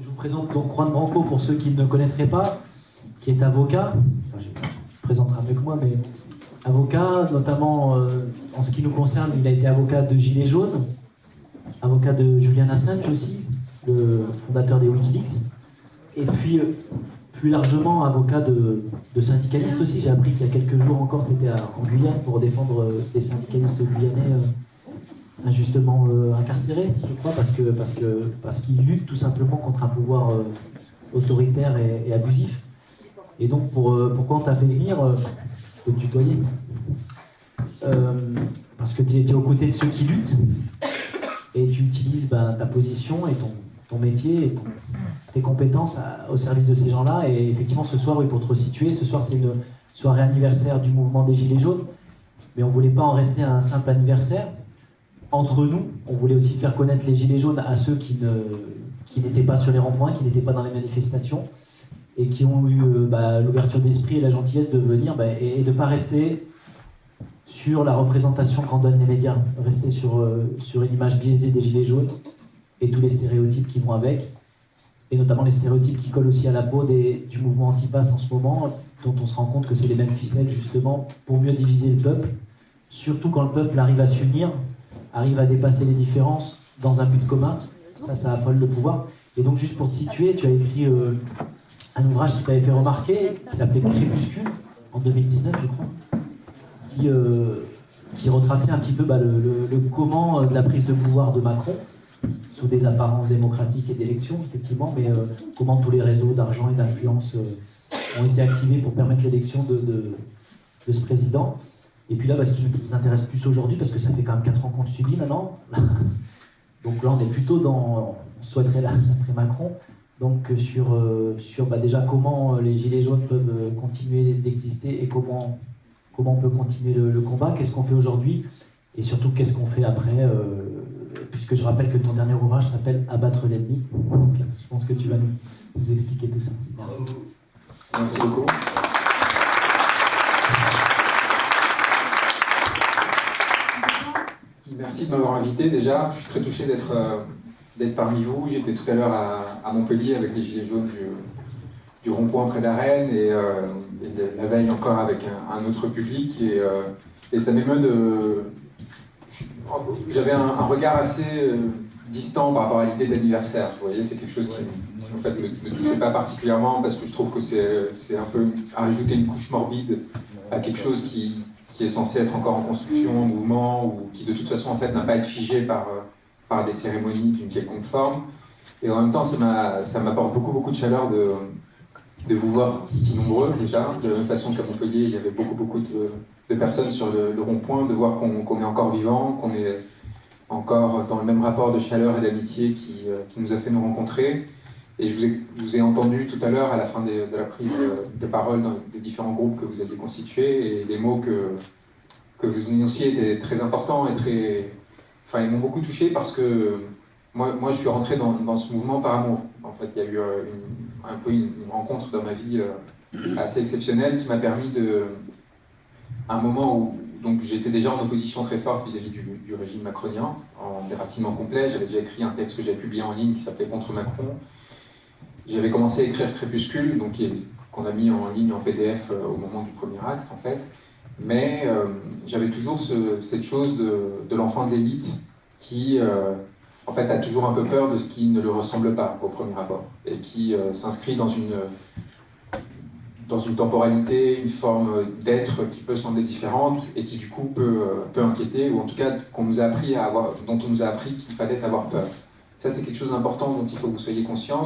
Je vous présente donc Juan Branco pour ceux qui ne connaîtraient pas, qui est avocat. Enfin, je présentera mieux que moi, mais avocat, notamment euh, en ce qui nous concerne, il a été avocat de Gilets jaunes, avocat de Julian Assange aussi, le fondateur des Wikileaks, et puis euh, plus largement avocat de, syndicalistes aussi. J'ai appris qu'il y a quelques jours encore, tu étais en Guyane pour défendre euh, les syndicalistes guyanais injustement incarcérés, je crois, parce que parce que parce qu'ils luttent tout simplement contre un pouvoir autoritaire et, abusif. Et donc, pour, pourquoi on t'a fait venir te tutoyer. Euh, parce que tu es, aux côtés de ceux qui luttent et tu utilises bah, ta position et ton, ton métier et tes compétences au service de ces gens-là. Et effectivement, ce soir, oui, pour te resituer, ce soir, c'est une soirée anniversaire du mouvement des Gilets jaunes. Mais on ne voulait pas en rester à un simple anniversaire. Entre nous, on voulait aussi faire connaître les Gilets jaunes à ceux qui n'étaient qui pas sur les ronds-points, qui n'étaient pas dans les manifestations et qui ont eu euh, bah, l'ouverture d'esprit et la gentillesse de venir bah, et, de ne pas rester sur la représentation qu'en donnent les médias, rester sur, euh, sur une image biaisée des gilets jaunes et tous les stéréotypes qui vont avec, et notamment les stéréotypes qui collent aussi à la peau du mouvement anti-pass en ce moment, dont on se rend compte que c'est les mêmes ficelles justement pour mieux diviser le peuple, surtout quand le peuple arrive à s'unir, arrive à dépasser les différences dans un but commun, ça, ça affole le pouvoir. Et donc juste pour te situer, tu as écrit euh, un ouvrage qui t'avait fait remarquer, qui s'appelait Crépuscule, en 2019, je crois, qui, euh, qui retraçait un petit peu bah, le, comment euh, de la prise de pouvoir de Macron, sous des apparences démocratiques et d'élections, effectivement, mais comment tous les réseaux d'argent et d'influence ont été activés pour permettre l'élection de, ce président. Et puis là, bah, ce qui nous intéresse plus aujourd'hui, parce que ça fait quand même 4 ans qu'on le subit maintenant, donc là on est plutôt dans, on souhaiterait là, après Macron, donc euh, sur, euh, sur bah, déjà comment euh, les Gilets jaunes peuvent continuer d'exister et comment, comment on peut continuer le, combat, qu'est-ce qu'on fait aujourd'hui? Et surtout qu'est-ce qu'on fait après, puisque je rappelle que ton dernier ouvrage s'appelle Abattre l'ennemi. Je pense que tu vas nous, expliquer tout ça. Merci beaucoup. Merci de m'avoir invité déjà. Je suis très touché d'être d'être parmi vous. J'étais tout à l'heure à, Montpellier avec les Gilets jaunes du, rond-point près d'Arène et, euh, la veille encore avec un, autre public. Et, euh, et ça m'émeut de... J'avais un, regard assez euh, distant par rapport à l'idée d'anniversaire. Vous voyez, c'est quelque chose qui en fait, me, me, touchait pas particulièrement parce que je trouve que c'est un peu ajouter une couche morbide à quelque chose qui, qui, est censé être encore en construction, en mouvement, ou qui de toute façon en fait n'a pas être figé par par des cérémonies d'une quelconque forme. Et en même temps, ça m'apporte beaucoup, beaucoup de chaleur de, de vous voir si nombreux déjà. De la même façon qu'à Montpellier, il y avait beaucoup, beaucoup de, de personnes sur le, rond-point, de voir qu'on est encore vivant, qu'on est encore dans le même rapport de chaleur et d'amitié qui, euh, qui, nous a fait nous rencontrer. Et je vous ai, entendu tout à l'heure, à la fin de, la prise de, parole dans, des différents groupes que vous aviez constitués, et les mots que, que vous énonciez étaient très importants et très, enfin, ils m'ont beaucoup touché parce que moi, moi je suis rentré dans, ce mouvement par amour. En fait, il y a eu euh, un peu une, rencontre dans ma vie euh, assez exceptionnelle qui m'a permis de, un moment où j'étais déjà en opposition très forte vis-à-vis du, régime macronien, en déracinement complet. J'avais déjà écrit un texte que j'avais publié en ligne qui s'appelait Contre Macron. J'avais commencé à écrire Crépuscule, qu'on a mis en ligne en PDF euh, au moment du premier acte, en fait. Mais euh, j'avais toujours cette chose de, l'enfant de l'élite qui, euh, en fait, a toujours un peu peur de ce qui ne lui ressemble pas au premier rapport et qui s'inscrit dans une, dans une temporalité, une forme d'être qui peut sembler différente et qui, du coup, peut, peut inquiéter ou en tout cas dont on nous a appris qu'il fallait avoir peur. Ça, c'est quelque chose d'important dont il faut que vous soyez conscients.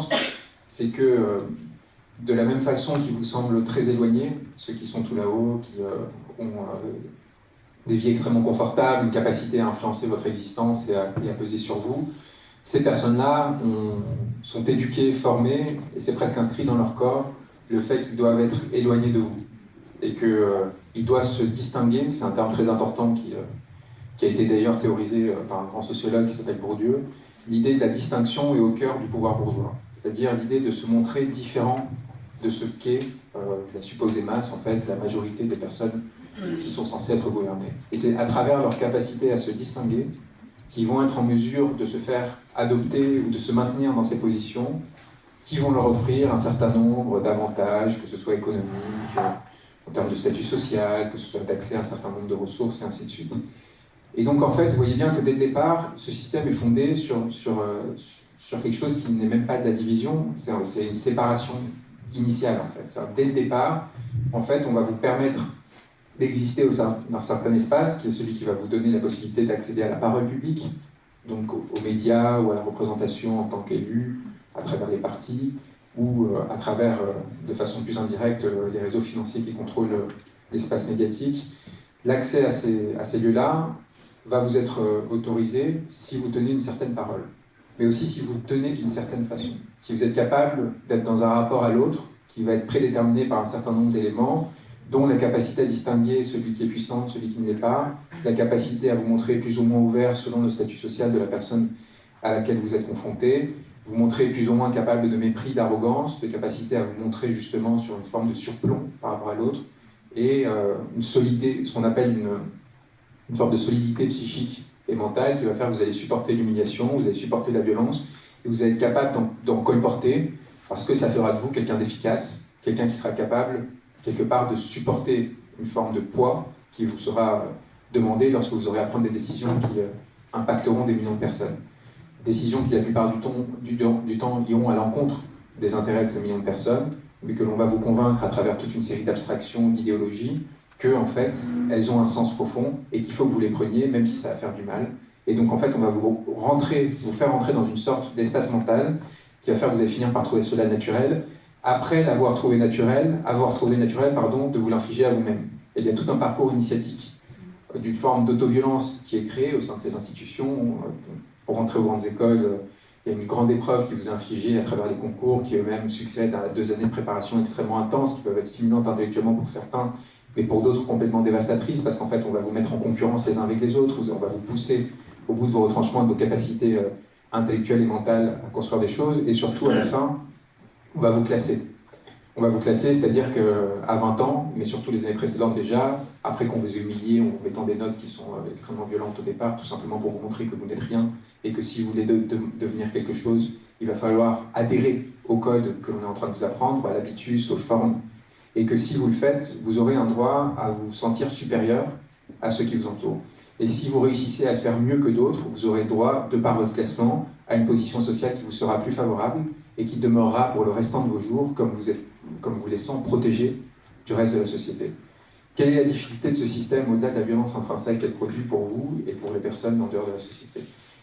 C'est que de la même façon qui vous semble très éloigné, ceux qui sont tout là-haut, qui ont euh, des vies extrêmement confortables, une capacité à influencer votre existence et à, peser sur vous. Ces personnes-là sont éduquées, formées, et c'est presque inscrit dans leur corps le fait qu'ils doivent être éloignés de vous et qu'ils euh, doivent se distinguer, c'est un terme très important qui, euh, qui a été d'ailleurs théorisé par un grand sociologue qui s'appelle Bourdieu, l'idée de la distinction est au cœur du pouvoir bourgeois, c'est-à-dire l'idée de se montrer différent de ce qu'est la supposée masse, en fait, la majorité des personnes qui sont censés être gouvernés. Et c'est à travers leur capacité à se distinguer qu'ils vont être en mesure de se faire adopter ou de se maintenir dans ces positions qui vont leur offrir un certain nombre d'avantages, que ce soit économique, en termes de statut social, que ce soit d'accès à un certain nombre de ressources, et ainsi de suite. Et donc, en fait, vous voyez bien que dès le départ, ce système est fondé sur, sur, euh, sur quelque chose qui n'est même pas de la division, c'est une séparation initiale, en fait. Dès le départ, en fait, on va vous permettre d'exister sein d'un certain espace, qui est celui qui va vous donner la possibilité d'accéder à la parole publique, donc aux, médias ou à la représentation en tant qu'élu, à travers les partis, ou euh, à travers, euh, de façon plus indirecte, les réseaux financiers qui contrôlent l'espace médiatique. L'accès à ces, lieux-là va vous être euh, autorisé si vous tenez une certaine parole, mais aussi si vous tenez d'une certaine façon. Si vous êtes capable d'être dans un rapport à l'autre qui va être prédéterminé par un certain nombre d'éléments, dont la capacité à distinguer celui qui est puissant celui qui ne l'est pas, la capacité à vous montrer plus ou moins ouvert selon le statut social de la personne à laquelle vous êtes confronté, vous montrer plus ou moins capable de mépris, d'arrogance, de capacité à vous montrer justement sur une forme de surplomb par rapport à l'autre, et euh, une solidité, ce qu'on appelle une forme de solidité psychique et mentale qui va faire que vous allez supporter l'humiliation, vous allez supporter la violence, et vous allez être capable d'en colporter, parce que ça fera de vous quelqu'un d'efficace, quelqu'un qui sera capable, quelque part, de supporter une forme de poids qui vous sera demandé lorsque vous aurez à prendre des décisions qui euh, impacteront des millions de personnes. Décisions qui, la plupart du temps iront à l'encontre des intérêts de ces millions de personnes, mais que l'on va vous convaincre à travers toute une série d'abstractions, d'idéologies, que en fait, elles ont un sens profond et qu'il faut que vous les preniez, même si ça va faire du mal. Et donc en fait, on va vous rentrer, faire entrer dans une sorte d'espace mental qui va faire que vous allez finir par trouver cela naturel, après l'avoir trouvé naturel, avoir trouvé naturel, pardon, de vous l'infliger à vous-même. Il y a tout un parcours initiatique d'une forme d'autoviolence qui est créée au sein de ces institutions. Pour rentrer aux grandes écoles, il y a une grande épreuve qui vous est infligée à travers les concours, qui eux-mêmes succèdent à deux années de préparation extrêmement intenses, qui peuvent être stimulantes intellectuellement pour certains, mais pour d'autres complètement dévastatrices, parce qu'en fait, on va vous mettre en concurrence les uns avec les autres, on va vous pousser au bout de vos retranchements, de vos capacités euh, intellectuelles et mentales à construire des choses, et surtout, à la fin, on va vous classer. On va vous classer, c'est-à-dire qu'à 20 ans, mais surtout les années précédentes déjà, après qu'on vous ait humilié en vous mettant des notes qui sont euh, extrêmement violentes au départ, tout simplement pour vous montrer que vous n'êtes rien, et que si vous voulez devenir quelque chose, il va falloir adhérer au code que l'on est en train de vous apprendre, à l'habitus, aux formes, et que si vous le faites, vous aurez un droit à vous sentir supérieur à ceux qui vous entourent. Et si vous réussissez à le faire mieux que d'autres, vous aurez droit, de par votre classement, à une position sociale qui vous sera plus favorable et qui demeurera pour le restant de vos jours comme vous, êtes, comme vous laissant protégé du reste de la société. Quelle est la difficulté de ce système au-delà de la violence intrinsèque qu'elle produit pour vous et pour les personnes en dehors de la société?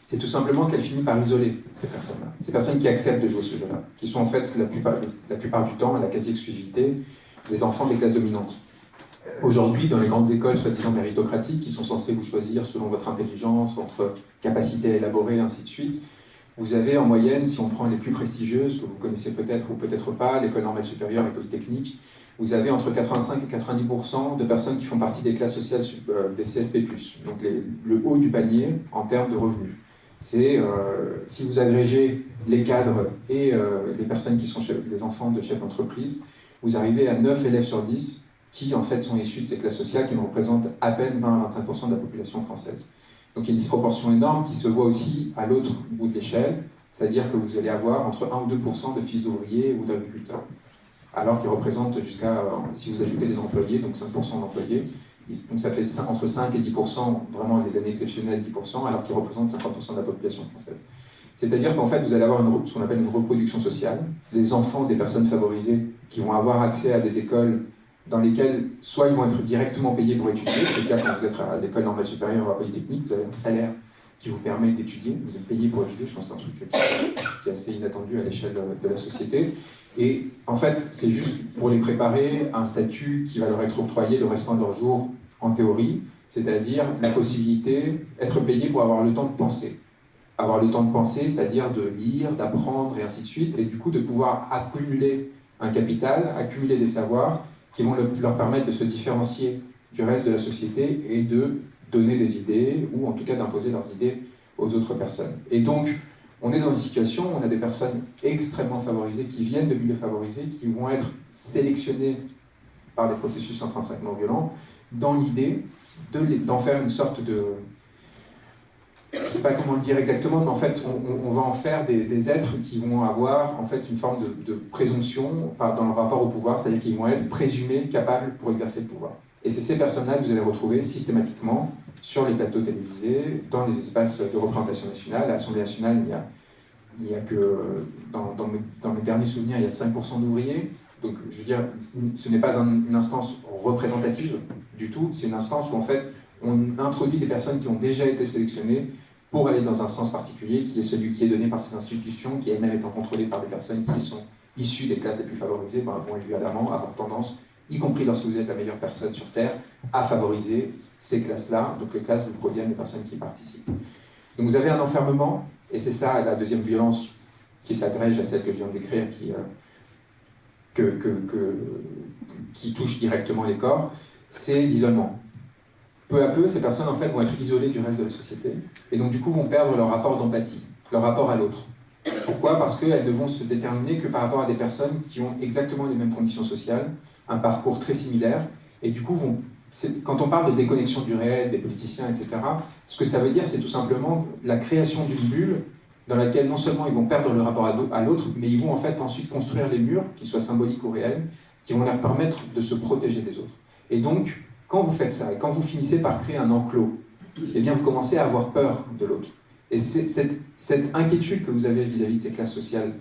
C'est tout simplement qu'elle finit par isoler ces personnes-là. Ces personnes qui acceptent de jouer ce jeu-là, qui sont en fait la plupart, la plupart du temps, à la quasi-exclusivité, des enfants des classes dominantes. Aujourd'hui, dans les grandes écoles soi-disant méritocratiques, qui sont censées vous choisir selon votre intelligence, votre capacité à élaborer, ainsi de suite, vous avez en moyenne, si on prend les plus prestigieuses, que vous connaissez peut-être ou peut-être pas, l'école normale supérieure et polytechnique, vous avez entre 85 et 90% de personnes qui font partie des classes sociales euh, des CSP+, donc le haut du panier en termes de revenus. C'est euh, si vous agrégez les cadres et euh, les personnes qui sont les enfants de chefs d'entreprise, vous arrivez à 9 élèves sur 10 qui en fait sont issus de ces classes sociales qui représentent à peine 20 à 25% de la population française. Donc il y a une disproportion énorme qui se voit aussi à l'autre bout de l'échelle, c'est-à-dire que vous allez avoir entre 1 ou 2% de fils d'ouvriers ou d'agriculteurs, alors qu'ils représentent jusqu'à, si vous ajoutez les employés, donc 5% d'employés, donc ça fait entre 5 et 10%, vraiment les années exceptionnelles 10%, alors qu'ils représentent 50% de la population française. C'est-à-dire qu'en fait, vous allez avoir ce qu'on appelle une reproduction sociale. Les enfants des personnes favorisées qui vont avoir accès à des écoles dans lesquelles soit ils vont être directement payés pour étudier, c'est le cas quand vous êtes à l'école normale supérieure ou à Polytechnique, vous avez un salaire qui vous permet d'étudier, vous êtes payé pour étudier, je pense que c'est un truc qui est assez inattendu à l'échelle de la société. Et en fait, c'est juste pour les préparer à un statut qui va leur être octroyé le restant de leur jour en théorie, c'est-à-dire la possibilité d'être payé pour avoir le temps de penser avoir le temps de penser, c'est-à-dire de lire, d'apprendre et ainsi de suite, et du coup de pouvoir accumuler un capital, accumuler des savoirs qui vont leur permettre de se différencier du reste de la société et de donner des idées, ou en tout cas d'imposer leurs idées aux autres personnes. Et donc, on est dans une situation où on a des personnes extrêmement favorisées, qui viennent de milieux favorisés, qui vont être sélectionnées par des processus intrinsèquement violents, dans l'idée d'en faire une sorte de, je ne sais pas comment le dire exactement, mais en fait, on, va en faire des, êtres qui vont avoir en fait une forme de, présomption dans leur rapport au pouvoir, c'est-à-dire qu'ils vont être présumés capables pour exercer le pouvoir. Et c'est ces personnes-là que vous allez retrouver systématiquement sur les plateaux télévisés, dans les espaces de représentation nationale. À l'Assemblée nationale, il y a, que, dans, mes, derniers souvenirs, il y a 5% d'ouvriers. Donc, je veux dire, ce n'est pas une instance représentative du tout, c'est une instance où, en fait, on introduit des personnes qui ont déjà été sélectionnées pour aller dans un sens particulier, qui est celui qui est donné par ces institutions, qui elles-mêmes étant contrôlées par des personnes qui sont issues des classes les plus favorisées, ben, vont évidemment avoir tendance, y compris lorsque vous êtes la meilleure personne sur Terre, à favoriser ces classes-là, donc les classes où proviennent les personnes qui participent. Donc vous avez un enfermement, et c'est ça la deuxième violence qui s'agrège à celle que je viens de décrire, qui, euh, qui touche directement les corps, c'est l'isolement peu à peu, ces personnes en fait vont être isolées du reste de la société et donc du coup vont perdre leur rapport d'empathie, leur rapport à l'autre. Pourquoi? Parce qu'elles ne vont se déterminer que par rapport à des personnes qui ont exactement les mêmes conditions sociales, un parcours très similaire, et du coup vont quand on parle de déconnexion du réel, des politiciens, etc., ce que ça veut dire, c'est tout simplement la création d'une bulle dans laquelle non seulement ils vont perdre le rapport à l'autre, mais ils vont en fait ensuite construire des murs, qui soient symboliques ou réels, qui vont leur permettre de se protéger des autres. Et donc, quand vous faites ça, et quand vous finissez par créer un enclos, eh bien vous commencez à avoir peur de l'autre. Et cette, inquiétude que vous avez vis-à-vis de ces classes sociales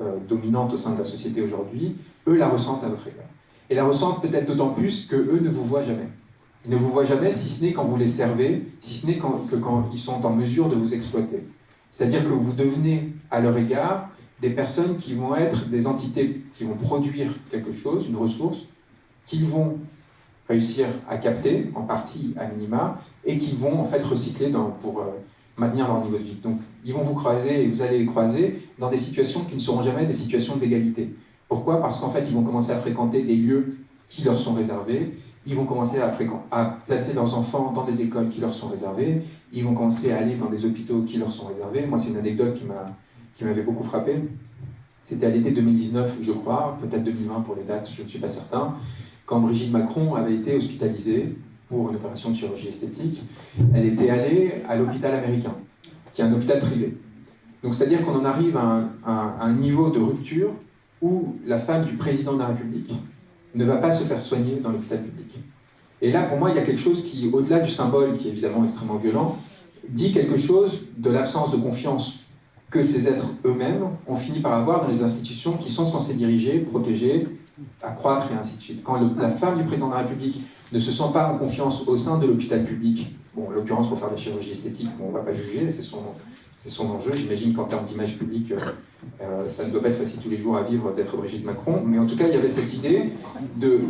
euh, dominantes au sein de la société aujourd'hui, eux la ressentent à votre égard. Et la ressentent peut-être d'autant plus qu'eux ne vous voient jamais. Ils ne vous voient jamais, si ce n'est quand vous les servez, si ce n'est que quand ils sont en mesure de vous exploiter. C'est-à-dire que vous devenez, à leur égard, des personnes qui vont être des entités qui vont produire quelque chose, une ressource, qu'ils vont réussir à capter, en partie à minima, et qui vont en fait recycler pour euh, maintenir leur niveau de vie. Donc ils vont vous croiser et vous allez les croiser dans des situations qui ne seront jamais des situations d'égalité. Pourquoi? Parce qu'en fait ils vont commencer à fréquenter des lieux qui leur sont réservés, ils vont commencer à, à, placer leurs enfants dans des écoles qui leur sont réservées, ils vont commencer à aller dans des hôpitaux qui leur sont réservés. Moi c'est une anecdote qui m'avait beaucoup frappé. C'était à l'été 2019, je crois, peut-être 2020 pour les dates, je ne suis pas certain quand Brigitte Macron avait été hospitalisée pour une opération de chirurgie esthétique, elle était allée à l'hôpital américain, qui est un hôpital privé. Donc c'est-à-dire qu'on en arrive à un, niveau de rupture où la femme du président de la République ne va pas se faire soigner dans l'hôpital public. Et là, pour moi, il y a quelque chose qui, au-delà du symbole, qui est évidemment extrêmement violent, dit quelque chose de l'absence de confiance que ces êtres eux-mêmes ont fini par avoir dans les institutions qui sont censées diriger, protéger, accroître et ainsi de suite. Quand la femme du président de la République ne se sent pas en confiance au sein de l'hôpital public, bon, en l'occurrence pour faire de la chirurgie esthétique, bon, on ne va pas juger, c'est son, son enjeu. J'imagine qu'en termes d'image publique, euh, euh, ça ne doit pas être facile tous les jours à vivre d'être Brigitte Macron, mais en tout cas, il y avait cette idée de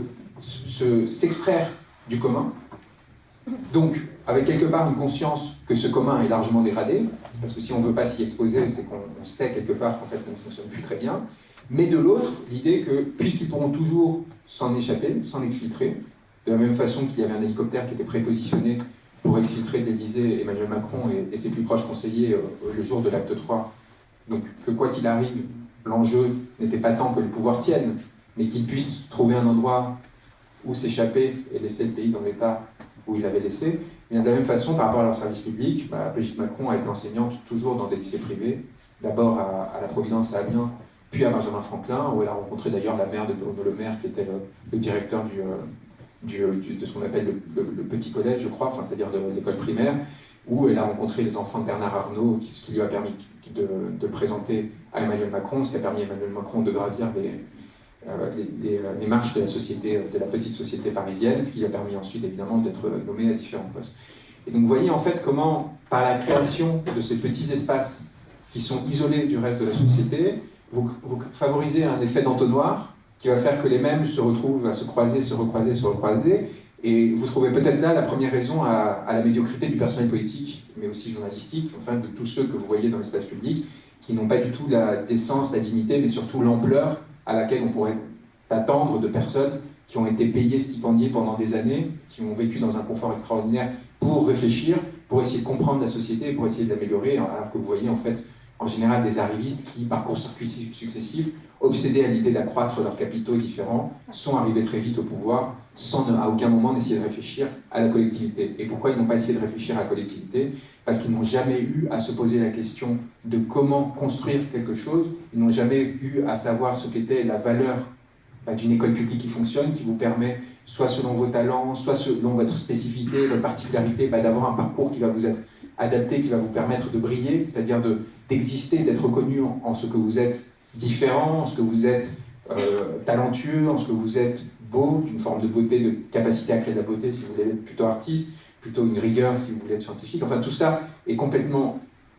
s'extraire du commun, donc avec quelque part une conscience que ce commun est largement dégradé, parce que si on ne veut pas s'y exposer, c'est qu'on sait quelque part qu'en fait ça ne fonctionne plus très bien, mais de l'autre, l'idée que, puisqu'ils pourront toujours s'en échapper, s'en exfiltrer, de la même façon qu'il y avait un hélicoptère qui était prépositionné pour exfiltrer d'Élysée Emmanuel Macron et, ses plus proches conseillers euh, le jour de l'acte 3. Donc que quoi qu'il arrive, l'enjeu n'était pas tant que le pouvoir tienne, mais qu'il puisse trouver un endroit où s'échapper et laisser le pays dans l'état où il l'avait laissé. Et de la même façon, par rapport à leur service public, bah, Brigitte Macron a été enseignante toujours dans des lycées privés, d'abord à, à, la Providence à Amiens, puis à Benjamin Franklin, où elle a rencontré d'ailleurs la mère de Bruno Le Maire, qui était le, directeur euh, euh, de ce qu'on appelle le, petit collège, je crois, enfin, c'est-à-dire de, l'école primaire, où elle a rencontré les enfants de Bernard Arnault, qui, ce qui lui a permis de, présenter à Emmanuel Macron, ce qui a permis à Emmanuel Macron de gravir les, euh, les, marches de la société, de la petite société parisienne, ce qui lui a permis ensuite évidemment d'être nommé à différents postes. Et donc vous voyez en fait comment, par la création de ces petits espaces qui sont isolés du reste de la société, vous, favorisez un effet d'entonnoir qui va faire que les mêmes se retrouvent à se croiser, se recroiser, se recroiser, et vous trouvez peut-être là la première raison à, la médiocrité du personnel politique, mais aussi journalistique, enfin de tous ceux que vous voyez dans l'espace public, qui n'ont pas du tout la décence, la dignité, mais surtout l'ampleur à laquelle on pourrait attendre de personnes qui ont été payées, stipendiées pendant des années, qui ont vécu dans un confort extraordinaire pour réfléchir, pour essayer de comprendre la société, pour essayer d'améliorer, alors que vous voyez en fait en général des arrivistes qui, par court-circuit successifs, obsédés à l'idée d'accroître leurs capitaux différents, sont arrivés très vite au pouvoir sans à aucun moment essayer de réfléchir à la collectivité. Et pourquoi ils n'ont pas essayé de réfléchir à la collectivité? Parce qu'ils n'ont jamais eu à se poser la question de comment construire quelque chose, ils n'ont jamais eu à savoir ce qu'était la valeur bah, d'une école publique qui fonctionne, qui vous permet, soit selon vos talents, soit selon votre spécificité, votre particularité, bah, d'avoir un parcours qui va vous être adapté, qui va vous permettre de briller, c'est-à-dire d'exister, d'être reconnu en, ce que vous êtes différent, en ce que vous êtes euh, talentueux, en ce que vous êtes beau, une forme de beauté, de capacité à créer de la beauté si vous voulez être plutôt artiste, plutôt une rigueur si vous voulez être scientifique. Enfin, tout ça est complètement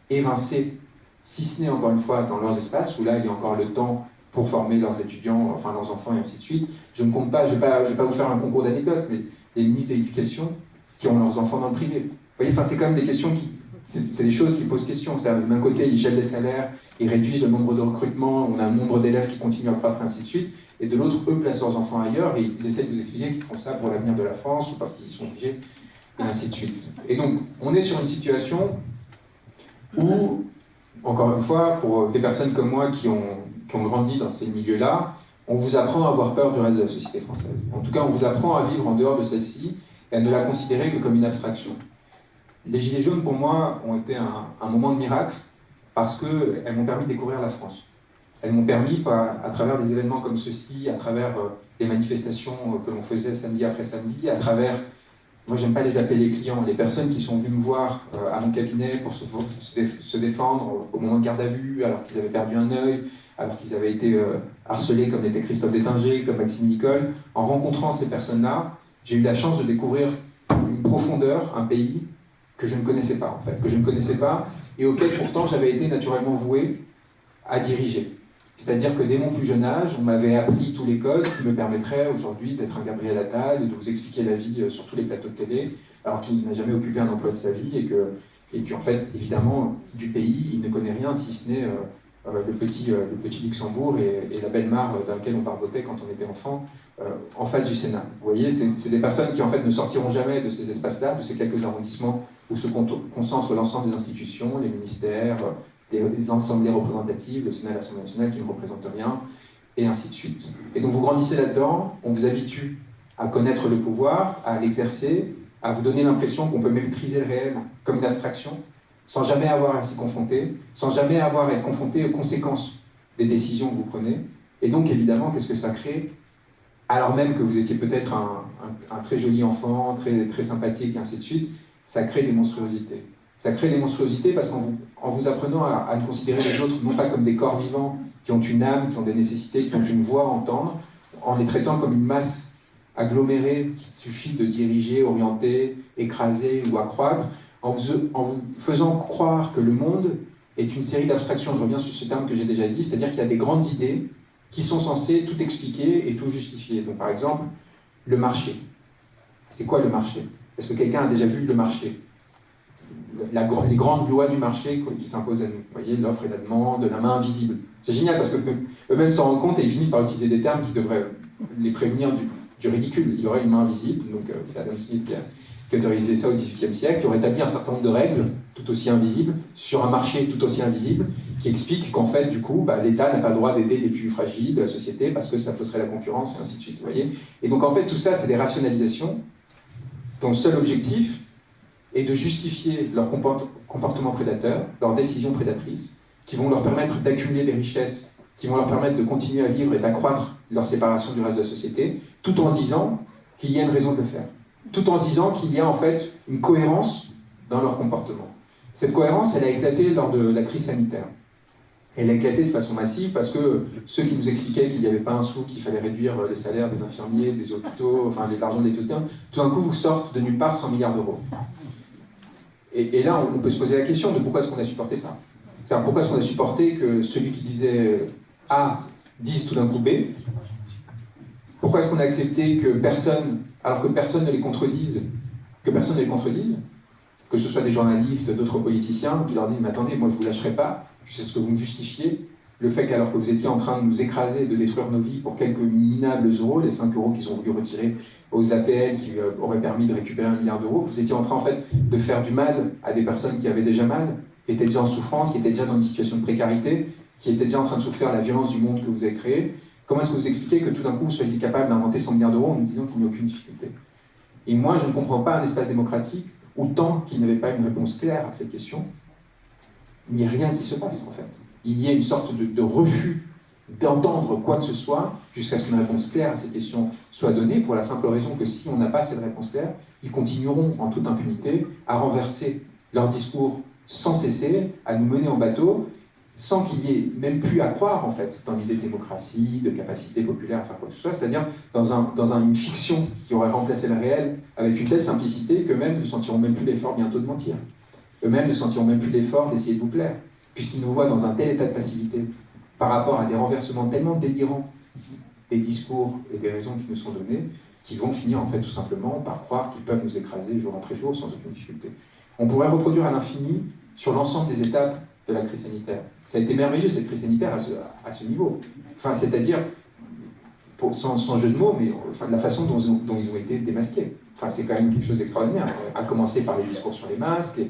évincé, si ce n'est encore une fois dans leurs espaces, où là, il y a encore le temps pour former leurs étudiants, enfin leurs enfants et ainsi de suite. Je ne compte pas, je ne vais, vais, pas vous faire un concours d'anecdotes, mais les ministres de l'Éducation qui ont leurs enfants dans le privé. Vous voyez, enfin, c'est quand même des questions qui, c'est des choses qui posent question. D'un côté, ils gèlent les salaires, ils réduisent le nombre de recrutements, on a un nombre d'élèves qui continue à croître, ainsi de suite. Et de l'autre, eux placent leurs enfants ailleurs et ils essaient de vous expliquer qu'ils font ça pour l'avenir de la France ou parce qu'ils sont obligés, et ainsi de suite. Et donc, on est sur une situation où, encore une fois, pour des personnes comme moi qui ont, qui ont grandi dans ces milieux-là, on vous apprend à avoir peur du reste de la société française. En tout cas, on vous apprend à vivre en dehors de celle-ci et à ne la considérer que comme une abstraction. Les Gilets jaunes, pour moi, ont été un, moment de miracle parce qu'elles m'ont permis de découvrir la France. Elles m'ont permis, à, travers des événements comme ceci, à travers euh, les manifestations euh, que l'on faisait samedi après samedi, à travers, moi j'aime pas les appeler les clients, les personnes qui sont venues me voir euh, à mon cabinet pour se, défendre au moment de garde à vue, alors qu'ils avaient perdu un œil, alors qu'ils avaient été harcelés comme l'était Christophe Détinger, comme Maxime Nicole. En rencontrant ces personnes-là, j'ai eu la chance de découvrir une profondeur, un pays que je ne connaissais pas, en fait, que je ne connaissais pas, et auquel pourtant j'avais été naturellement voué à diriger. C'est-à-dire que dès mon plus jeune âge, on m'avait appris tous les codes qui me permettraient aujourd'hui d'être un Gabriel Attal, de vous expliquer la vie euh, sur tous les plateaux de télé, alors qu'il n'a jamais occupé un emploi de sa vie et que, et qu'en fait, évidemment, du pays, il ne connaît rien si ce n'est euh, euh, le, petit, le petit Luxembourg et, la belle mare dans laquelle on barbotait quand on était enfant, en face du Sénat. Vous voyez, c'est des personnes qui en fait ne sortiront jamais de ces espaces-là, de ces quelques arrondissements où se concentre l'ensemble des institutions, les ministères, des, assemblées représentatives, le Sénat l'Assemblée nationale qui ne représentent rien, et ainsi de suite. Et donc vous grandissez là-dedans, on vous habitue à connaître le pouvoir, à l'exercer, à vous donner l'impression qu'on peut maîtriser le réel comme une abstraction, sans jamais avoir à s'y confronter, sans jamais avoir à être confronté aux conséquences des décisions que vous prenez. Et donc évidemment, qu'est-ce que ça crée? Alors même que vous étiez peut-être un, très joli enfant, très sympathique, et ainsi de suite, ça crée des monstruosités. Ça crée des monstruosités parce qu'en vous, en vous apprenant à, à, considérer les autres non pas comme des corps vivants qui ont une âme, qui ont des nécessités, qui ont une voix à entendre, en les traitant comme une masse agglomérée qu'il suffit de diriger, orienter, écraser ou accroître, en vous, en vous faisant croire que le monde est une série d'abstractions. Je reviens sur ce terme que j'ai déjà dit, c'est-à-dire qu'il y a des grandes idées qui sont censées tout expliquer et tout justifier. Donc par exemple, le marché. C'est quoi le marché? Est-ce que quelqu'un a déjà vu le marché? Les grandes lois du marché qui s'imposent à nous. Vous voyez, l'offre et la demande, la main invisible. C'est génial parce qu'eux-mêmes s'en rendent compte et ils finissent par utiliser des termes qui devraient les prévenir du, ridicule. Il y aurait une main invisible, donc euh, c'est Adam Smith qui a, autorisé ça au XVIIIe siècle, qui aurait établi un certain nombre de règles tout aussi invisibles sur un marché tout aussi invisible, qui explique qu'en fait, du coup, bah, l'État n'a pas le droit d'aider les plus fragiles de la société parce que ça fausserait la concurrence et ainsi de suite. Vous voyez et donc en fait, tout ça, c'est des rationalisations dont seul objectif est de justifier leur comportement prédateur, leurs décisions prédatrices, qui vont leur permettre d'accumuler des richesses, qui vont leur permettre de continuer à vivre et d'accroître leur séparation du reste de la société, tout en disant qu'il y a une raison de le faire. Tout en se disant qu'il y a en fait une cohérence dans leur comportement. Cette cohérence, elle a éclaté lors de la crise sanitaire elle a éclaté de façon massive parce que ceux qui nous expliquaient qu'il n'y avait pas un sou, qu'il fallait réduire les salaires des infirmiers, des hôpitaux, enfin l'argent des hôpitaux, tout d'un coup vous sortent de nulle part 100 milliards d'euros. Et, là, on peut se poser la question de pourquoi est-ce qu'on a supporté ça? Pourquoi est-ce qu'on a supporté que celui qui disait A dise tout d'un coup B? Pourquoi est-ce qu'on a accepté que personne, alors que personne ne les contredise, que personne ne les contredise? Que ce soit des journalistes, d'autres politiciens, qui leur disent « Mais attendez, moi je ne vous lâcherai pas, sais ce que vous me justifiez. Le fait qu'alors que vous étiez en train de nous écraser, de détruire nos vies pour quelques minables euros, les 5 euros qu'ils ont voulu retirer aux APL qui euh, auraient permis de récupérer un milliard d'euros, vous étiez en train en fait de faire du mal à des personnes qui avaient déjà mal, qui étaient déjà en souffrance, qui étaient déjà dans une situation de précarité, qui était déjà en train de souffrir la violence du monde que vous avez créé, comment est-ce que vous expliquez que tout d'un coup vous soyez capable d'inventer 100 milliards d'euros en nous disant qu'il n'y a aucune difficulté? Et moi, je ne comprends pas un espace démocratique autant qu'il n'y avait pas une réponse claire à cette question, ni rien qui se passe en fait. Il y a une sorte de, refus d'entendre quoi que ce soit jusqu'à ce qu'une réponse claire à ces questions soit donnée, pour la simple raison que si on n'a pas cette réponse claire, ils continueront en toute impunité à renverser leur discours sans cesser, à nous mener en bateau, sans qu'il y ait même plus à croire en fait dans l'idée de démocratie, de capacité populaire à faire quoi que ce soit, c'est-à-dire dans, un, dans une fiction qui aurait remplacé le réel avec une telle simplicité qu'eux-mêmes ne sentiront même plus l'effort bientôt de mentir. Eux-mêmes ne sentiront même plus l'effort d'essayer de vous plaire, puisqu'ils nous voient dans un tel état de passivité par rapport à des renversements tellement délirants des discours et des raisons qui nous sont données, qu'ils vont finir en fait tout simplement par croire qu'ils peuvent nous écraser jour après jour sans aucune difficulté. On pourrait reproduire à l'infini sur l'ensemble des étapes de la crise sanitaire. Ça a été merveilleux, cette crise sanitaire, à ce, niveau. Enfin, c'est-à-dire, sans, jeu de mots, mais enfin, la façon dont, ils ont été démasqués. Enfin, c'est quand même quelque chose d'extraordinaire. À commencer par les discours sur les masques,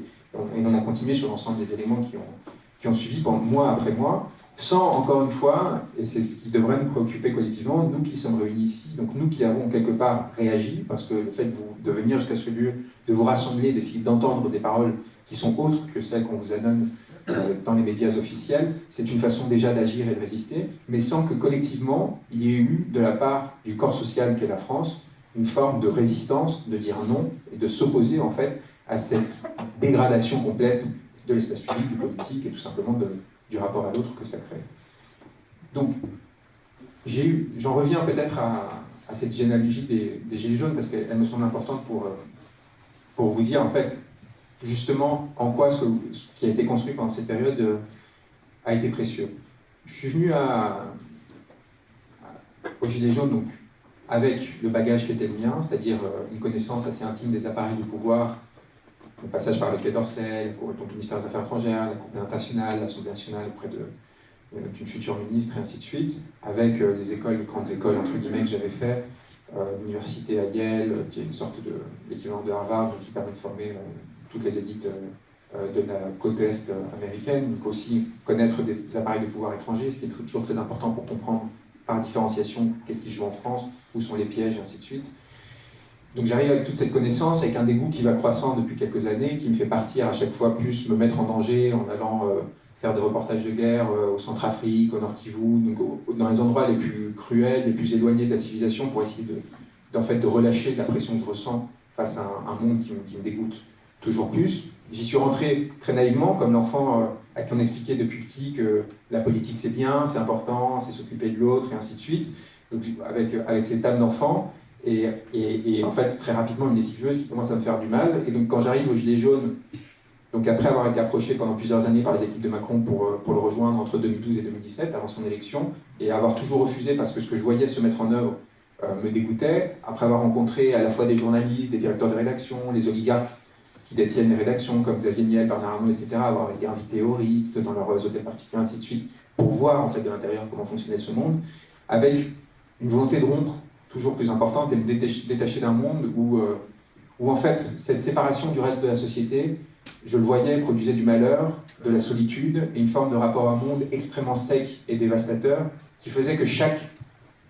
on a continué sur l'ensemble des éléments qui ont, qui ont suivi pendant mois après mois, sans, encore une fois, et c'est ce qui devrait nous préoccuper collectivement, nous qui sommes réunis ici, donc nous qui avons quelque part réagi, parce que le fait de, venir jusqu'à ce lieu, de vous rassembler, d'essayer d'entendre des paroles qui sont autres que celles qu'on vous donne euh, dans les médias officiels, c'est une façon déjà d'agir et de résister, mais sans que collectivement, il y ait eu de la part du corps social qu'est la France, une forme de résistance, de dire non, et de s'opposer en fait à cette dégradation complète de l'espace public, du politique, et tout simplement du rapport à l'autre que ça crée. Donc, j'en reviens peut-être à, cette généalogie des, Gilets jaunes, parce qu'elle me semble importante pour, euh, pour vous dire en fait justement en quoi ce, qui a été construit pendant cette période euh, a été précieux. Je suis venu à, au Gilet jaune donc, avec le bagage qui était le mien, c'est-à-dire euh, une connaissance assez intime des appareils de pouvoir, le passage par le Quai d'Orsay, le ministère des Affaires étrangères, la Cour internationale, l'Assemblée nationale auprès euh, d'une future ministre, et ainsi de suite, avec les écoles, les grandes écoles, entre guillemets, que j'avais fait, l'université à Yale, qui est une sorte de l'équivalent de Harvard, qui permet de former toutes les élites euh, de la côte est américaine, donc aussi connaître des, appareils de pouvoir étrangers, ce qui est toujours très important pour comprendre par différenciation qu'est-ce qui joue en France, où sont les pièges, et ainsi de suite. Donc j'arrive avec toute cette connaissance, avec un dégoût qui va croissant depuis quelques années, qui me fait partir à chaque fois plus me mettre en danger en allant euh, faire des reportages de guerre euh, au Centrafrique, au Nord Kivu, donc dans les endroits les plus cruels, les plus éloignés de la civilisation, pour essayer de, fait, de relâcher la pression que je ressens face à un, monde qui me dégoûte toujours plus. J'y suis rentré très naïvement, comme l'enfant euh, à qui on expliquait depuis petit que la politique c'est bien, c'est important, c'est s'occuper de l'autre, et ainsi de suite, donc, avec, avec cette âme d'enfant. Et, en fait, très rapidement, une lessiveuse qui commence à me faire du mal. Et donc, quand j'arrive au Gilet jaune, donc après avoir été approché pendant plusieurs années par les équipes de Macron pour, euh, pour le rejoindre entre 2012 et 2017, avant son élection, et avoir toujours refusé parce que ce que je voyais se mettre en œuvre euh, me dégoûtait, après avoir rencontré à la fois des journalistes, des directeurs de rédaction, les oligarques qui détiennent les rédactions, comme Xavier Niel, Bernard Arnault, etc., avoir été invités au Ritz, dans leurs hôtels particuliers, ainsi de suite, pour voir en fait de l'intérieur comment fonctionnait ce monde, avec une volonté de rompre toujours plus importante et de détacher d'un monde où, euh, où en fait cette séparation du reste de la société, je le voyais, produisait du malheur, de la solitude et une forme de rapport à un monde extrêmement sec et dévastateur qui faisait que chaque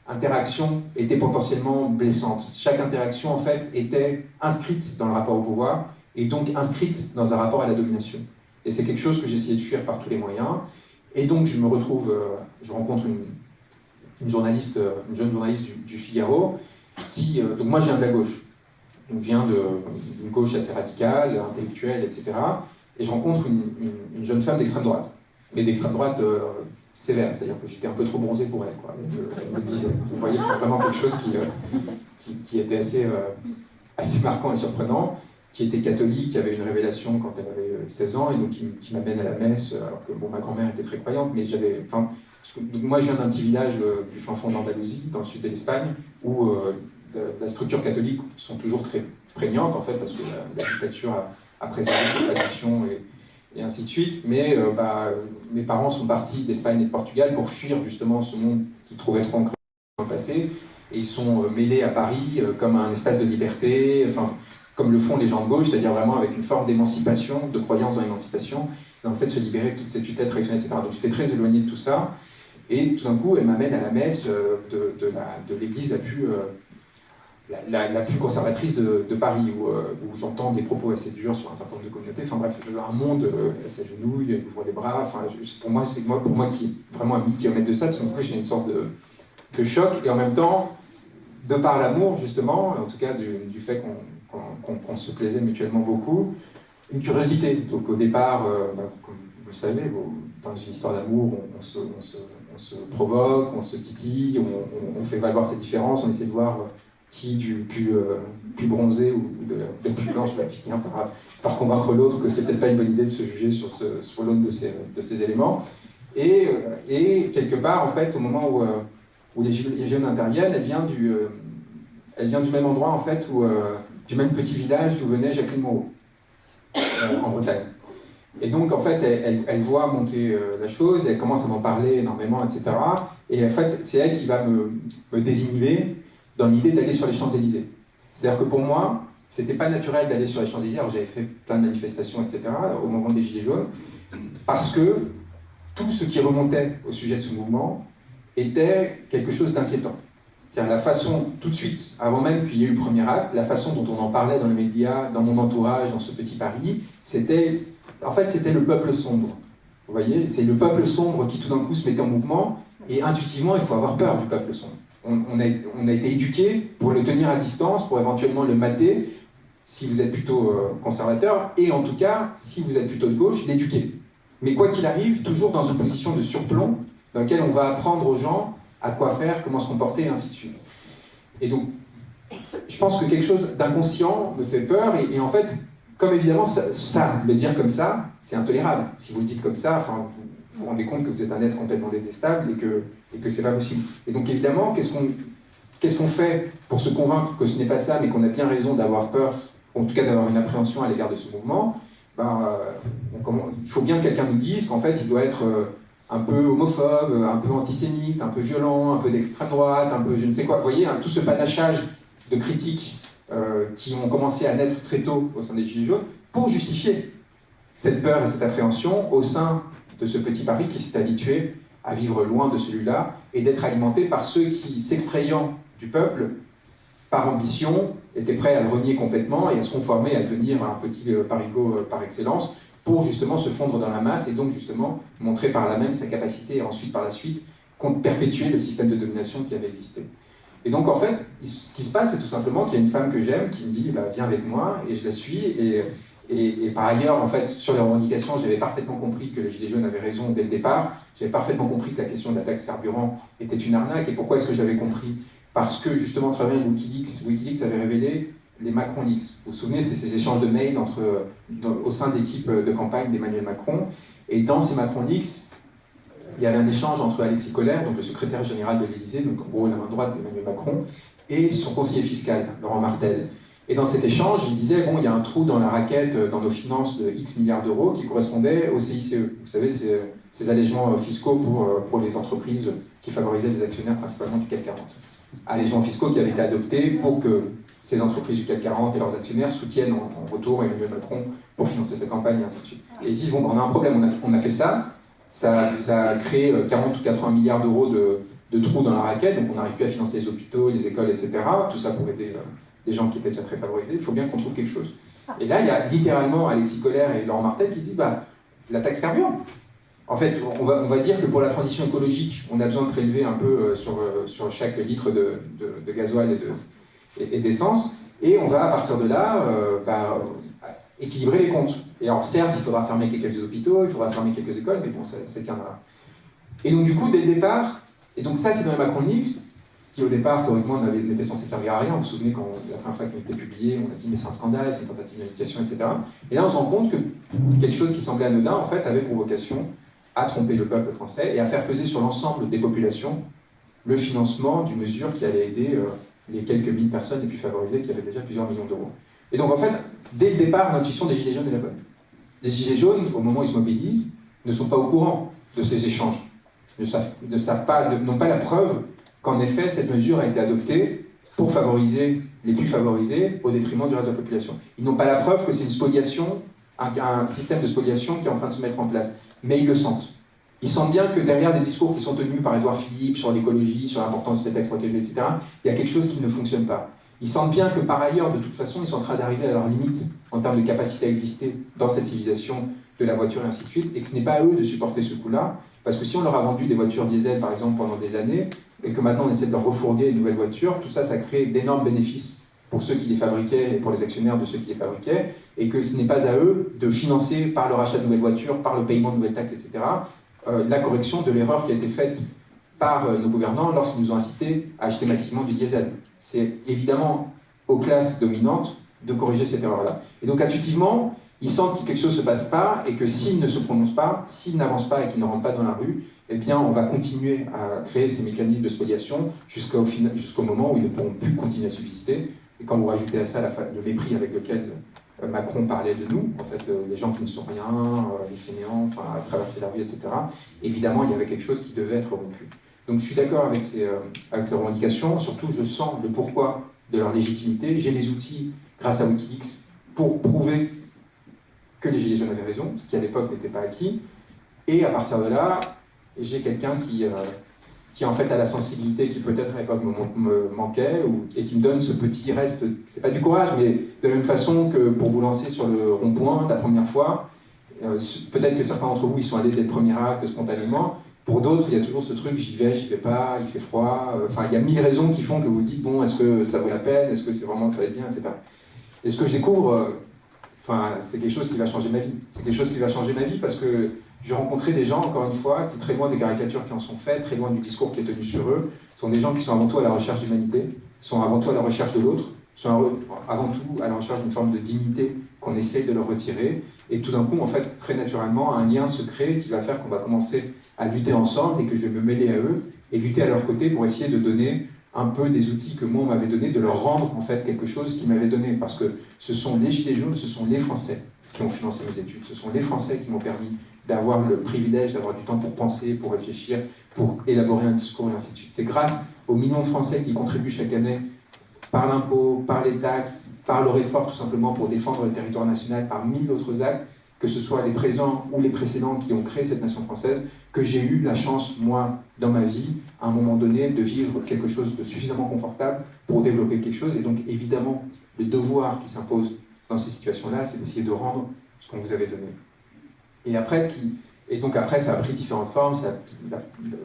interaction était potentiellement blessante. Chaque interaction, en fait, était inscrite dans le rapport au pouvoir et donc inscrite dans un rapport à la domination. Et c'est quelque chose que essayé de fuir par tous les moyens. Et donc je me retrouve, euh, je rencontre une, journaliste, euh, une jeune journaliste du, Figaro, qui, euh, donc moi je viens de la gauche, donc je viens d'une gauche assez radicale, intellectuelle, etc. Et je rencontre une, jeune femme d'extrême droite, mais d'extrême droite sévère, c'est-à-dire que j'étais un peu trop bronzé pour elle, quoi, elle, me disait. Vous voyez, vraiment quelque chose qui, qui, qui était assez, assez marquant et surprenant qui était catholique, qui avait une révélation quand elle avait 16 ans, et donc qui, m'amène à la messe, alors que bon, ma grand-mère était très croyante, mais j'avais... Enfin, moi, je viens d'un petit village euh, du fin fond d'Andalousie, dans le sud de l'Espagne, où euh, la, structure catholique sont toujours très prégnantes, en fait, parce que la, dictature a, préservé ses traditions et, et, ainsi de suite, mais euh, bah, mes parents sont partis d'Espagne et de Portugal pour fuir justement ce monde qu'ils trouvaient trop ancré dans le passé, et ils sont mêlés à Paris comme un espace de liberté, enfin comme le font les gens de gauche, c'est-à-dire vraiment avec une forme d'émancipation, de croyance dans l'émancipation. dans le fait se libérer de toute cette tutelle traditionnelle, etc. Donc j'étais très éloigné de tout ça. Et tout d'un coup, elle m'amène à la messe euh, de, de l'église la plus, euh, la, plus conservatrice de, Paris, où, euh, où j'entends des propos assez durs sur un certain nombre de communautés. Enfin bref, je un monde, elle s'agenouille, elle ouvre les bras. Enfin, pour moi, c'est moi, pour moi qui est vraiment à 1000 km de ça, tout d'un coup, j'ai une sorte de, choc. Et en même temps, de par l'amour, justement, en tout cas du, fait qu'on se plaisait mutuellement beaucoup, une curiosité. Donc au départ, bah, comme vous le savez, dans une histoire d'amour, on se provoque, on se titille, on, fait valoir ses différences, on essaie de voir qui du plus, euh, plus bronzé ou de plus blanche va finir par, par convaincre l'autre que c'est peut-être pas une bonne idée de se juger sur, sur l'aune de ces, de ces éléments. Et, euh, et, quelque part, en fait, au moment où, euh, où les, jeunes interviennent, elle vient du, elle vient du même endroit, en fait, où, du même petit village d'où venait Jacqueline Moreau, en Bretagne. Et donc, en fait, elle, voit monter euh, la chose, elle commence à m'en parler énormément, etc. Et en fait, c'est elle qui va me, me désinhiber dans l'idée d'aller sur les Champs-Élysées. C'est-à-dire que pour moi, c'était pas naturel d'aller sur les Champs-Élysées, alors j'avais fait plein de manifestations, etc., au moment des Gilets jaunes, parce que tout ce qui remontait au sujet de ce mouvement était quelque chose d'inquiétant. C'est-à-dire la façon, tout de suite, avant même qu'il y ait eu le premier acte, la façon dont on en parlait dans les médias, dans mon entourage, dans ce petit Paris, c'était en fait, c'était le peuple sombre. Vous voyez, c'est le peuple sombre qui tout d'un coup se mettait en mouvement, et intuitivement, il faut avoir peur du peuple sombre. On, a, été éduqué pour le tenir à distance, pour éventuellement le mater, si vous êtes plutôt euh, conservateur, et en tout cas, si vous êtes plutôt de gauche, l'éduquer. Mais quoi qu'il arrive, toujours dans une position de surplomb, dans laquelle on va apprendre aux gens à quoi faire, comment se comporter, et ainsi de suite. Et donc, je pense que quelque chose d'inconscient me fait peur, et en fait, comme évidemment, ça, le dire comme ça, c'est intolérable. Si vous le dites comme ça, enfin, vous vous rendez compte que vous êtes un être complètement détestable et que, et que c'est pas possible. Et donc évidemment, qu'est-ce qu'on fait pour se convaincre que ce n'est pas ça, mais qu'on a bien raison d'avoir peur, ou en tout cas d'avoir une appréhension à l'égard de ce mouvement? Ben, euh, Il faut bien que quelqu'un nous dise qu'en fait, il doit être euh, un peu homophobe, un peu antisémite, un peu violent, un peu d'extrême droite, un peu je ne sais quoi. Vous voyez, hein, tout ce panachage de critiques euh, qui ont commencé à naître très tôt au sein des Gilets jaunes, pour justifier cette peur et cette appréhension au sein de ce petit Paris qui s'est habitué à vivre loin de celui-là et d'être alimenté par ceux qui, s'extrayant du peuple, par ambition, étaient prêts à le renier complètement et à se conformer, à devenir un petit euh, parigot euh, par excellence, pour justement se fondre dans la masse et donc justement montrer par là même sa capacité ensuite par la suite perpétuer le système de domination qui avait existé. Et donc, en fait, ce qui se passe, c'est tout simplement qu'il y a une femme que j'aime qui me dit bah, Viens avec moi, et je la suis. Et, par ailleurs, en fait, sur les revendications, j'avais parfaitement compris que les Gilets jaunes avaient raison dès le départ. J'avais parfaitement compris que la question de la taxe carburant était une arnaque. Et pourquoi est-ce que j'avais compris? Parce que, justement, à travers Wikileaks, Wikileaks avait révélé les Macron Leaks. Vous vous souvenez, c'est ces échanges de mails entre, au sein de l'équipe de campagne d'Emmanuel Macron. Et dans ces Macron Leaks, il y avait un échange entre Alexis Collère, donc le secrétaire général de l'Élysée, donc en gros la main droite d'Emmanuel Macron, et son conseiller fiscal, Laurent Martel. Et dans cet échange, il disait, bon, il y a un trou dans la raquette, euh, dans nos finances de X milliards d'euros qui correspondait au CICE. Vous savez, ces, ces allègements euh, fiscaux pour, euh, les entreprises qui favorisaient les actionnaires principalement du CAC 40. Allègements fiscaux qui avaient été adoptés pour que ces entreprises du CAC 40 et leurs actionnaires soutiennent en, retour Emmanuel Macron pour financer sa campagne et ainsi de suite. Et ils disent, bon, on a un problème, on a fait ça, ça, a créé 40 ou 80 milliards d'euros de, trous dans la raquette, donc on n'arrive plus à financer les hôpitaux, les écoles, etc. Tout ça pour aider des gens qui étaient déjà très favorisés. Il faut bien qu'on trouve quelque chose. Et là, il y a littéralement Alexis Collère et Laurent Martel qui disent bah, la taxe carburant. En fait, on va, on va, dire que pour la transition écologique, on a besoin de prélever un peu euh, sur, euh, sur chaque litre de, de, gasoil et d'essence. Et, on va, à partir de là, euh, bah, équilibrer les comptes. Et alors certes, il faudra fermer quelques hôpitaux, il faudra fermer quelques écoles, mais bon, ça, tiendra. Et donc du coup, dès le départ, et donc ça c'est dans les Macron Leaks, qui au départ, théoriquement, n'était censé servir à rien. Vous vous souvenez, quand la première fois qu'il a été publié, on a dit mais c'est un scandale, c'est une tentative d'éducation, etc. Et là, on se rend compte que quelque chose qui semblait anodin, en fait, avait pour vocation à tromper le peuple français et à faire peser sur l'ensemble des populations le financement d'une mesure qui allait aider euh, les quelques mille personnes les plus favorisées qui avaient déjà plusieurs millions d'euros. Et donc, en fait, dès le départ, l'intuition des Gilets jaunes est la bonne. Les Gilets jaunes, au moment où ils se mobilisent, ne sont pas au courant de ces échanges, ne savent, ne savent pas, n'ont pas la preuve qu'en effet, cette mesure a été adoptée pour favoriser les plus favorisés au détriment du reste de la population. Ils n'ont pas la preuve que c'est une spoliation un, système de spoliation qui est en train de se mettre en place. Mais ils le sentent. Ils sentent bien que derrière des discours qui sont tenus par Édouard Philippe sur l'écologie, sur l'importance de cette textes etc., il y a quelque chose qui ne fonctionne pas. Ils sentent bien que par ailleurs, de toute façon, ils sont en train d'arriver à leurs limites en termes de capacité à exister dans cette civilisation de la voiture et ainsi de suite, et que ce n'est pas à eux de supporter ce coup-là, parce que si on leur a vendu des voitures diesel, par exemple, pendant des années, et que maintenant on essaie de leur refourguer une nouvelle voiture, tout ça, ça crée d'énormes bénéfices pour ceux qui les fabriquaient et pour les actionnaires de ceux qui les fabriquaient, et que ce n'est pas à eux de financer par le rachat de nouvelles voitures, par le paiement de nouvelles taxes, etc., euh, la correction de l'erreur qui a été faite par euh, nos gouvernants lorsqu'ils nous ont incités à acheter massivement du diesel. C'est évidemment aux classes dominantes de corriger cette erreur-là. Et donc intuitivement, ils sentent que quelque chose ne se passe pas et que s'ils ne se prononcent pas, s'ils n'avancent pas et qu'ils ne rentrent pas dans la rue, eh bien on va continuer à créer ces mécanismes de spoliation jusqu'au moment où ils ne pourront plus continuer à subsister. Et quand vous rajoutez à ça le mépris avec lequel euh, Macron parlait de nous, en fait, euh, les gens qui ne sont rien, euh, les fainéants, enfin, à traverser la rue, etc., évidemment, il y avait quelque chose qui devait être rompu. Donc je suis d'accord avec ces, avec ces revendications, surtout je sens le pourquoi de leur légitimité. J'ai les outils, grâce à Wikileaks, pour prouver que les Gilets jaunes avaient raison, ce qui à l'époque n'était pas acquis. Et à partir de là, j'ai quelqu'un qui, qui en fait a la sensibilité qui peut-être à l'époque me, manquait, et qui me donne ce petit reste, c'est pas du courage, mais de la même façon que pour vous lancer sur le rond-point la première fois, euh, peut-être que certains d'entre vous ils sont allés dès le premier acte spontanément, pour d'autres il y a toujours ce truc j'y vais, j'y vais pas, il fait froid, enfin il y a mille raisons qui font que vous dites bon est-ce que ça vaut la peine, est-ce que c'est vraiment ça va être bien, etc. Et ce que je découvre, euh, enfin c'est quelque chose qui va changer ma vie, c'est quelque chose qui va changer ma vie parce que j'ai rencontré des gens, encore une fois, qui, très loin des caricatures qui en sont faites, très loin du discours qui est tenu sur eux, sont des gens qui sont avant tout à la recherche d'humanité, sont avant tout à la recherche de l'autre, sont avant tout à la recherche d'une forme de dignité qu'on essaye de leur retirer. Et tout d'un coup, en fait, très naturellement, un lien se crée qui va faire qu'on va commencer à lutter ensemble et que je vais me mêler à eux et lutter à leur côté pour essayer de donner un peu des outils que moi on m'avait donné, de leur rendre en fait quelque chose qu'ils m'avaient donné. Parce que ce sont les Gilets jaunes, ce sont les Français qui ont financé mes études, ce sont les Français qui m'ont permis d'avoir le privilège d'avoir du temps pour penser, pour réfléchir, pour élaborer un discours et ainsi de suite. C'est grâce aux millions de Français qui contribuent chaque année par l'impôt, par les taxes, par leur effort tout simplement pour défendre le territoire national, par mille autres actes, que ce soit les présents ou les précédents qui ont créé cette nation française, que j'ai eu la chance, moi, dans ma vie, à un moment donné, de vivre quelque chose de suffisamment confortable pour développer quelque chose. Et donc, évidemment, le devoir qui s'impose dans ces situations-là, c'est d'essayer de rendre ce qu'on vous avait donné. Et après, ce qui, et donc après, ça a pris différentes formes.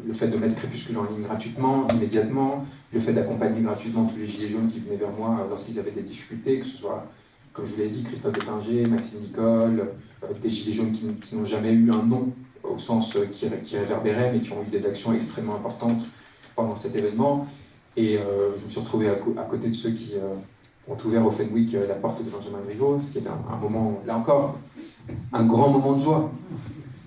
le fait de mettre Crépuscule en ligne gratuitement, immédiatement, le fait d'accompagner gratuitement tous les gilets jaunes qui venaient vers moi lorsqu'ils avaient des difficultés, que ce soit, comme je vous l'ai dit, Christophe Détinger, Maxime Nicole, euh, des gilets jaunes qui, n'ont jamais eu un nom au sens euh, qui, réverbérait, mais qui ont eu des actions extrêmement importantes pendant cet événement. Et euh, je me suis retrouvé à, côté de ceux qui ont ouvert au Fenwick la porte de Benjamin Griveaux, ce qui est un moment, là encore, un grand moment de joie.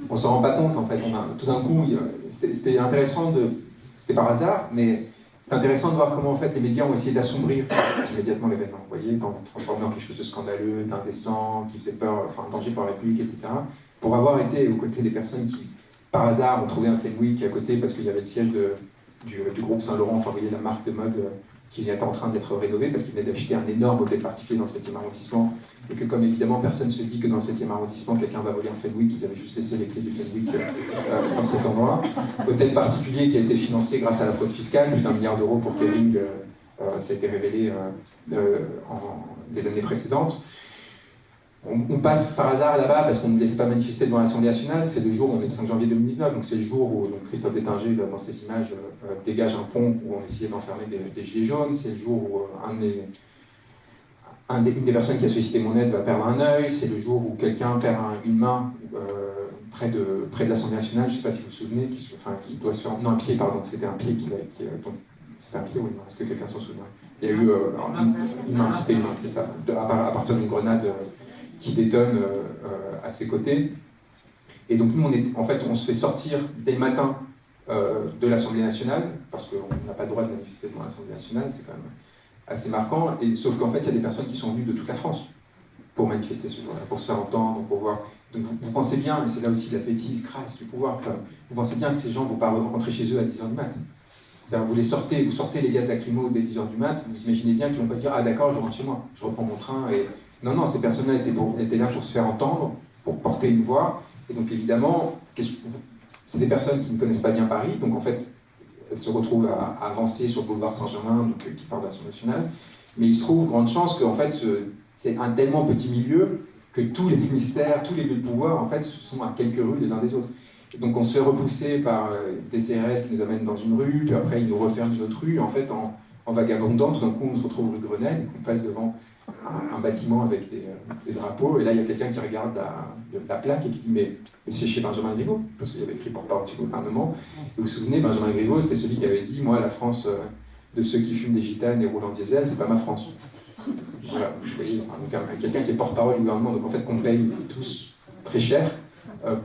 On s'en rend pas compte en fait. A, tout d'un coup, c'était intéressant de. C'était par hasard, mais c'est intéressant de voir comment en fait les médias ont essayé d'assombrir immédiatement l'événement. Vous voyez, dans, transformer en quelque chose de scandaleux, d'indécent, qui faisait peur, enfin danger pour la République, etc. Pour avoir été aux côtés des personnes qui, par hasard, ont trouvé un Fenwick à côté parce qu'il y avait le siège du, du, groupe Saint-Laurent, enfin vous voyez la marque de mode qui est en train d'être rénové parce qu'il venait d'acheter un énorme hôtel particulier dans le 7e arrondissement et que comme évidemment personne ne se dit que dans le 7e arrondissement quelqu'un va voler un Fenwick, ils avaient juste laissé les clés du Fenwick euh, euh, dans cet endroit. Hôtel particulier qui a été financé grâce à la fraude fiscale, plus d'un milliard d'euros pour Kering, euh, ça a été révélé en les années précédentes on, passe par hasard là-bas parce qu'on ne laissait pas manifester devant l'Assemblée nationale. C'est le jour, on est le 5 janvier 2019, donc c'est le jour où donc Christophe Détinger, dans ces images, euh, euh, dégage un pont où on essayait d'enfermer des, gilets jaunes. C'est le jour où euh, un des, un des, une des personnes qui a sollicité mon aide va perdre un œil. C'est le jour où quelqu'un perd une main près de, près de l'Assemblée nationale. Je ne sais pas si vous vous souvenez, qui, enfin, qui doit se faire. Non, un pied, pardon. C'était un pied qui. qui c'était un pied, oui, est-ce que quelqu'un s'en souvient? Il y a eu une, main, c'était une main, c'est ça, à, partir d'une grenade qui détonne euh, à ses côtés. Et donc nous, on est, en fait, on se fait sortir dès le matin euh, de l'Assemblée nationale, parce qu'on n'a pas le droit de manifester devant l'Assemblée nationale, c'est quand même assez marquant, et, sauf qu'en fait, il y a des personnes qui sont venues de toute la France pour manifester ce jour-là, pour se faire entendre, pour voir. Donc vous, pensez bien, et c'est là aussi la bêtise crasse du pouvoir, vous pensez bien que ces gens ne vont pas rentrer chez eux à 10h du matin. Vous les sortez, vous sortez les gaz lacrymaux dès 10h du mat, vous imaginez bien qu'ils vont pas se dire Ah d'accord, je rentre chez moi, je reprends mon train et Non, non, ces personnes-là étaient, là pour se faire entendre, pour porter une voix. Et donc évidemment, c'est des personnes qui ne connaissent pas bien Paris, donc en fait, elles se retrouvent à, avancer sur le boulevard Saint-Germain, donc, euh, qui parle d'Action nationale. Mais il se trouve, grande chance, qu'en fait, c'est un tellement petit milieu que tous les ministères, tous les lieux de pouvoir, en fait, sont à quelques rues les uns des autres. donc on se fait repousser par euh, des CRS qui nous amènent dans une rue, puis après ils nous referment une autre rue. En fait, en, en vagabondant, tout d'un coup on se retrouve rue Grenelle, on passe devant un, bâtiment avec euh, des, drapeaux, et là il y a quelqu'un qui regarde la, plaque et qui dit Mais, c'est chez Benjamin Griveaux, parce qu'il y avait écrit porte-parole du gouvernement. Vous vous souvenez, Benjamin Griveaux, c'était celui qui avait dit Moi, la France euh, de ceux qui fument des gitanes et roulent en diesel, c'est pas ma France. Voilà, vous voyez, quelqu'un qui est porte-parole du gouvernement, donc en fait qu'on paye tous très cher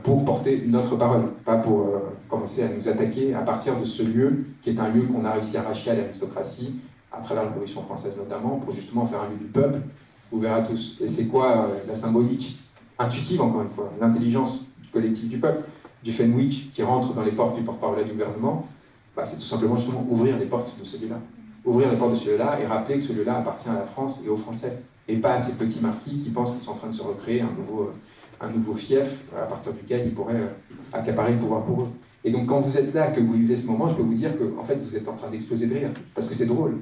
pour porter notre parole, pas pour commencer à nous attaquer à partir de ce lieu qui est un lieu qu'on a réussi à arracher à l'aristocratie à travers la Révolution française notamment, pour justement faire un lieu du peuple, ouvert à tous. Et c'est quoi euh, la symbolique intuitive, encore une fois, l'intelligence collective du peuple, du Fenwick qui rentre dans les portes du porte-parole du gouvernement, bah, c'est tout simplement justement ouvrir les portes de ce lieu-là. Ouvrir les portes de ce lieu-là et rappeler que ce lieu-là appartient à la France et aux Français, et pas à ces petits marquis qui pensent qu'ils sont en train de se recréer un nouveau, euh, un nouveau fief à partir duquel ils pourraient euh, accaparer le pouvoir pour eux. Et donc quand vous êtes là, que vous vivez ce moment, je peux vous dire que en fait, vous êtes en train d'exploser de rire, parce que c'est drôle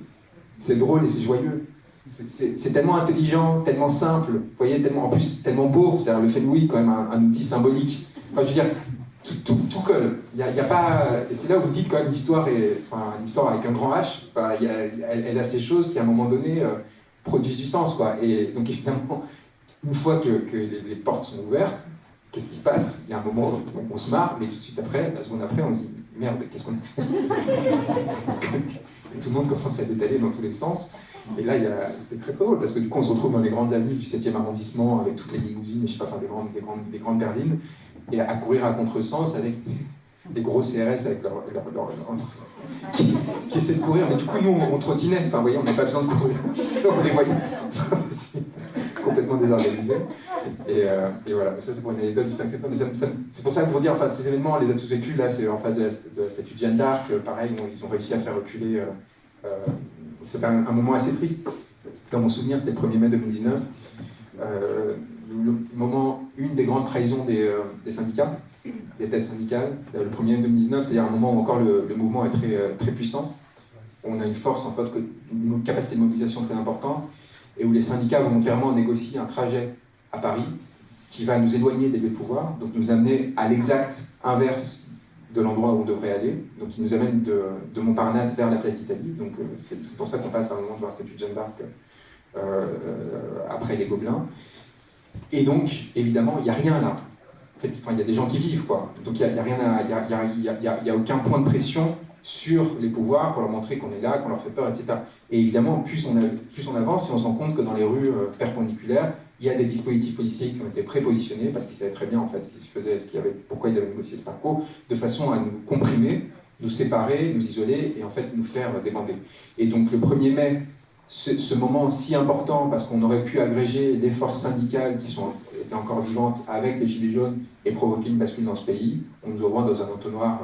c'est drôle et c'est joyeux. C'est tellement intelligent, tellement simple, voyez, tellement, en plus tellement beau. C'est-à-dire le Fenwick, quand même, un, outil symbolique. Enfin, je veux dire, tout, colle. Il y a, pas, c'est là où vous dites quand même l'histoire enfin, l'histoire avec un grand H. elle, a ces choses qui à un moment donné euh, produisent du sens, quoi. Et donc évidemment, une fois que, les, portes sont ouvertes, qu'est-ce qui se passe? Il y a un moment où on, se marre, mais tout de suite après, la seconde après, on se dit merde, qu'est-ce qu'on a fait? Et tout le monde commence à détailler dans tous les sens. Et là, c'était très, drôle, parce que du coup, on se retrouve dans les grandes avenues du 7e arrondissement, avec toutes les limousines, je sais pas, des grandes, des grandes, des grandes berlines, et à courir à contresens avec des gros CRS avec leur, qui, essaient de courir, mais du coup, nous, on, trottinait. Enfin, vous voyez, on n'a pas besoin de courir. on les voyait complètement désorganisés. Et, euh, voilà, ça c'est pour une anecdote du 5 septembre. C'est pour ça que pour dire, enfin, ces événements, on les a tous vécus. Là, c'est en face de la, statue de Jeanne d'Arc. Pareil, ils ont réussi à faire reculer. Euh, euh c'est un, moment assez triste. Dans mon souvenir, c'était le 1er mai 2019. Euh, le moment, une des grandes trahisons des, syndicats, des têtes syndicales, le 1er mai 2019, c'est-à-dire un moment où encore le, mouvement est très, très puissant. On a une force, en fait, une capacité de mobilisation très importante et où les syndicats volontairement négocient un trajet à Paris qui va nous éloigner des lieux de pouvoir, donc nous amener à l'exact inverse de l'endroit où on devrait aller. Donc il nous amène de, Montparnasse vers la place d'Italie. Donc euh, c'est pour ça qu'on passe à un moment devant la statue de Jeanne d'Arc euh, après les Gobelins. Et donc, évidemment, il n'y a rien là. En fait, il y a des gens qui vivent, quoi. Donc il n'y a, rien a, a, aucun point de pression sur les pouvoirs pour leur montrer qu'on est là, qu'on leur fait peur, etc. Et évidemment, plus on, plus avance, et on se rend compte que dans les rues euh, perpendiculaires, il y a des dispositifs policiers qui ont été prépositionnés parce qu'ils savaient très bien en fait ce qui se faisait, ce y avait, pourquoi ils avaient négocié ce parcours, de façon à nous comprimer, nous séparer, nous isoler et en fait nous faire débander. Et donc le 1er mai, ce, moment si important parce qu'on aurait pu agréger des forces syndicales qui sont, étaient encore vivantes avec les Gilets jaunes et provoquer une bascule dans ce pays, on nous envoie dans un entonnoir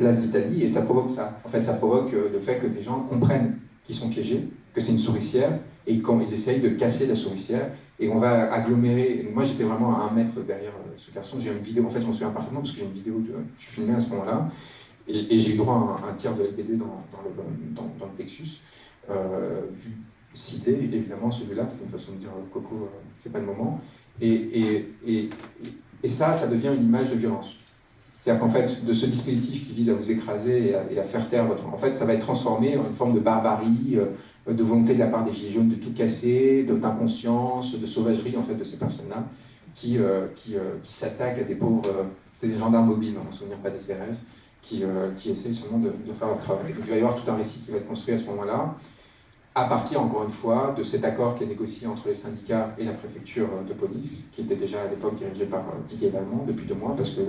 place d'Italie, et ça provoque ça. En fait, ça provoque euh, le fait que des gens comprennent qu'ils sont piégés, que c'est une souricière, et quand ils essayent de casser la souricière, et on va agglomérer. moi, j'étais vraiment à un mètre derrière euh, ce garçon. J'ai une vidéo, en fait, je m'en souviens parfaitement, parce que j'ai une vidéo, de, je filmé à ce moment-là, et, j'ai eu droit à un, tir de LBD dans, le, dans, le, plexus, euh, vu, cité, évidemment, celui-là, c'est une façon de dire Coco, c'est pas le moment. Et, et, et ça, ça devient une image de violence. C'est-à-dire qu'en fait, de ce dispositif qui vise à vous écraser et à, faire taire votre... En fait, ça va être transformé en une forme de barbarie, euh, de volonté de la part des Gilets jaunes de tout casser, d'inconscience, de sauvagerie, en fait, de ces personnes-là, qui, euh, qui, euh, qui s'attaquent à des pauvres... C'était des gendarmes mobiles, on ne se souvient pas des CRS, qui, qui essayent seulement de, de, faire leur travail. Donc il va y avoir tout un récit qui va être construit à ce moment-là, à partir, encore une fois, de cet accord qui est négocié entre les syndicats et la préfecture de police, qui était déjà à l'époque dirigé par Didier Lallemand depuis deux mois, parce que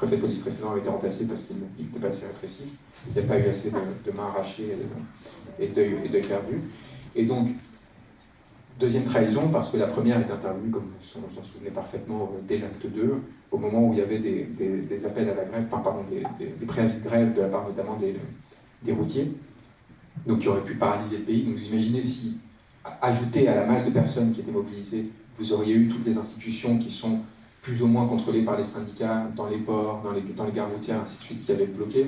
préfet de police précédent a été remplacé parce qu'il n'était pas assez répressif. Il n'y a pas eu assez de, mains arrachées et d'œils perdus. Et donc, deuxième trahison, parce que la première est intervenue, comme vous vous en souvenez parfaitement, dès l'acte 2, au moment où il y avait des, appels à la grève, pardon, des, préavis de grève de la part notamment des, routiers, donc qui auraient pu paralyser le pays. Donc vous imaginez si, ajouté à la masse de personnes qui étaient mobilisées, vous auriez eu toutes les institutions qui sont plus ou moins contrôlées par les syndicats dans les ports, dans les, dans les gares routières, ainsi de suite, qui avaient bloqué,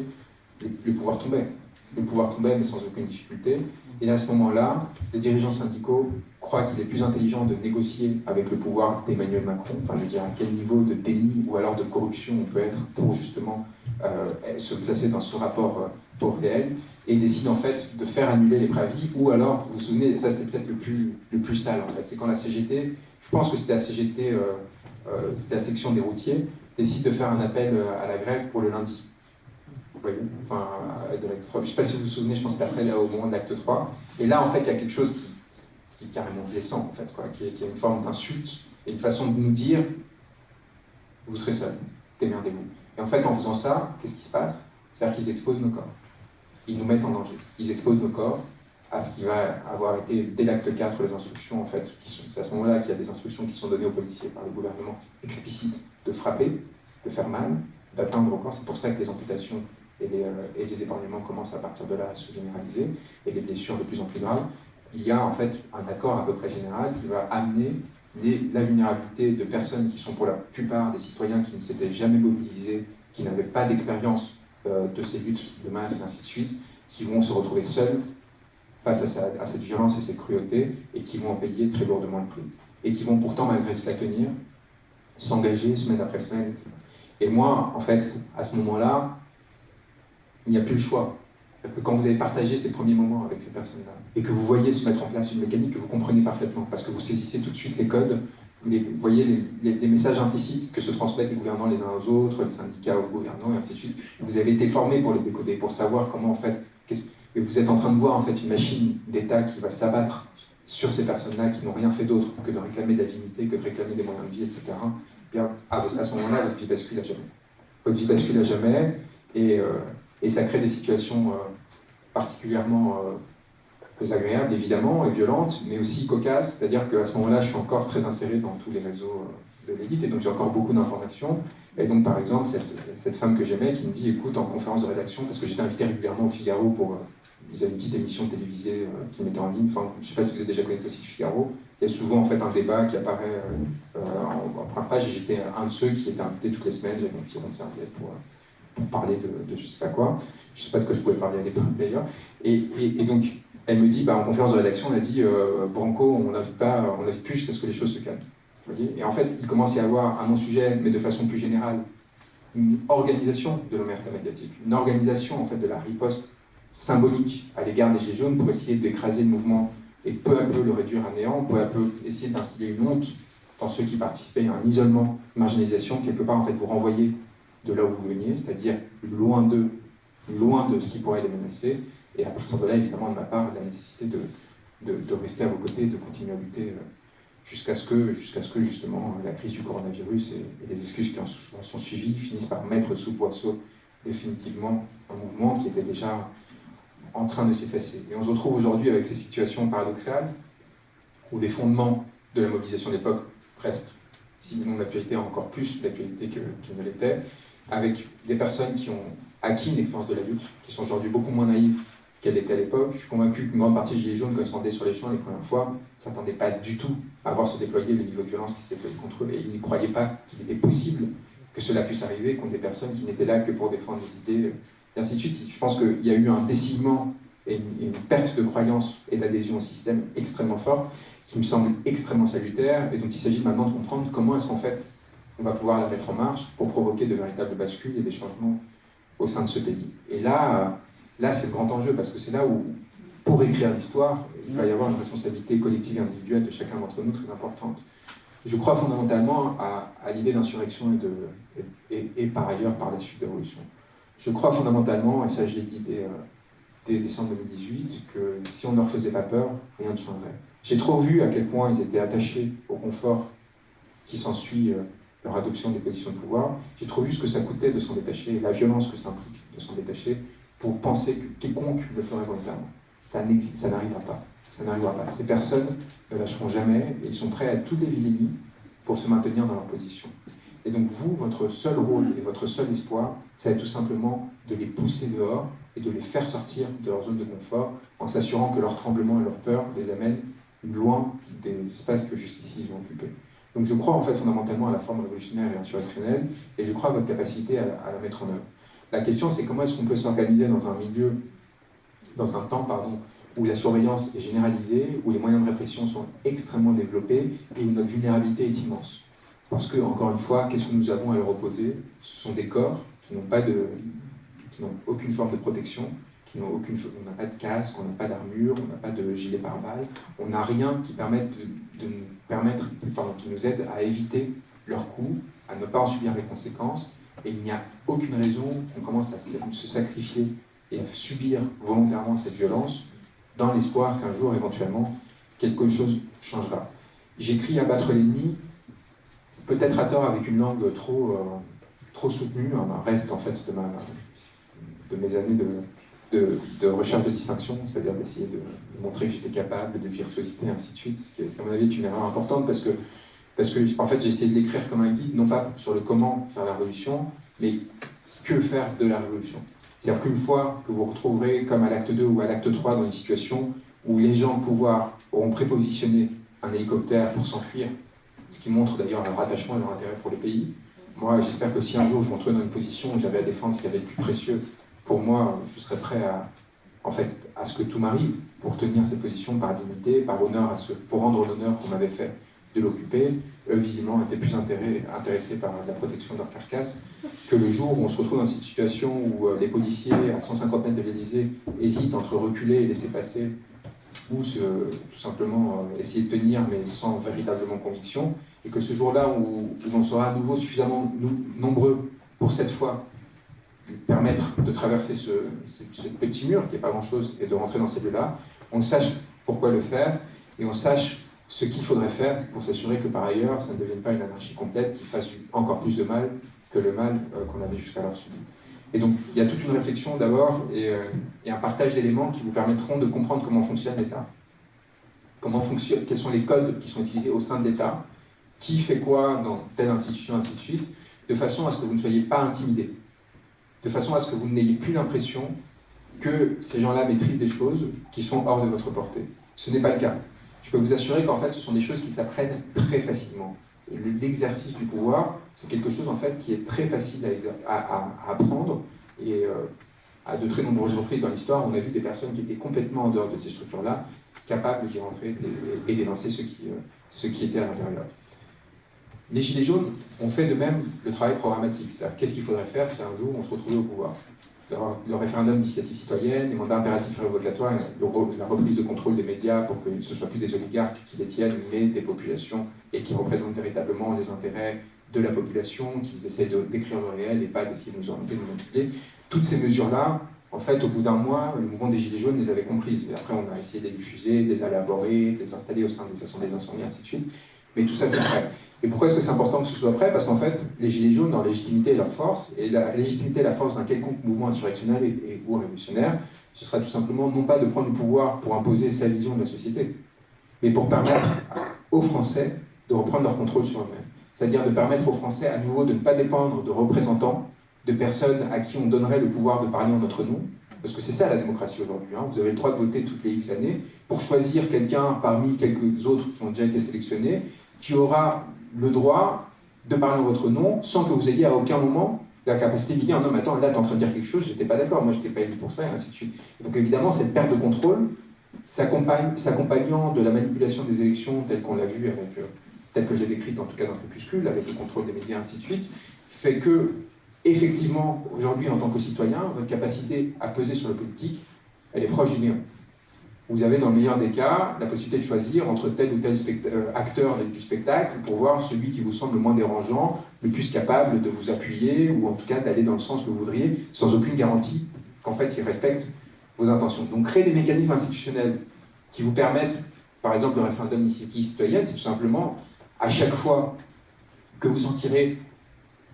le, pouvoir tombait. Le pouvoir tombait, mais sans aucune difficulté. Et à ce moment-là, les dirigeants syndicaux croient qu'il est plus intelligent de négocier avec le pouvoir d'Emmanuel Macron. Enfin, je veux dire, à quel niveau de déni ou alors de corruption on peut être pour justement euh, se placer dans ce rapport euh, pour réel et décide en fait de faire annuler les préavis ou alors, vous vous souvenez, ça c'était peut-être le plus, le plus sale en fait, c'est quand la CGT, je pense que c'était la CGT, euh, c'était la section des routiers, décide de faire un appel à la grève pour le lundi. Enfin, de Je ne sais pas si vous vous souvenez, je pense que c'était après au moment de l'acte 3. Et là, en fait, il y a quelque chose qui, qui est carrément blessant, en fait, quoi, qui, est, qui est une forme d'insulte et une façon de nous dire vous serez seul, démerdez-vous. Et en fait, en faisant ça, qu'est-ce qui se passe? C'est-à-dire qu'ils exposent nos corps. Ils nous mettent en danger. Ils exposent nos corps à ce qui va avoir été, dès l'acte 4, les instructions, en fait, c'est à ce moment-là qu'il y a des instructions qui sont données aux policiers par le gouvernement explicites de frapper, de faire mal, d'atteindre corps. C'est pour ça que les amputations et les, euh, épargnements commencent à partir de là à se généraliser, et les blessures de plus en plus graves. Il y a en fait un accord à peu près général qui va amener la vulnérabilité de personnes qui sont pour la plupart des citoyens qui ne s'étaient jamais mobilisés, qui n'avaient pas d'expérience euh, de ces luttes de masse et ainsi de suite, qui vont se retrouver seuls face à, cette violence et cette cruauté, et qui vont en payer très lourdement le prix. Et qui vont pourtant, malgré cela, tenir, s'engager semaine après semaine, etc. Et moi, en fait, à ce moment-là, il n'y a plus le choix. Que quand vous avez partagé ces premiers moments avec ces personnes-là, et que vous voyez se mettre en place une mécanique que vous comprenez parfaitement, parce que vous saisissez tout de suite les codes, vous voyez les, messages implicites que se transmettent les gouvernants les uns aux autres, les syndicats aux gouvernants, et ainsi de suite. Vous avez été formé pour les décoder, pour savoir comment, en fait, et vous êtes en train de voir en fait une machine d'État qui va s'abattre sur ces personnes-là qui n'ont rien fait d'autre que de réclamer de la dignité, que de réclamer des moyens de vie, etc. Bien, à, ce moment-là, votre vie bascule à jamais. Votre vie bascule à jamais, et, euh, et ça crée des situations euh, particulièrement euh, désagréables, évidemment, et violentes, mais aussi cocasses. C'est-à-dire qu'à ce moment-là, je suis encore très inséré dans tous les réseaux de l'élite, et donc j'ai encore beaucoup d'informations. Et donc, par exemple, cette, cette femme que j'aimais qui me dit, écoute, en conférence de rédaction, parce que j'étais invité régulièrement au Figaro pour... ils avaient une petite émission télévisée qui mettait en ligne. Enfin, je ne sais pas si vous êtes déjà connecté aussi au Figaro. Il y a souvent en fait un débat qui apparaît en, en première page. J'étais un de ceux qui était invité toutes les semaines. J'avais mon petit rond de serviette pour, pour parler de, je sais pas quoi. Je sais pas de quoi je pouvais parler à l'époque d'ailleurs. Et, donc, elle me dit, bah, en conférence de rédaction, elle a dit, euh, Branco, on n'a pas, on plus jusqu'à ce que les choses se calment. et en fait, il commence à y avoir un non-sujet, mais de façon plus générale, une organisation de l'omerta médiatique, une organisation en fait de la riposte symbolique à l'égard des Gilets jaunes pour essayer d'écraser le mouvement. Et peu à peu le réduire à néant, peu à peu essayer d'instiller une honte dans ceux qui participaient à un isolement, marginalisation, quelque part en fait vous renvoyer de là où vous veniez, c'est-à-dire loin d'eux, loin de ce qui pourrait les menacer, et à partir de là, évidemment, de ma part, la nécessité de, de, rester à vos côtés, de continuer à lutter euh, jusqu'à ce, que, ce que, justement, la crise du coronavirus et, les excuses qui en sont suivies finissent par mettre sous poisson définitivement un mouvement qui était déjà en train de s'effacer. Et on se retrouve aujourd'hui avec ces situations paradoxales où les fondements de la mobilisation d'époque restent, sinon d'actualité encore plus d'actualité qu'ils ne l'étaient, avec des personnes qui ont acquis une expérience de la lutte, qui sont aujourd'hui beaucoup moins naïves qu'elles l'étaient à l'époque. Je suis convaincu qu'une grande partie des Gilets jaunes, quand ils sont sur les champs les premières fois, ne s'attendaient pas du tout à voir se déployer le niveau de violence qui s'était déployé contre eux, et ils ne croyaient pas qu'il était possible que cela puisse arriver contre des personnes qui n'étaient là que pour défendre des idées, et ainsi de suite. Je pense qu'il y a eu un déciment et une, perte de croyance et d'adhésion au système extrêmement fort, qui me semble extrêmement salutaire, et dont il s'agit maintenant de comprendre comment est-ce qu'en fait on va pouvoir la mettre en marche pour provoquer de véritables bascules et des changements au sein de ce pays. Et là, là c'est le grand enjeu, parce que c'est là où, pour écrire l'histoire, il va y avoir une responsabilité collective et individuelle de chacun d'entre nous très importante. Je crois fondamentalement à, l'idée d'insurrection et, et, par ailleurs par la suite de révolution. Je crois fondamentalement, et ça je l'ai dit dès, euh, décembre 2018, que si on ne leur faisait pas peur, rien ne changerait. J'ai trop vu à quel point ils étaient attachés au confort qui s'ensuit euh, leur adoption des positions de pouvoir. J'ai trop vu ce que ça coûtait de s'en détacher, la violence que ça implique de s'en détacher, pour penser que quiconque le ferait volontairement. Ça n'arrivera pas. Ça n'arrivera pas. Ces personnes ne lâcheront jamais et ils sont prêts à toutes les vilainies pour se maintenir dans leur position. Et donc vous, votre seul rôle et votre seul espoir, c'est tout simplement de les pousser dehors, et de les faire sortir de leur zone de confort en s'assurant que leur tremblement et leur peur les amènent loin des espaces que jusqu'ici ils ont occupés. Donc je crois en fait fondamentalement à la forme révolutionnaire et insurrectionnelle, et je crois à votre capacité à, la mettre en œuvre. La question c'est comment est-ce qu'on peut s'organiser dans un milieu, dans un temps, pardon, où la surveillance est généralisée, où les moyens de répression sont extrêmement développés, et où notre vulnérabilité est immense. Parce que, encore une fois, qu'est-ce que nous avons à leur opposer? Ce sont des corps qui n'ont pas de, qui n'ont aucune forme de protection, qui n'ont aucune, on n'a pas de casque, on n'a pas d'armure, on n'a pas de gilet pare-balles, on n'a rien qui permette de, nous permettre, qui nous aide à éviter leurs coups, à ne pas en subir les conséquences, et il n'y a aucune raison qu'on commence à se sacrifier et à subir volontairement cette violence dans l'espoir qu'un jour, éventuellement, quelque chose changera. J'écris à battre l'ennemi, peut-être à tort avec une langue trop, euh, trop soutenue, un reste en fait de, ma, de mes années de, recherche de distinction, c'est-à-dire d'essayer de, montrer que j'étais capable, de virtuosité, et ainsi de suite, ce qui, à mon avis, est une erreur importante parce que, parce que en fait, j'ai essayé de l'écrire comme un guide, non pas sur le comment faire la révolution, mais que faire de la révolution. C'est-à-dire qu'une fois que vous retrouverez, comme à l'acte 2 ou à l'acte 3, dans une situation où les gens au pouvoir auront prépositionné un hélicoptère pour s'enfuir, ce qui montre d'ailleurs leur attachement et leur intérêt pour le pays. Moi, j'espère que si un jour je me retrouve dans une position où j'avais à défendre ce qui avait le plus précieux, pour moi, je serais prêt à, en fait, à ce que tout m'arrive pour tenir cette position par dignité, par honneur, pour rendre l'honneur qu'on m'avait fait de l'occuper. Eux, visiblement, étaient plus intéressés par la protection de leur carcasse que le jour où on se retrouve dans cette situation où euh, les policiers, à 150 mètres de l'Élysée, hésitent entre reculer et laisser passer ou tout simplement euh, essayer de tenir mais sans véritablement conviction, et que ce jour-là où, on sera à nouveau suffisamment nombreux pour cette fois permettre de traverser ce, petit mur, qui n'est pas grand-chose, et de rentrer dans ces lieux-là, on sache pourquoi le faire, et on sache ce qu'il faudrait faire pour s'assurer que par ailleurs, ça ne devienne pas une anarchie complète qui fasse encore plus de mal que le mal euh, qu'on avait jusqu'alors subi. Et donc, il y a toute une réflexion d'abord euh, et, un partage d'éléments qui vous permettront de comprendre comment fonctionne l'État. Comment fonctionne, quels sont les codes qui sont utilisés au sein de l'État, qui fait quoi dans telle institution, ainsi de suite, de façon à ce que vous ne soyez pas intimidé, de façon à ce que vous n'ayez plus l'impression que ces gens-là maîtrisent des choses qui sont hors de votre portée. Ce n'est pas le cas. Je peux vous assurer qu'en fait, ce sont des choses qui s'apprennent très facilement l'exercice du pouvoir, c'est quelque chose en fait qui est très facile à, apprendre et euh, à de très nombreuses reprises dans l'histoire, on a vu des personnes qui étaient complètement en dehors de ces structures-là, capables d'y rentrer et, d'évincer ceux qui, euh, étaient à l'intérieur. Les Gilets jaunes ont fait de même le travail programmatique. Qu'est-ce qu'il faudrait faire si un jour on se retrouvait au pouvoir? Le référendum d'initiative citoyenne, les mandats impératifs et révocatoires, la reprise de contrôle des médias pour que ce ne soit plus des oligarques qui détiennent, mais des populations et qui représentent véritablement les intérêts de la population, qui essaient de décrire le réel et pas d'essayer de nous orienter, de nous manipuler. Toutes ces mesures-là, en fait, au bout d'un mois, le mouvement des Gilets jaunes les avait comprises. Et après, on a essayé de les diffuser, de les élaborer, de les installer au sein des assemblées incendies, ainsi de suite. Mais tout ça, c'est vrai. Et pourquoi est-ce que c'est important que ce soit prêt? Parce qu'en fait, les Gilets jaunes, leur légitimité et leur force, et la légitimité et la force d'un quelconque mouvement insurrectionnel et, ou révolutionnaire, ce sera tout simplement non pas de prendre le pouvoir pour imposer sa vision de la société, mais pour permettre aux Français de reprendre leur contrôle sur eux-mêmes. C'est-à-dire de permettre aux Français à nouveau de ne pas dépendre de représentants, de personnes à qui on donnerait le pouvoir de parler en notre nom, parce que c'est ça la démocratie aujourd'hui. Hein. Vous avez le droit de voter toutes les X années pour choisir quelqu'un parmi quelques autres qui ont déjà été sélectionnés, qui aura le droit de parler en votre nom sans que vous ayez à aucun moment la capacité de dire non mais attends là tu es en train de dire quelque chose, j'étais pas d'accord, moi je n'étais pas élu pour ça et ainsi de suite. Donc évidemment cette perte de contrôle s'accompagnant de la manipulation des élections telle qu'on l'a vu avec, euh, telle que j'ai décrite en tout cas dans Crépuscule, avec le contrôle des médias ainsi de suite, fait que effectivement aujourd'hui en tant que citoyen, votre capacité à peser sur le politique, elle est proche du néant vous avez dans le meilleur des cas la possibilité de choisir entre tel ou tel euh, acteur du spectacle pour voir celui qui vous semble le moins dérangeant, le plus capable de vous appuyer ou en tout cas d'aller dans le sens que vous voudriez sans aucune garantie qu'en fait il respecte vos intentions. Donc créer des mécanismes institutionnels qui vous permettent, par exemple le référendum d'initiative citoyenne, c'est tout simplement à chaque fois que vous sentirez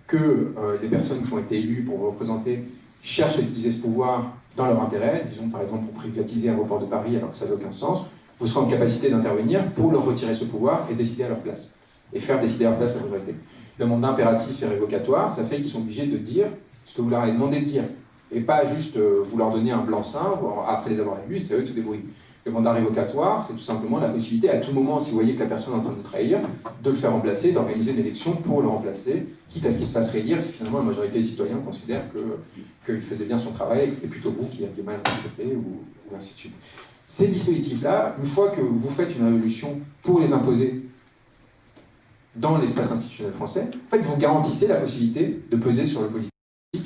que euh, les personnes qui ont été élues pour vous représenter cherchent à utiliser ce pouvoir dans leur intérêt, disons par exemple pour privatiser un l'aéroport de Paris alors que ça n'a aucun sens, vous serez en capacité d'intervenir pour leur retirer ce pouvoir et décider à leur place, et faire décider à leur place la majorité. Le mandat impératif et révocatoire, ça fait qu'ils sont obligés de dire ce que vous leur avez demandé de dire, et pas juste euh, vous leur donner un blanc-seing après les avoir élus, c'est eux qui débrouillent. Le mandat révocatoire, c'est tout simplement la possibilité, à tout moment, si vous voyez que la personne est en train de trahir, de le faire remplacer, d'organiser une élection pour le remplacer, quitte à ce qu'il se fasse réélire si finalement la majorité des citoyens considèrent qu'il faisait bien son travail et que c'était plutôt vous qui aviez mal interprété, ou, ou ainsi de suite. Ces dispositifs-là, une fois que vous faites une révolution pour les imposer dans l'espace institutionnel français, en fait, vous garantissez la possibilité de peser sur le politique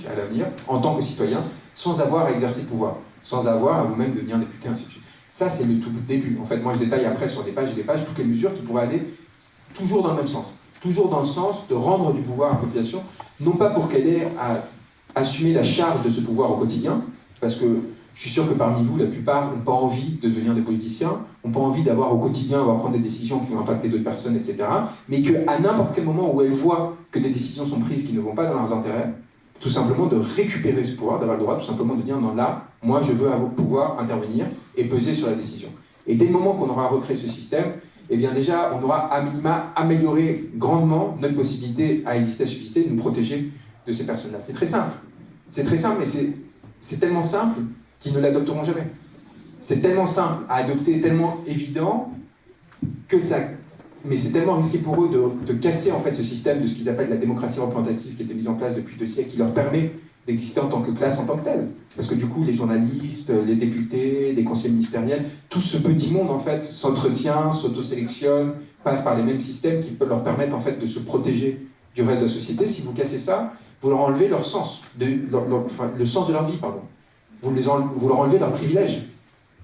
à l'avenir, en tant que citoyen, sans avoir à exercer le pouvoir, sans avoir à vous-même devenir député, ainsi de suite. Ça, c'est le tout début. En fait, moi, je détaille après sur des pages et des pages toutes les mesures qui pourraient aller toujours dans le même sens. Toujours dans le sens de rendre du pouvoir à la population, non pas pour qu'elle ait à assumer la charge de ce pouvoir au quotidien, parce que je suis sûr que parmi vous, la plupart n'ont pas envie de devenir des politiciens, n'ont pas envie d'avoir au quotidien, à prendre des décisions qui vont impacter d'autres personnes, etc. Mais qu'à n'importe quel moment où elles voient que des décisions sont prises qui ne vont pas dans leurs intérêts, tout simplement de récupérer ce pouvoir, d'avoir le droit tout simplement de dire non là, moi je veux pouvoir intervenir et peser sur la décision. Et dès le moment qu'on aura recréé ce système, eh bien déjà on aura à minima amélioré grandement notre possibilité à exister, à subsister, de nous protéger de ces personnes-là. C'est très simple. C'est très simple, mais c'est tellement simple qu'ils ne l'adopteront jamais. C'est tellement simple à adopter, tellement évident, que ça... Mais c'est tellement risqué pour eux de, casser en fait ce système de ce qu'ils appellent la démocratie représentative qui a été mise en place depuis deux siècles, qui leur permet d'exister en tant que classe, en tant que telle. Parce que du coup, les journalistes, les députés, les conseillers ministériels, tout ce petit monde en fait s'entretient, s'auto-sélectionne, passe par les mêmes systèmes qui peuvent leur permettre en fait de se protéger du reste de la société. Si vous cassez ça, vous leur enlevez leur sens, de, le sens de leur vie, pardon vous, les vous leur enlevez leurs privilèges.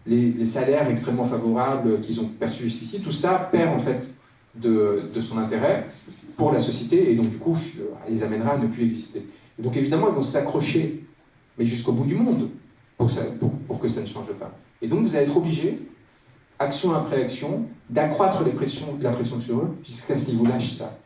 Les, salaires extrêmement favorables qu'ils ont perçus jusqu'ici, tout ça perd en fait de, son intérêt pour la société et donc du coup les amènera à ne plus exister. Donc évidemment ils vont s'accrocher, mais jusqu'au bout du monde, pour, que ça ne change pas. Et donc vous allez être obligé, action après action, d'accroître la pression sur eux jusqu'à ce qu'ils vous lâchent ça,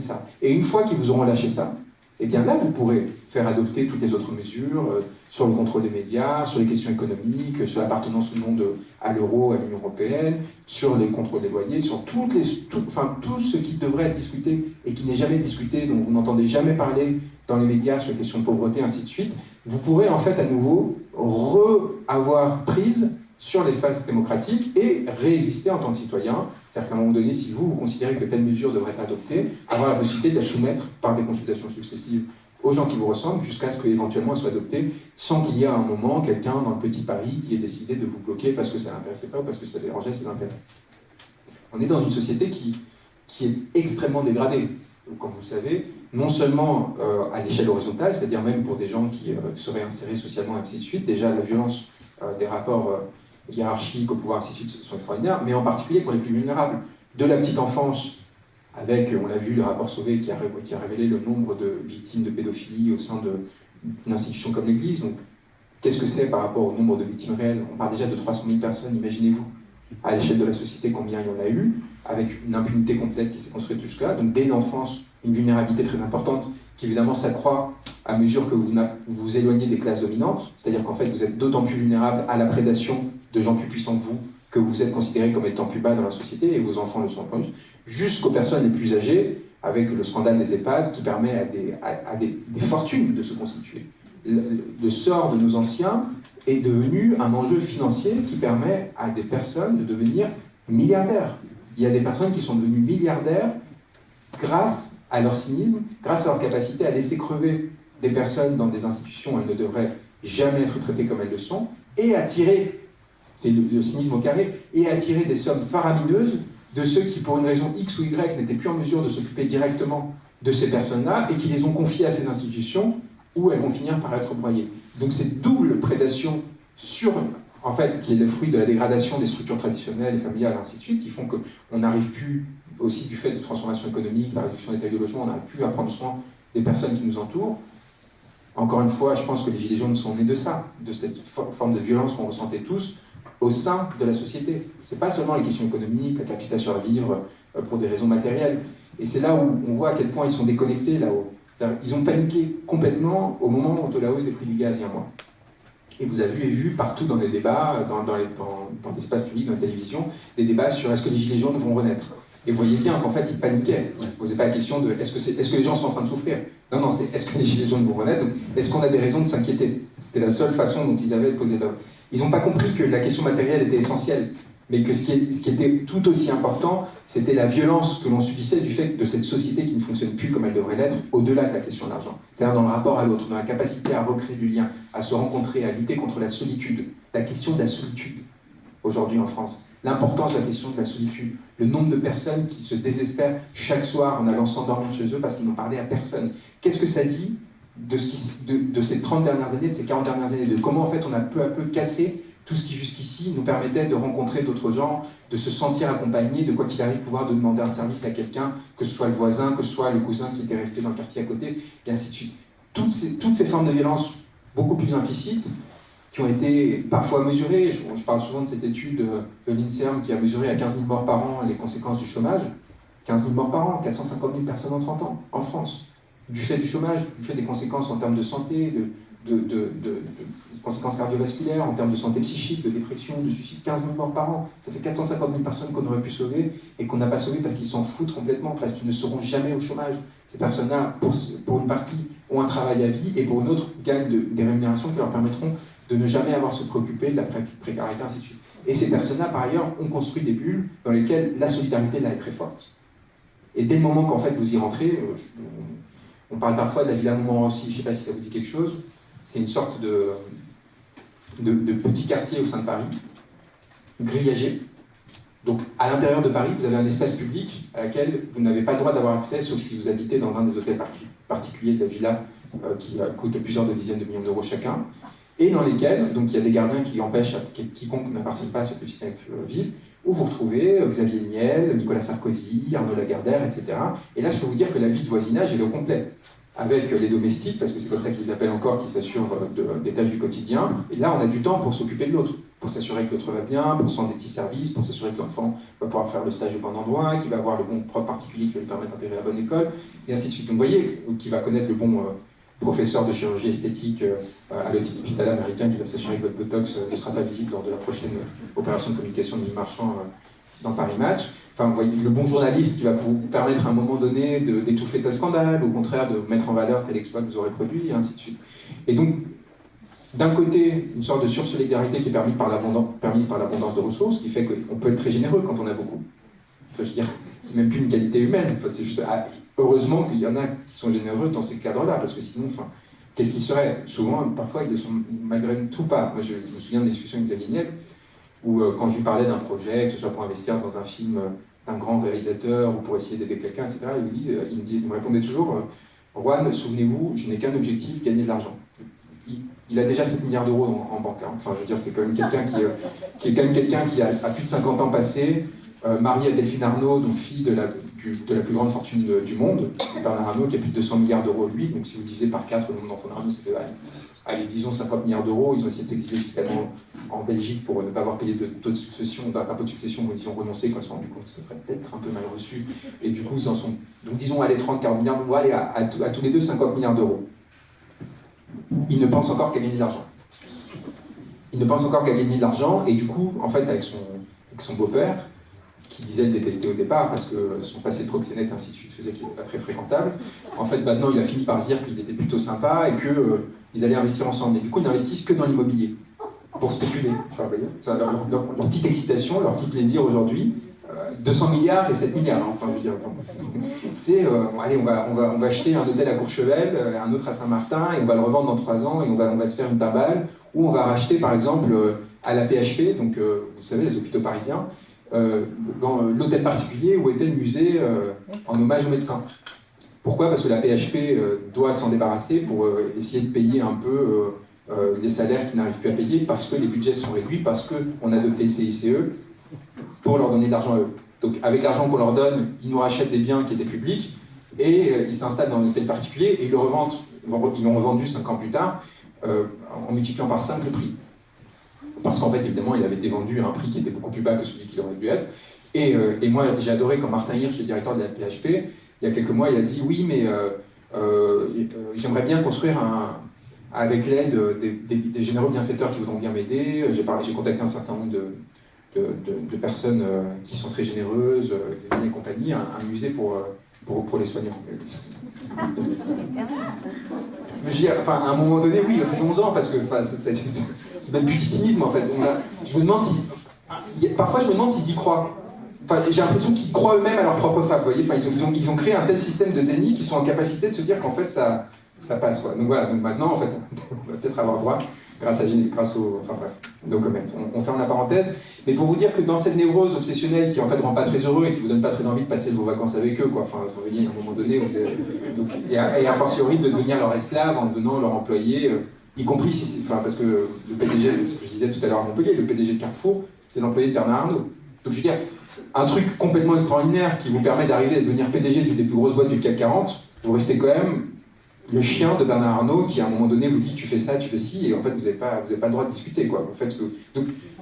ça. Et une fois qu'ils vous auront lâché ça, eh bien là, vous pourrez faire adopter toutes les autres mesures euh, sur le contrôle des médias, sur les questions économiques, sur l'appartenance ou non à l'euro, à l'Union européenne, sur les contrôles des loyers, sur toutes les, enfin, tout ce qui devrait être discuté et qui n'est jamais discuté, dont vous n'entendez jamais parler dans les médias sur les questions de pauvreté, ainsi de suite, vous pourrez en fait à nouveau re-avoir prise sur l'espace démocratique et réexister en tant que citoyen. C'est-à-dire qu'à un moment donné, si vous, vous considérez que telle mesure devrait être adoptée, avoir la possibilité de la soumettre par des consultations successives aux gens qui vous ressemblent jusqu'à ce qu'éventuellement elle soit adoptée sans qu'il y ait à un moment quelqu'un dans le petit Paris qui ait décidé de vous bloquer parce que ça l'intéressait pas ou parce que ça dérangeait ses intérêts. On est dans une société qui, qui est extrêmement dégradée, comme vous le savez, non seulement euh, à l'échelle horizontale, c'est-à-dire même pour des gens qui euh, seraient insérés socialement, ainsi de suite, déjà la violence euh, des rapports hiérarchiques au pouvoir, ainsi de suite, sont extraordinaires, mais en particulier pour les plus vulnérables. De la petite enfance, avec, on l'a vu, le rapport Sauvé qui a, qui a, révélé le nombre de victimes de pédophilie au sein d'une institution comme l'Église. Donc, qu'est-ce que c'est par rapport au nombre de victimes réelles? On parle déjà de 300 000 personnes, imaginez-vous, à l'échelle de la société, combien il y en a eu, avec une impunité complète qui s'est construite jusque-là. Donc, dès l'enfance, une vulnérabilité très importante qui évidemment s'accroît à mesure que vous vous éloignez des classes dominantes, c'est-à-dire qu'en fait vous êtes d'autant plus vulnérable à la prédation de gens plus puissants que vous, que vous êtes considéré comme étant plus bas dans la société, et vos enfants le sont plus, jusqu'aux personnes les plus âgées, avec le scandale des EHPAD qui permet à des, à, des, fortunes de se constituer. Le, sort de nos anciens est devenu un enjeu financier qui permet à des personnes de devenir milliardaires. Il y a des personnes qui sont devenues milliardaires grâce à leur cynisme, grâce à leur capacité à laisser crever des personnes dans des institutions où elles ne devraient jamais être traitées comme elles le sont, et à tirer c'est le, cynisme au carré, et attirer des sommes faramineuses de ceux qui, pour une raison X ou Y, n'étaient plus en mesure de s'occuper directement de ces personnes-là, et qui les ont confiées à ces institutions, où elles vont finir par être broyées. Donc cette double prédation sur, en fait, qui est le fruit de la dégradation des structures traditionnelles et familiales, et ainsi de suite, qui font qu'on n'arrive plus, aussi du fait de transformation économique, la réduction des tailles de logement, on n'arrive plus à prendre soin des personnes qui nous entourent. Encore une fois, je pense que les Gilets jaunes sont nés de ça, de cette forme de violence qu'on ressentait tous, au sein de la société. Ce n'est pas seulement les questions économiques, la capacité à survivre euh, pour des raisons matérielles. Et c'est là où on voit à quel point ils sont déconnectés là-haut. Ils ont paniqué complètement au moment de la hausse des prix du gaz il y a un. Et vous avez vu et vu partout dans les débats, dans, l'espace public, dans la télévision, des débats sur est-ce que les gilets jaunes vont renaître. Et vous voyez bien qu'en fait, ils paniquaient. Ils ne posaient pas la question de est-ce que, que les gens sont en train de souffrir Non, non, c'est est-ce que les gilets jaunes vont renaître Est-ce qu'on a des raisons de s'inquiéter? C'était la seule façon dont ils avaient poser leur... Ils n'ont pas compris que la question matérielle était essentielle, mais que ce qui, était tout aussi important, c'était la violence que l'on subissait du fait de cette société qui ne fonctionne plus comme elle devrait l'être, au-delà de la question d'argent. C'est-à-dire dans le rapport à l'autre, dans la capacité à recréer du lien, à se rencontrer, à lutter contre la solitude. La question de la solitude, aujourd'hui en France. L'importance de la question de la solitude. Le nombre de personnes qui se désespèrent chaque soir en allant s'endormir chez eux parce qu'ils n'ont parlé à personne. Qu'est-ce que ça dit de, ces 30 dernières années, de ces 40 dernières années, de comment en fait on a peu à peu cassé tout ce qui jusqu'ici nous permettait de rencontrer d'autres gens, de se sentir accompagné, de quoi qu'il arrive pouvoir de demander un service à quelqu'un, que ce soit le voisin, que ce soit le cousin qui était resté dans le quartier à côté, et ainsi de suite. Toutes ces, formes de violence beaucoup plus implicites, qui ont été parfois mesurées, je, je parle souvent de cette étude de l'INSERM qui a mesuré à 15 000 morts par an les conséquences du chômage, 15 000 morts par an, 450 000 personnes en 30 ans, en France du fait du chômage, du fait des conséquences en termes de santé, de, conséquences cardiovasculaires, en termes de santé psychique, de dépression, de suicide, 15 000 morts par an. Ça fait 450 000 personnes qu'on aurait pu sauver et qu'on n'a pas sauvé parce qu'ils s'en foutent complètement, parce qu'ils ne seront jamais au chômage. Ces personnes-là, pour, une partie, ont un travail à vie et pour une autre, gagnent des rémunérations qui leur permettront de ne jamais avoir à se préoccuper de la précarité, ainsi de suite. Et ces personnes-là, par ailleurs, ont construit des bulles dans lesquelles la solidarité là est très forte. Et dès le moment qu'en fait vous y rentrez, je, on parle parfois de la Villa Montmorency, je ne sais pas si ça vous dit quelque chose. C'est une sorte de, de, petit quartier au sein de Paris, grillagé. Donc à l'intérieur de Paris, vous avez un espace public à laquelle vous n'avez pas le droit d'avoir accès, sauf si vous habitez dans un des hôtels particuliers de la villa euh, qui coûte plusieurs dizaines de millions d'euros chacun, et dans lesquels donc, il y a des gardiens qui empêchent quiconque n'appartient pas à ce petit ville où vous retrouvez euh, Xavier Niel, Nicolas Sarkozy, Arnaud Lagardère, etc. Et là, je peux vous dire que la vie de voisinage, est au complet. Avec les domestiques, parce que c'est comme ça qu'ils appellent encore, qui s'assurent euh, des tâches du quotidien. Et là, on a du temps pour s'occuper de l'autre, pour s'assurer que l'autre va bien, pour soigner des petits services, pour s'assurer que l'enfant va pouvoir faire le stage au bon endroit, qu'il va avoir le bon prof particulier qui va lui permettre d'intégrer la bonne école, et ainsi de suite. Donc vous voyez, qui va connaître le bon, euh, professeur de chirurgie esthétique euh, à l'hôpital américain qui va s'assurer que votre Botox euh, ne sera pas visible lors de la prochaine opération de communication de Mille Marchand euh, dans Paris Match. Enfin, vous voyez, le bon journaliste qui va vous permettre à un moment donné d'étouffer tel scandale, au contraire de mettre en valeur tel exploit que vous aurez produit, et ainsi de suite. Et donc, d'un côté, une sorte de sursolidarité qui est permise par l'abondance de ressources, qui fait qu'on peut être très généreux quand on a beaucoup. Enfin, je veux dire, c'est même plus une qualité humaine, ah, heureusement qu'il y en a qui sont généreux dans ces cadres-là, parce que sinon, enfin, qu'est-ce qu'ils seraient Souvent, parfois, ils ne sont malgré tout pas. Moi, je, me souviens de discussions avec Xavier Niel, où euh, quand je lui parlais d'un projet, que ce soit pour investir dans un film euh, d'un grand réalisateur ou pour essayer d'aider quelqu'un, etc., il me, euh, il, me il me répondait toujours Juan, souvenez-vous, je n'ai qu'un objectif, gagner de l'argent. Il, a déjà 7 milliards d'euros en, banque. Hein. Enfin, je veux dire, c'est quand même quelqu'un qui, qui, est quand même quelqu'un qui a, a, plus de 50 ans passé, marié à Delphine Arnaud, donc fille de la, de la plus grande fortune du monde, Bernard Arnault, qui a plus de 200 milliards d'euros lui. Donc si vous divisez par 4 le nombre d'enfants d'Arnault, ça fait, allez, disons 50 milliards d'euros. Ils ont essayé de s'exiler fiscalement en Belgique pour ne pas avoir payé de taux de succession, d'un peu de succession, où ils ont renoncé quand ils se sont compte que ça serait peut-être un peu mal reçu. Et du coup, ils en sont, donc disons, allez, 30, 40 milliards, d'euros, allez, à, tous les deux, 50 milliards d'euros. Ils ne pensent encore qu'à gagner de l'argent. Ils ne pensent encore qu'à gagner de l'argent, et du coup, en fait, avec son beau-père, qui disait le détester au départ parce que son passé de proxénète ainsi de suite faisait qu'il n'était pas très fréquentable. En fait, maintenant, il a fini par dire qu'il était plutôt sympa et qu'ils euh, allaient investir ensemble. Et du coup, ils n'investissent que dans l'immobilier pour spéculer. Enfin, leur, leur, leur, leur, petite excitation, leur petit plaisir aujourd'hui, 200 euh, milliards et 7 milliards. Hein, enfin, je veux dire, c'est, euh, allez, on va, on, va, on va acheter un hôtel à Courchevel, un autre à Saint-Martin, et on va le revendre dans 3 ans, et on va, on va se faire une tabale, ou on va racheter, par exemple, à la PHP, donc vous savez, les hôpitaux parisiens, euh, dans l'hôtel particulier où était le musée euh, en hommage aux médecins. Pourquoi? Parce que la PHP euh, doit s'en débarrasser pour essayer de payer un peu les salaires qui n'arrivent plus à payer, parce que les budgets sont réduits, parce qu'on a adopté le CICE pour leur donner de l'argent à eux. Donc avec l'argent qu'on leur donne, ils nous rachètent des biens qui étaient publics, et ils s'installent dans un hôtel particulier, et ils le revendent, ils l'ont revendu 5 ans plus tard, en multipliant par 5 le prix parce qu'en fait, évidemment, il avait été vendu à un prix qui était beaucoup plus bas que celui qu'il aurait dû être. Et, euh, moi, j'ai adoré quand Martin Hirsch, le directeur de la PHP, il y a quelques mois, il a dit oui, mais euh, euh, j'aimerais bien construire un, avec l'aide des, des, généraux bienfaiteurs qui voudront bien m'aider. J'ai contacté un certain nombre de, personnes qui sont très généreuses, et compagnie, un, musée pour, pour, pour les soignants. je veux dire, enfin, à un moment donné, oui, 11 ans, parce que c'est même plus du cynisme en fait. je me demande. Parfois, je me demande s'ils y croient. Enfin, j'ai l'impression qu'ils croient eux-mêmes à leur propre fable, vous voyez enfin, ils, ont, ils, ont, ils, ont, créé un tel système de déni qu'ils sont en capacité de se dire qu'en fait ça, ça passe. Quoi. Donc voilà, donc maintenant, en fait, on va peut-être avoir droit grâce, à, grâce au. Enfin bref, no comment. On, ferme la parenthèse. Mais pour vous dire que dans cette névrose obsessionnelle qui en fait rend pas très heureux et qui vous donne pas très envie de passer vos vacances avec eux, quoi. Enfin, vous voyez, à un moment donné, vous avez, donc, et, a, et a de devenir leur esclave en devenant leur employé, euh, y compris si c'est. Enfin, parce que le PDG, ce que je disais tout à l'heure à Montpellier, le PDG de Carrefour, c'est l'employé de Bernard Arnault. Donc je veux dire, un truc complètement extraordinaire qui vous permet d'arriver à devenir PDG d'une des plus grosses boîtes du CAC 40, vous restez quand même le chien de Bernard Arnault qui à un moment donné vous dit tu fais ça, tu fais ci, et en fait vous n'avez pas, pas le droit de discuter. Quoi. Vous faites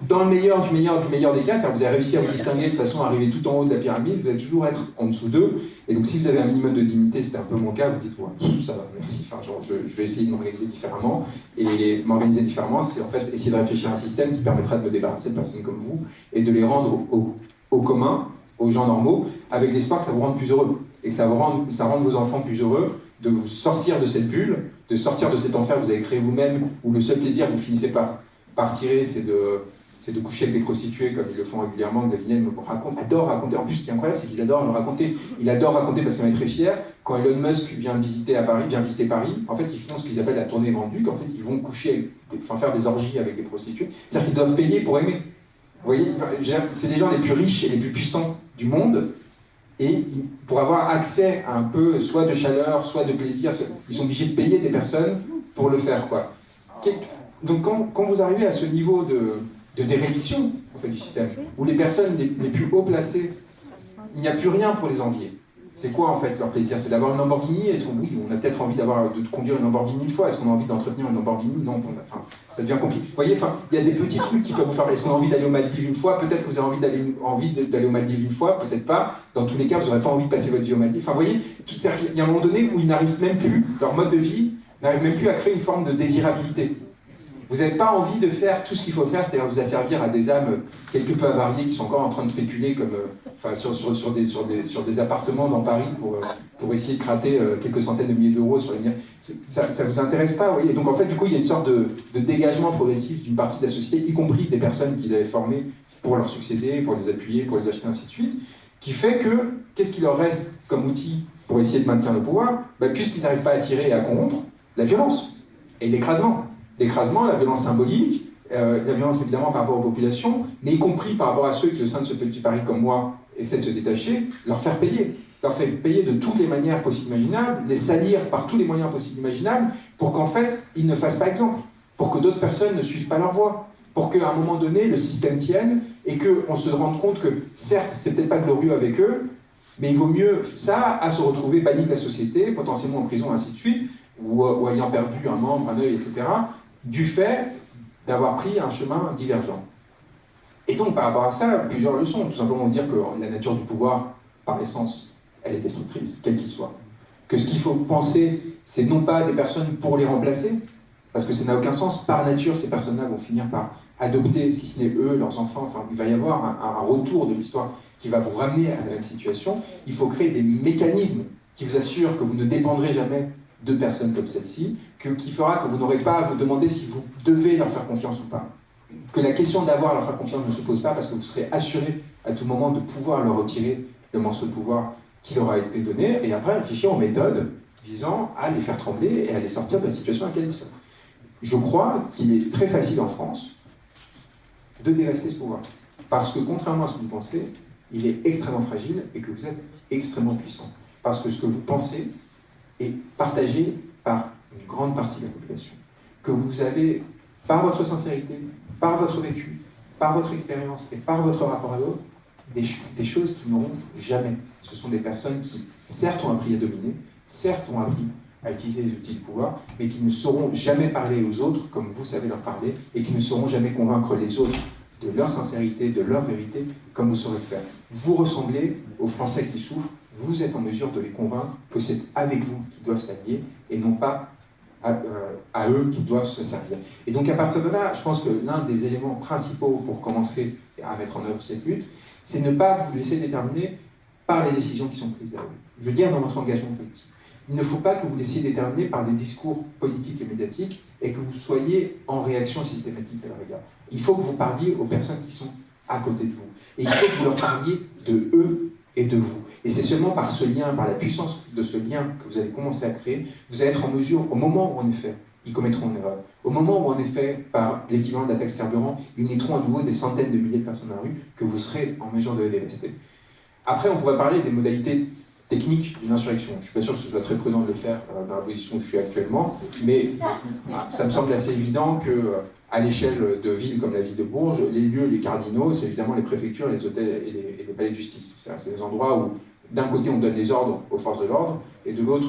dans le meilleur du meilleur du meilleur des cas, vous avez réussi à vous distinguer de façon à arriver tout en haut de la pyramide, vous allez toujours être en dessous d'eux, et donc si vous avez un minimum de dignité, c'était un peu mon cas, vous dites ouais, ça va, merci, enfin, genre, je, vais essayer de m'organiser différemment, et m'organiser différemment, c'est en fait essayer de réfléchir à un système qui permettra de me débarrasser de personnes comme vous, et de les rendre au, au, commun, aux gens normaux, avec l'espoir que ça vous rende plus heureux, et que ça, vous ça rende vos enfants plus heureux, de vous sortir de cette bulle, de sortir de cet enfer que vous avez créé vous-même, où le seul plaisir que vous finissez par, par tirer, c'est de, de coucher avec des prostituées, comme ils le font régulièrement. Xavier me raconte, adore raconter. En plus, ce qui est incroyable, c'est qu'ils adorent le raconter. Il adore raconter parce qu'il est très fier. Quand Elon Musk vient visiter à Paris, vient visiter Paris, en fait, ils font ce qu'ils appellent la tournée vendue, En fait, ils vont coucher, enfin, faire des orgies avec des prostituées. C'est-à-dire qu'ils doivent payer pour aimer. Vous voyez, c'est les gens les plus riches et les plus puissants du monde et pour avoir accès à un peu soit de chaleur, soit de plaisir, ils sont obligés de payer des personnes pour le faire. Quoi. Donc quand, vous arrivez à ce niveau de, fait, du système, où les personnes les plus haut placées, il n'y a plus rien pour les envier. C'est quoi en fait leur plaisir? C'est d'avoir une Lamborghini? Est-ce qu'on oui, on a peut-être envie d'avoir de conduire une Lamborghini une fois? Est-ce qu'on a envie d'entretenir une Lamborghini? Non, ça devient compliqué. Vous voyez, il y a des petits trucs qui peuvent vous faire. Est-ce qu'on a envie d'aller aux Maldives une fois? Peut-être que vous avez envie d'aller envie d'aller aux Maldives une fois, peut-être pas. Dans tous les cas, vous n'aurez pas envie de passer votre vie aux Maldives. Enfin, vous voyez, il y a un moment donné où ils n'arrivent même plus, leur mode de vie n'arrive même plus à créer une forme de désirabilité. Vous n'avez pas envie de faire tout ce qu'il faut faire, c'est-à-dire vous asservir à des âmes quelque peu avariées qui sont encore en train de spéculer comme, euh, enfin, sur, sur, sur, des, sur, des, sur des appartements dans Paris pour, euh, pour essayer de crater euh, quelques centaines de milliers d'euros sur les biens. Ça ne vous intéresse pas, vous voyez? Donc en fait, du coup, il y a une sorte de, de dégagement progressif d'une partie de la société, y compris des personnes qu'ils avaient formées pour leur succéder, pour les appuyer, pour les acheter, ainsi de suite, qui fait que, qu'est-ce qu'il leur reste comme outil pour essayer de maintenir le pouvoir? Bah, Puisqu'ils n'arrivent pas à tirer et à corrompre, la violence et l'écrasement l'écrasement, la violence symbolique, euh, la violence évidemment par rapport aux populations, mais y compris par rapport à ceux qui, au sein de ce petit Paris comme moi, essaient de se détacher, leur faire payer. Leur faire payer de toutes les manières possibles imaginables, les salir par tous les moyens possibles imaginables, pour qu'en fait, ils ne fassent pas exemple, pour que d'autres personnes ne suivent pas leur voie, pour qu'à un moment donné, le système tienne et qu'on se rende compte que, certes, c'est peut-être pas glorieux avec eux, mais il vaut mieux ça à se retrouver banni de la société, potentiellement en prison, ainsi de suite, ou, ou ayant perdu un membre, un œil, etc., du fait d'avoir pris un chemin divergent. Et donc, par rapport à ça, plusieurs leçons. Tout simplement dire que la nature du pouvoir, par essence, elle est destructrice, quel qu'il soit. Que ce qu'il faut penser, c'est non pas des personnes pour les remplacer, parce que ça n'a aucun sens. Par nature, ces personnes-là vont finir par adopter, si ce n'est eux, leurs enfants. Enfin, il va y avoir un, un retour de l'histoire qui va vous ramener à la même situation. Il faut créer des mécanismes qui vous assurent que vous ne dépendrez jamais de personnes comme celle-ci, qui fera que vous n'aurez pas à vous demander si vous devez leur faire confiance ou pas. Que la question d'avoir à leur faire confiance ne se pose pas parce que vous serez assuré à tout moment de pouvoir leur retirer le morceau de pouvoir qui leur a été donné, et après réfléchir aux méthodes visant à les faire trembler et à les sortir de la situation à laquelle ils sont. Je crois qu'il est très facile en France de dévasser ce pouvoir. Parce que contrairement à ce que vous pensez, il est extrêmement fragile et que vous êtes extrêmement puissant. Parce que ce que vous pensez est partagé par une grande partie de la population. Que vous avez, par votre sincérité, par votre vécu, par votre expérience et par votre rapport à l'autre, des, choses qui n'auront jamais. Ce sont des personnes qui, certes, ont appris à dominer, certes, ont appris à utiliser les outils de pouvoir, mais qui ne sauront jamais parler aux autres comme vous savez leur parler, et qui ne sauront jamais convaincre les autres de leur sincérité, de leur vérité, comme vous saurez le faire. Vous ressemblez aux Français qui souffrent, vous êtes en mesure de les convaincre que c'est avec vous qu'ils doivent s'allier et non pas euh, à, eux qu'ils doivent se servir. Et donc à partir de là, je pense que l'un des éléments principaux pour commencer à mettre en œuvre cette lutte, c'est ne pas vous laisser déterminer par les décisions qui sont prises à eux. je veux dire dans votre engagement politique. Il ne faut pas que vous laissiez déterminer par les discours politiques et médiatiques et que vous soyez en réaction systématique à leur égard. Il faut que vous parliez aux personnes qui sont à côté de vous. Et il faut que vous leur parliez de eux et de vous. Et c'est seulement par ce lien, par la puissance de ce lien que vous allez commencer à créer, vous allez être en mesure, au moment où en effet, ils commettront une erreur, au moment où en effet, par l'équivalent de la taxe carburant, ils naîtront à nouveau des centaines de milliers de personnes dans la rue, que vous serez en mesure de les dévester. Après, on pourrait parler des modalités techniques d'une insurrection. Je ne suis pas sûr que ce soit très prudent de le faire euh, dans la position où je suis actuellement, mais ça me semble assez évident que euh, à l'échelle de villes comme la ville de Bourges, les lieux, les cardinaux, c'est évidemment les préfectures, les hôtels et les, palais de justice. C'est des endroits où, d'un côté, on donne des ordres aux forces de l'ordre, et de l'autre,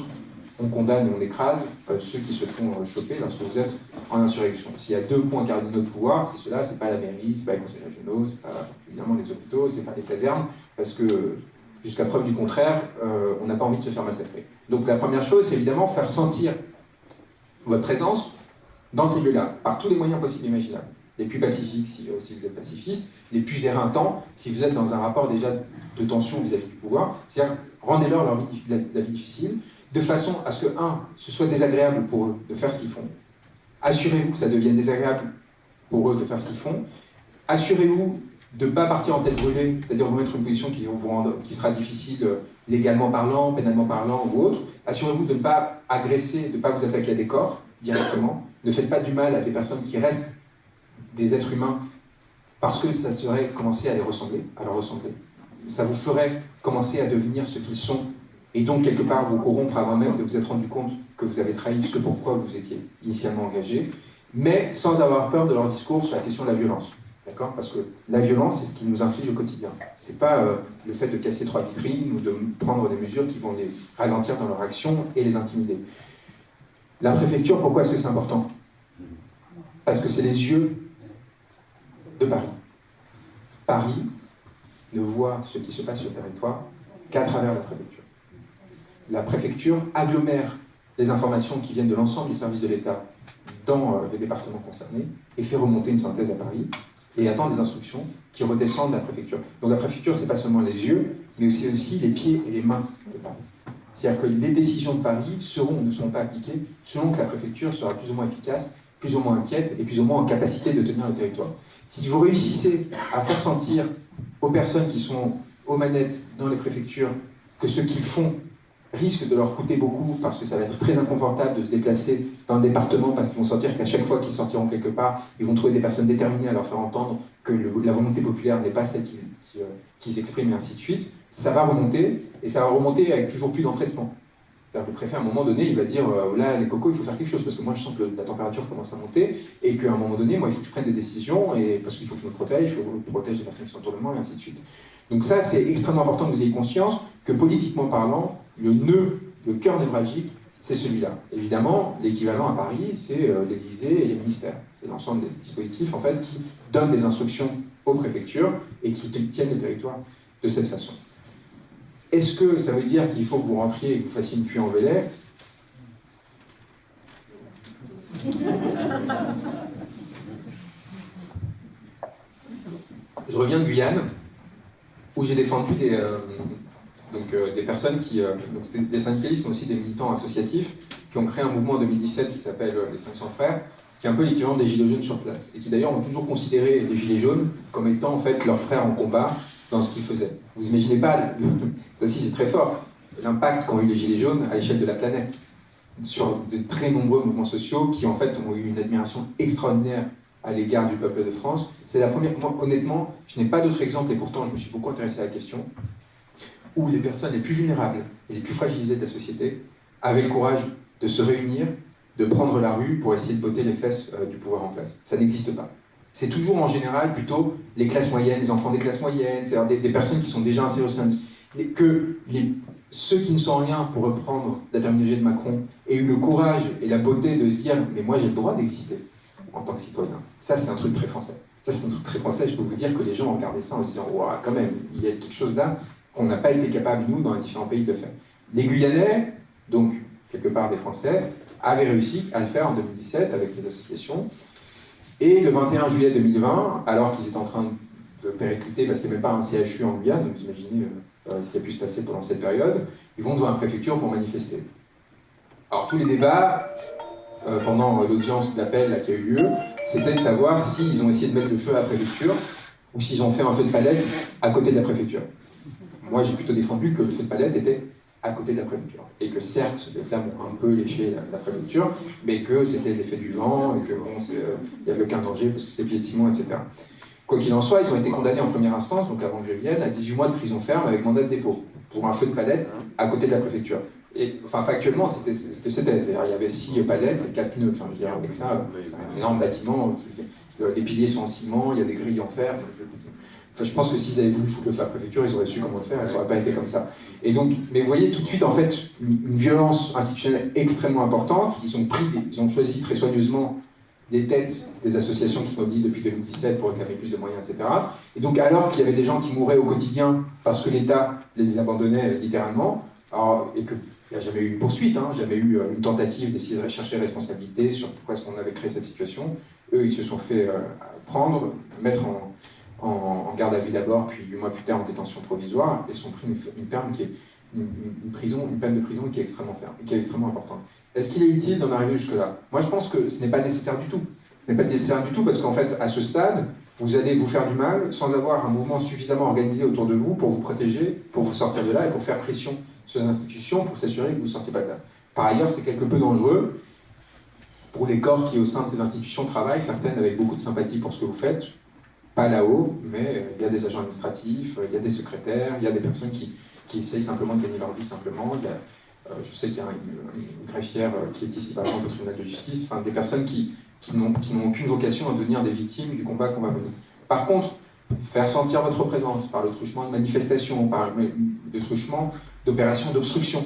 on condamne on écrase euh, ceux qui se font choper lorsque vous êtes en insurrection. S'il y a deux points cardinaux de pouvoir, c'est cela, c'est pas la mairie, c'est pas les conseils régionaux, c'est pas évidemment les hôpitaux, c'est pas les casernes, parce que jusqu'à preuve du contraire, euh, on n'a pas envie de se faire massacrer. Donc la première chose, c'est évidemment faire sentir votre présence dans ces lieux-là, par tous les moyens possibles et imaginables. Les plus pacifiques si, vous êtes pacifiste, les plus éreintants si vous êtes dans un rapport déjà de tension vis-à-vis du pouvoir. C'est-à-dire, rendez-leur leur vie, la, vie difficile, de façon à ce que, un, ce soit désagréable pour eux de faire ce qu'ils font. Assurez-vous que ça devienne désagréable pour eux de faire ce qu'ils font. Assurez-vous de ne pas partir en tête brûlée, c'est-à-dire vous mettre une position qui, vous qui sera difficile euh, légalement parlant, pénalement parlant ou autre. Assurez-vous de ne pas agresser, de ne pas vous attaquer à des corps directement. Ne faites pas du mal à des personnes qui restent des êtres humains parce que ça serait commencer à les ressembler, à leur ressembler. Ça vous ferait commencer à devenir ce qu'ils sont et donc quelque part vous corrompre avant même de vous être rendu compte que vous avez trahi ce pourquoi vous étiez initialement engagé, mais sans avoir peur de leur discours sur la question de la violence. D'accord? Parce que la violence, c'est ce qui nous inflige au quotidien. Ce n'est pas euh, le fait de casser trois vitrines ou de prendre des mesures qui vont les ralentir dans leur action et les intimider. La préfecture, pourquoi est-ce que c'est important? Parce que c'est les yeux de Paris. Paris ne voit ce qui se passe sur le territoire qu'à travers la préfecture. La préfecture agglomère les informations qui viennent de l'ensemble des services de l'État dans euh, les départements concernés et fait remonter une synthèse à Paris et attend des instructions qui redescendent de la préfecture. Donc la préfecture, c'est pas seulement les yeux, mais aussi, aussi les pieds et les mains de Paris. C'est-à-dire que les décisions de Paris seront ou ne seront pas appliquées selon que la préfecture sera plus ou moins efficace, plus ou moins inquiète et plus ou moins en capacité de tenir le territoire. Si vous réussissez à faire sentir aux personnes qui sont aux manettes dans les préfectures que ce qu'ils font risque de leur coûter beaucoup parce que ça va être très inconfortable de se déplacer dans un département parce qu'ils vont sentir qu'à chaque fois qu'ils sortiront quelque part, ils vont trouver des personnes déterminées à leur faire entendre que la volonté populaire n'est pas celle qu'ils qui, s'expriment et ainsi de suite. Ça va remonter et ça va remonter avec toujours plus d'empressement. Le préfet, à un moment donné, il va dire euh, là, les cocos, il faut faire quelque chose parce que moi, je sens que la température commence à monter et qu'à un moment donné, moi, il faut que je prenne des décisions et parce qu'il faut que je me protège, il faut que je protège les personnes qui sont autour de moi et ainsi de suite. Donc, ça, c'est extrêmement important que vous ayez conscience que politiquement parlant, le nœud, le cœur névralgique, c'est celui-là. Évidemment, l'équivalent à Paris, c'est euh, l'Élysée et les ministères. C'est l'ensemble des dispositifs en fait, qui donnent des instructions aux préfectures et qui tiennent le territoire de cette façon. Est-ce que ça veut dire qu'il faut que vous rentriez et que vous fassiez une pluie en velay Je reviens de Guyane, où j'ai défendu des, euh, euh, personnes qui, euh, des syndicalistes, mais aussi des militants associatifs, qui ont créé un mouvement en 2017 qui s'appelle les 500 frères, qui est un peu l'équivalent des Gilets jaunes sur place, et qui d'ailleurs ont toujours considéré les Gilets jaunes comme étant en fait leurs frères en combat dans ce qu'ils faisaient. Vous imaginez pas, ça aussi c'est très fort, l'impact qu'ont eu les Gilets jaunes à l'échelle de la planète, sur de très nombreux mouvements sociaux qui en fait ont eu une admiration extraordinaire à l'égard du peuple de France. C'est la première, moi, honnêtement, je n'ai pas d'autres exemples, et pourtant je me suis beaucoup intéressé à la question, où les personnes les plus vulnérables et les plus fragilisées de la société avaient le courage de se réunir, de prendre la rue pour essayer de botter les fesses euh, du pouvoir en place. Ça n'existe pas. C'est toujours en général plutôt les classes moyennes, les enfants des classes moyennes, c'est-à-dire des, personnes qui sont déjà insérées au sein de... que ceux qui ne sont rien, pour reprendre la terminologie de Macron, aient eu le courage et la beauté de se dire « mais moi j'ai le droit d'exister en tant que citoyen ». Ça c'est un truc très français. Ça c'est un truc très français, je peux vous dire que les gens regardé ça en se disant « waouh, quand même, il y a quelque chose là qu'on n'a pas été capable, nous, dans les différents pays, de faire. Les Guyanais, donc quelque part des Français, avaient réussi à le faire en 2017 avec ces associations. Et le 21 juillet 2020, alors qu'ils étaient en train de péricliter, parce qu'il n'y avait même pas un CHU en Guyane, donc vous imaginez euh, euh, ce qui a pu se passer pendant cette période, ils vont devant la préfecture pour manifester. Alors tous les débats, euh, pendant l'audience d'appel qui a eu lieu, c'était de savoir s'ils ont essayé de mettre le feu à la préfecture ou s'ils ont fait un feu de palette à côté de la préfecture. Moi, j'ai plutôt défendu que le feu de palette était à côté de la préfecture. Et que certes, les flammes ont un peu léché la, préfecture, mais que c'était l'effet du vent, et qu'il euh, n'y avait aucun danger parce que c'était pied de ciment, etc. Quoi qu'il en soit, ils ont été condamnés en première instance, donc avant que je vienne, à 18 mois de prison ferme avec mandat de dépôt, pour un feu de palette à côté de la préfecture. Et, enfin, factuellement, c'était ce C'est-à-dire, il y avait 6 palettes et 4 pneus. Enfin, je veux dire, avec ça, c'est un énorme bâtiment. les piliers sont en ciment, il y a des grilles en fer. Je pense que s'ils avaient voulu foutre le feu à la préfecture, ils auraient su comment le faire, et ça n'aurait pas été comme ça. Et donc, mais vous voyez tout de suite, en fait, une, violence institutionnelle extrêmement importante. Ils ont, pris, ils ont choisi très soigneusement des têtes des associations qui se mobilisent depuis 2017 pour réclamer plus de moyens, etc. Et donc, alors qu'il y avait des gens qui mouraient au quotidien parce que l'État les abandonnait littéralement, et qu'il n'y a jamais eu une poursuite, hein, jamais eu euh, une tentative d'essayer de rechercher responsabilité sur pourquoi est-ce qu'on avait créé cette situation, eux, ils se sont fait euh, prendre, mettre en, en, garde à vue d'abord, puis huit mois plus tard en détention provisoire, et sont pris une, peine qui est une, prison, une peine de prison qui est extrêmement ferme, qui est extrêmement importante. Est-ce qu'il est utile d'en arriver jusque-là? Moi, je pense que ce n'est pas nécessaire du tout. Ce n'est pas nécessaire du tout parce qu'en fait, à ce stade, vous allez vous faire du mal sans avoir un mouvement suffisamment organisé autour de vous pour vous protéger, pour vous sortir de là et pour faire pression sur les institutions pour s'assurer que vous ne sortiez pas de là. Par ailleurs, c'est quelque peu dangereux pour les corps qui, au sein de ces institutions, travaillent, certaines avec beaucoup de sympathie pour ce que vous faites, pas là-haut, mais euh, il y a des agents administratifs, euh, il y a des secrétaires, il y a des personnes qui, qui essayent simplement de gagner leur vie simplement. Euh, je sais qu'il y a une, greffière qui est ici par exemple au tribunal de justice, enfin des personnes qui, qui n'ont aucune vocation à devenir des victimes du combat qu'on va mener. Par contre, faire sentir votre présence par le truchement de manifestations, par le truchement d'opérations d'obstruction,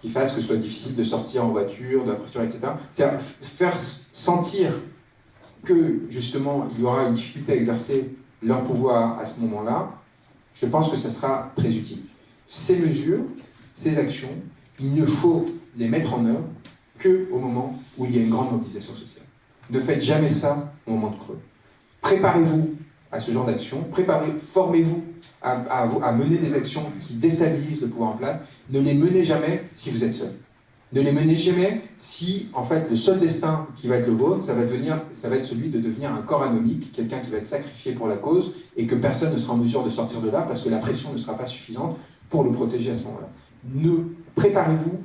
qui fassent que ce soit difficile de sortir en voiture, de etc. C'est faire sentir que justement il y aura une difficulté à exercer leur pouvoir à ce moment-là, je pense que ça sera très utile. Ces mesures, ces actions, il ne faut les mettre en œuvre qu'au moment où il y a une grande mobilisation sociale. Ne faites jamais ça au moment de creux. Préparez-vous à ce genre d'action, préparez, formez-vous à, à, mener des actions qui déstabilisent le pouvoir en place. Ne les menez jamais si vous êtes seul. Ne les menez jamais si, en fait, le seul destin qui va être le vôtre, ça va, devenir, ça va être celui de devenir un corps anomique, quelqu'un qui va être sacrifié pour la cause, et que personne ne sera en mesure de sortir de là parce que la pression ne sera pas suffisante pour le protéger à ce moment-là. Ne préparez-vous,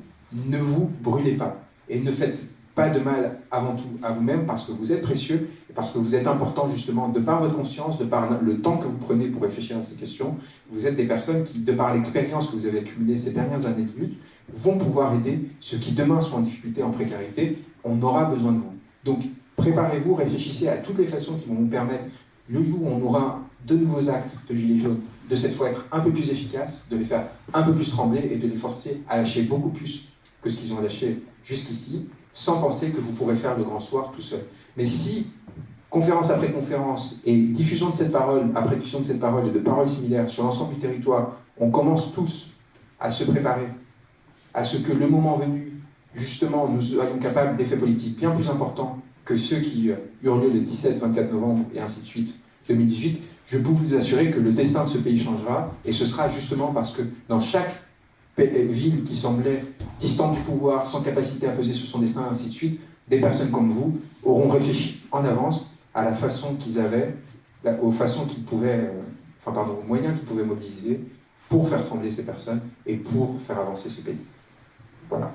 ne vous brûlez pas, et ne faites pas de mal avant tout à vous-même parce que vous êtes précieux et parce que vous êtes important justement de par votre conscience, de par le temps que vous prenez pour réfléchir à ces questions. Vous êtes des personnes qui, de par l'expérience que vous avez accumulée ces dernières années de lutte, vont pouvoir aider ceux qui demain sont en difficulté, en précarité. On aura besoin de vous. Donc préparez-vous, réfléchissez à toutes les façons qui vont vous permettre, le jour où on aura de nouveaux actes de Gilets jaunes, de cette fois être un peu plus efficaces, de les faire un peu plus trembler et de les forcer à lâcher beaucoup plus que ce qu'ils ont lâché jusqu'ici sans penser que vous pourrez faire le grand soir tout seul. Mais si, conférence après conférence, et diffusion de cette parole après diffusion de cette parole et de paroles similaires sur l'ensemble du territoire, on commence tous à se préparer à ce que le moment venu, justement, nous soyons capables d'effets politiques bien plus importants que ceux qui eurent lieu le 17, 24 novembre et ainsi de suite 2018, je peux vous assurer que le destin de ce pays changera, et ce sera justement parce que dans chaque ville qui semblait distante du pouvoir, sans capacité à peser sur son destin, et ainsi de suite, des personnes comme vous auront réfléchi en avance à la façon qu'ils avaient, aux façons qu'ils pouvaient, euh, enfin pardon, aux moyens qu'ils pouvaient mobiliser pour faire trembler ces personnes et pour faire avancer ce pays. Voilà.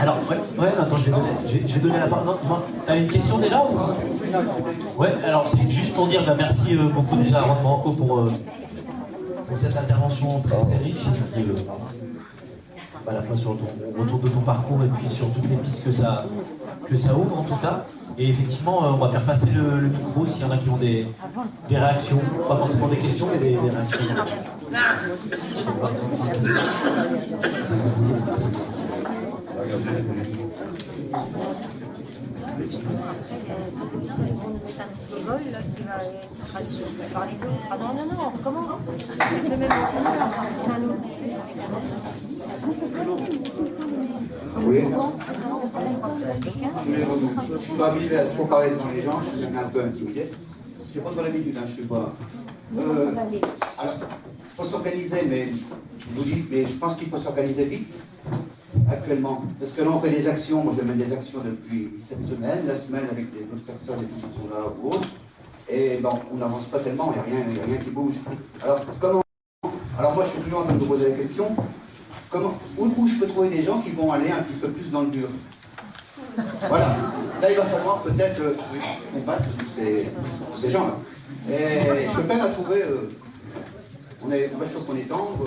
Alors, ouais, attends, je vais donner, je, donner la parole. T'as une question déjà Ouais, alors c'est juste pour dire bah, merci euh, beaucoup déjà à Ron Pour, euh, pour cette intervention très, riche, à la fois sur ton retour de ton parcours et puis sur toutes les pistes que ça, que ça ouvre en tout cas. Et effectivement, euh, on va faire passer le, micro s'il y en a qui ont des, des, réactions, pas forcément des questions, mais des, réactions. Ah. Je suis pas habitué à trop parler devant les gens, je suis un peu intimidé. Je pas trop l'habitude, hein, je suis pas. Euh, alors, il faut s'organiser, mais je pense qu'il faut s'organiser vite actuellement. Parce que là, on fait des actions, moi je mène des actions depuis cette semaine, la semaine avec d'autres personnes qui sont là ou autres. Et bon, on n'avance pas tellement, il n'y a, a, rien qui bouge. Alors, comment Alors moi, je suis toujours en train de vous poser la question, comment, où, je peux trouver des gens qui vont aller un petit peu plus dans le dur? Voilà. Là, il va falloir peut-être euh, combattre ces, ces gens-là. Et je peine à trouver... Euh, on est, moi, je trouve qu'on est tendre.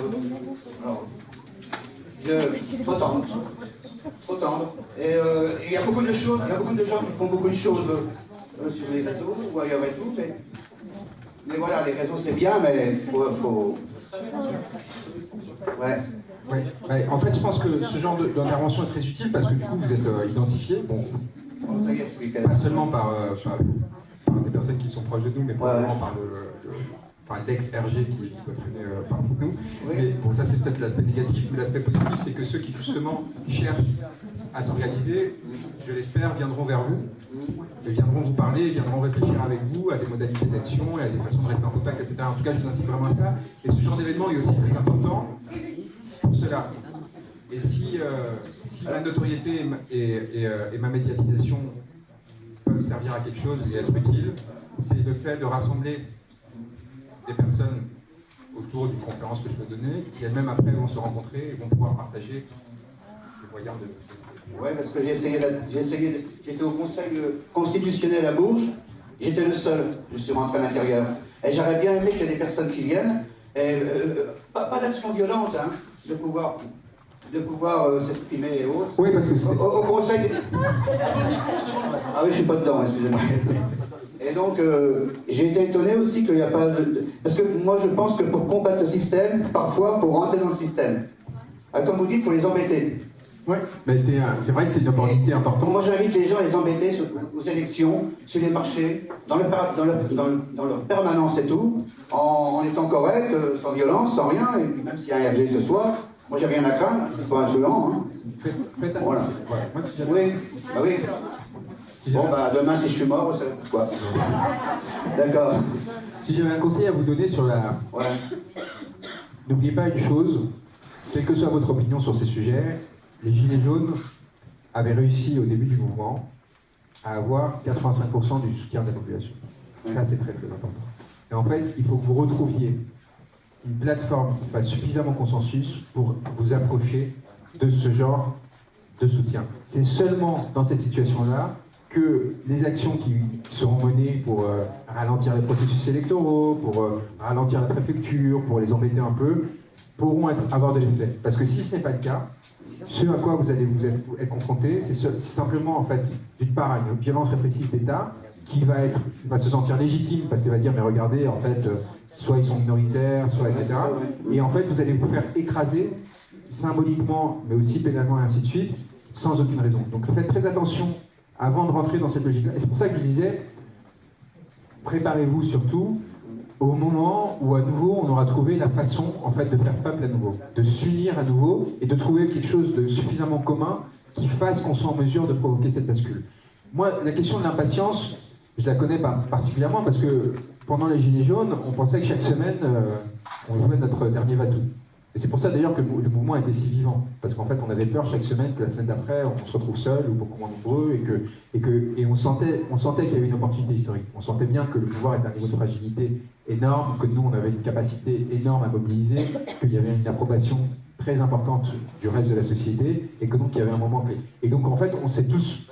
Alors, je, trop tendre. Trop tendre. Et il y a beaucoup de choses, il y a beaucoup de gens qui font beaucoup de choses euh, sur les réseaux ou ailleurs et tout. Mais, mais voilà, les réseaux c'est bien, mais il faut, faut... Ouais. Ouais. En fait, je pense que ce genre d'intervention est très utile parce que du coup, vous êtes euh, identifié, bon, pas seulement par, euh, par, des personnes qui sont proches de nous, mais probablement par le, par l'ex-RG qui, peut traîner euh, parmi nous. Mais bon, ça c'est peut-être l'aspect négatif, mais l'aspect positif, c'est que ceux qui justement cherchent à s'organiser, je l'espère, viendront vers vous, et viendront vous parler, viendront réfléchir avec vous à des modalités d'action et à des façons de rester en contact, etc. En tout cas, je vous incite vraiment à ça. Et ce genre d'événement est aussi très important pour cela. Et si, euh, si ma notoriété et, euh, et, ma médiatisation peuvent servir à quelque chose et être utile, c'est le fait de rassembler des personnes autour d'une conférence que je vais donner, qui elles-mêmes après vont se rencontrer et vont pouvoir partager les moyens de, oui, parce que j'ai essayé, essayé j'étais au Conseil constitutionnel à Bourges, j'étais le seul, je suis rentré à l'intérieur. Et j'aurais bien aimé qu'il y ait des personnes qui viennent, et, euh, euh, pas, d'action violente, hein, de pouvoir, de pouvoir euh, s'exprimer et autres. Oui, parce que c'est... Au, Conseil... Ah oui, je suis pas dedans, excusez-moi. Et donc, j'ai été étonné aussi qu'il n'y a pas de... Parce que moi, je pense que pour combattre le système, parfois, il faut rentrer dans le système. Ah, comme vous dites, il faut les embêter. Oui, mais c'est vrai que c'est une opportunité importante. Moi, j'invite les gens à les embêter aux élections, sur les marchés, dans, le, dans, dans, leur permanence et tout, en, étant correct, euh, sans violence, sans rien, et puis même s'il y a un RG ce soir, moi j'ai rien à craindre, je ne suis pas un truand. Hein. Faites, voilà. Moi, si oui, bah oui. Bon, bah demain, si je suis mort, ça quoi D'accord. Si j'avais un conseil à vous donner sur la... Ouais. N'oubliez pas une chose, quelle que soit votre opinion sur ces sujets, les Gilets jaunes avaient réussi au début du mouvement à avoir 85% du soutien de la population. Ça, c'est très, très important. Et en fait, il faut que vous retrouviez une plateforme qui fasse suffisamment consensus pour vous approcher de ce genre de soutien. C'est seulement dans cette situation-là que les actions qui seront menées pour euh, ralentir les processus électoraux, pour euh, ralentir la préfecture, pour les embêter un peu, pourront avoir de l'effet. Parce que si ce n'est pas le cas, ce à quoi vous allez vous être, confronté, c'est simplement, en fait, d'une part, une violence répressive d'État qui va, se sentir légitime parce qu'il va dire, mais regardez, en fait, euh, soit ils sont minoritaires, soit etc. Et en fait, vous allez vous faire écraser symboliquement, mais aussi pénalement, et ainsi de suite, sans aucune raison. Donc faites très attention avant de rentrer dans cette logique-là. Et c'est pour ça que je disais, préparez-vous surtout au moment où à nouveau on aura trouvé la façon en fait de faire peuple à nouveau, de s'unir à nouveau et de trouver quelque chose de suffisamment commun qui fasse qu'on soit en mesure de provoquer cette bascule. Moi, la question de l'impatience, je la connais pas particulièrement parce que pendant les Gilets jaunes, on pensait que chaque semaine, euh, on jouait notre dernier Vatou. Et c'est pour ça d'ailleurs que le mouvement était si vivant. Parce qu'en fait, on avait peur chaque semaine que la semaine d'après, on se retrouve seul ou beaucoup moins nombreux et, que, et, que, et on sentait, on sentait qu'il y avait une opportunité historique. On sentait bien que le pouvoir était un niveau de fragilité énorme, que nous, on avait une capacité énorme à mobiliser, qu'il y avait une approbation très importante du reste de la société et que donc il y avait un moment clé. Et donc en fait, on s'est tous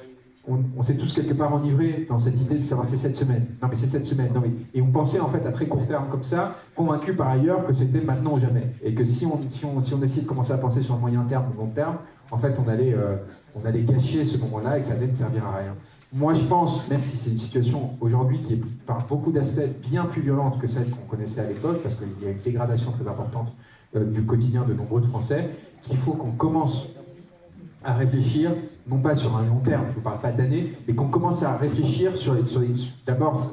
on, s'est tous quelque part enivrés dans cette idée de savoir c'est cette semaine. Non mais c'est cette semaine. Non et on pensait en fait à très court terme comme ça, convaincu par ailleurs que c'était maintenant ou jamais, et que si on si on si on de commencer à penser sur le moyen terme ou long terme, en fait on allait euh, on allait gâcher ce moment-là et que ça allait ne servir à rien. Moi je pense, même si c'est une situation aujourd'hui qui est par beaucoup d'aspects bien plus violente que celle qu'on connaissait à l'époque, parce qu'il y a une dégradation très importante euh, du quotidien de nombreux Français, qu'il faut qu'on commence à réfléchir, non pas sur un long terme, je ne vous parle pas d'années, mais qu'on commence à réfléchir sur, sur d'abord,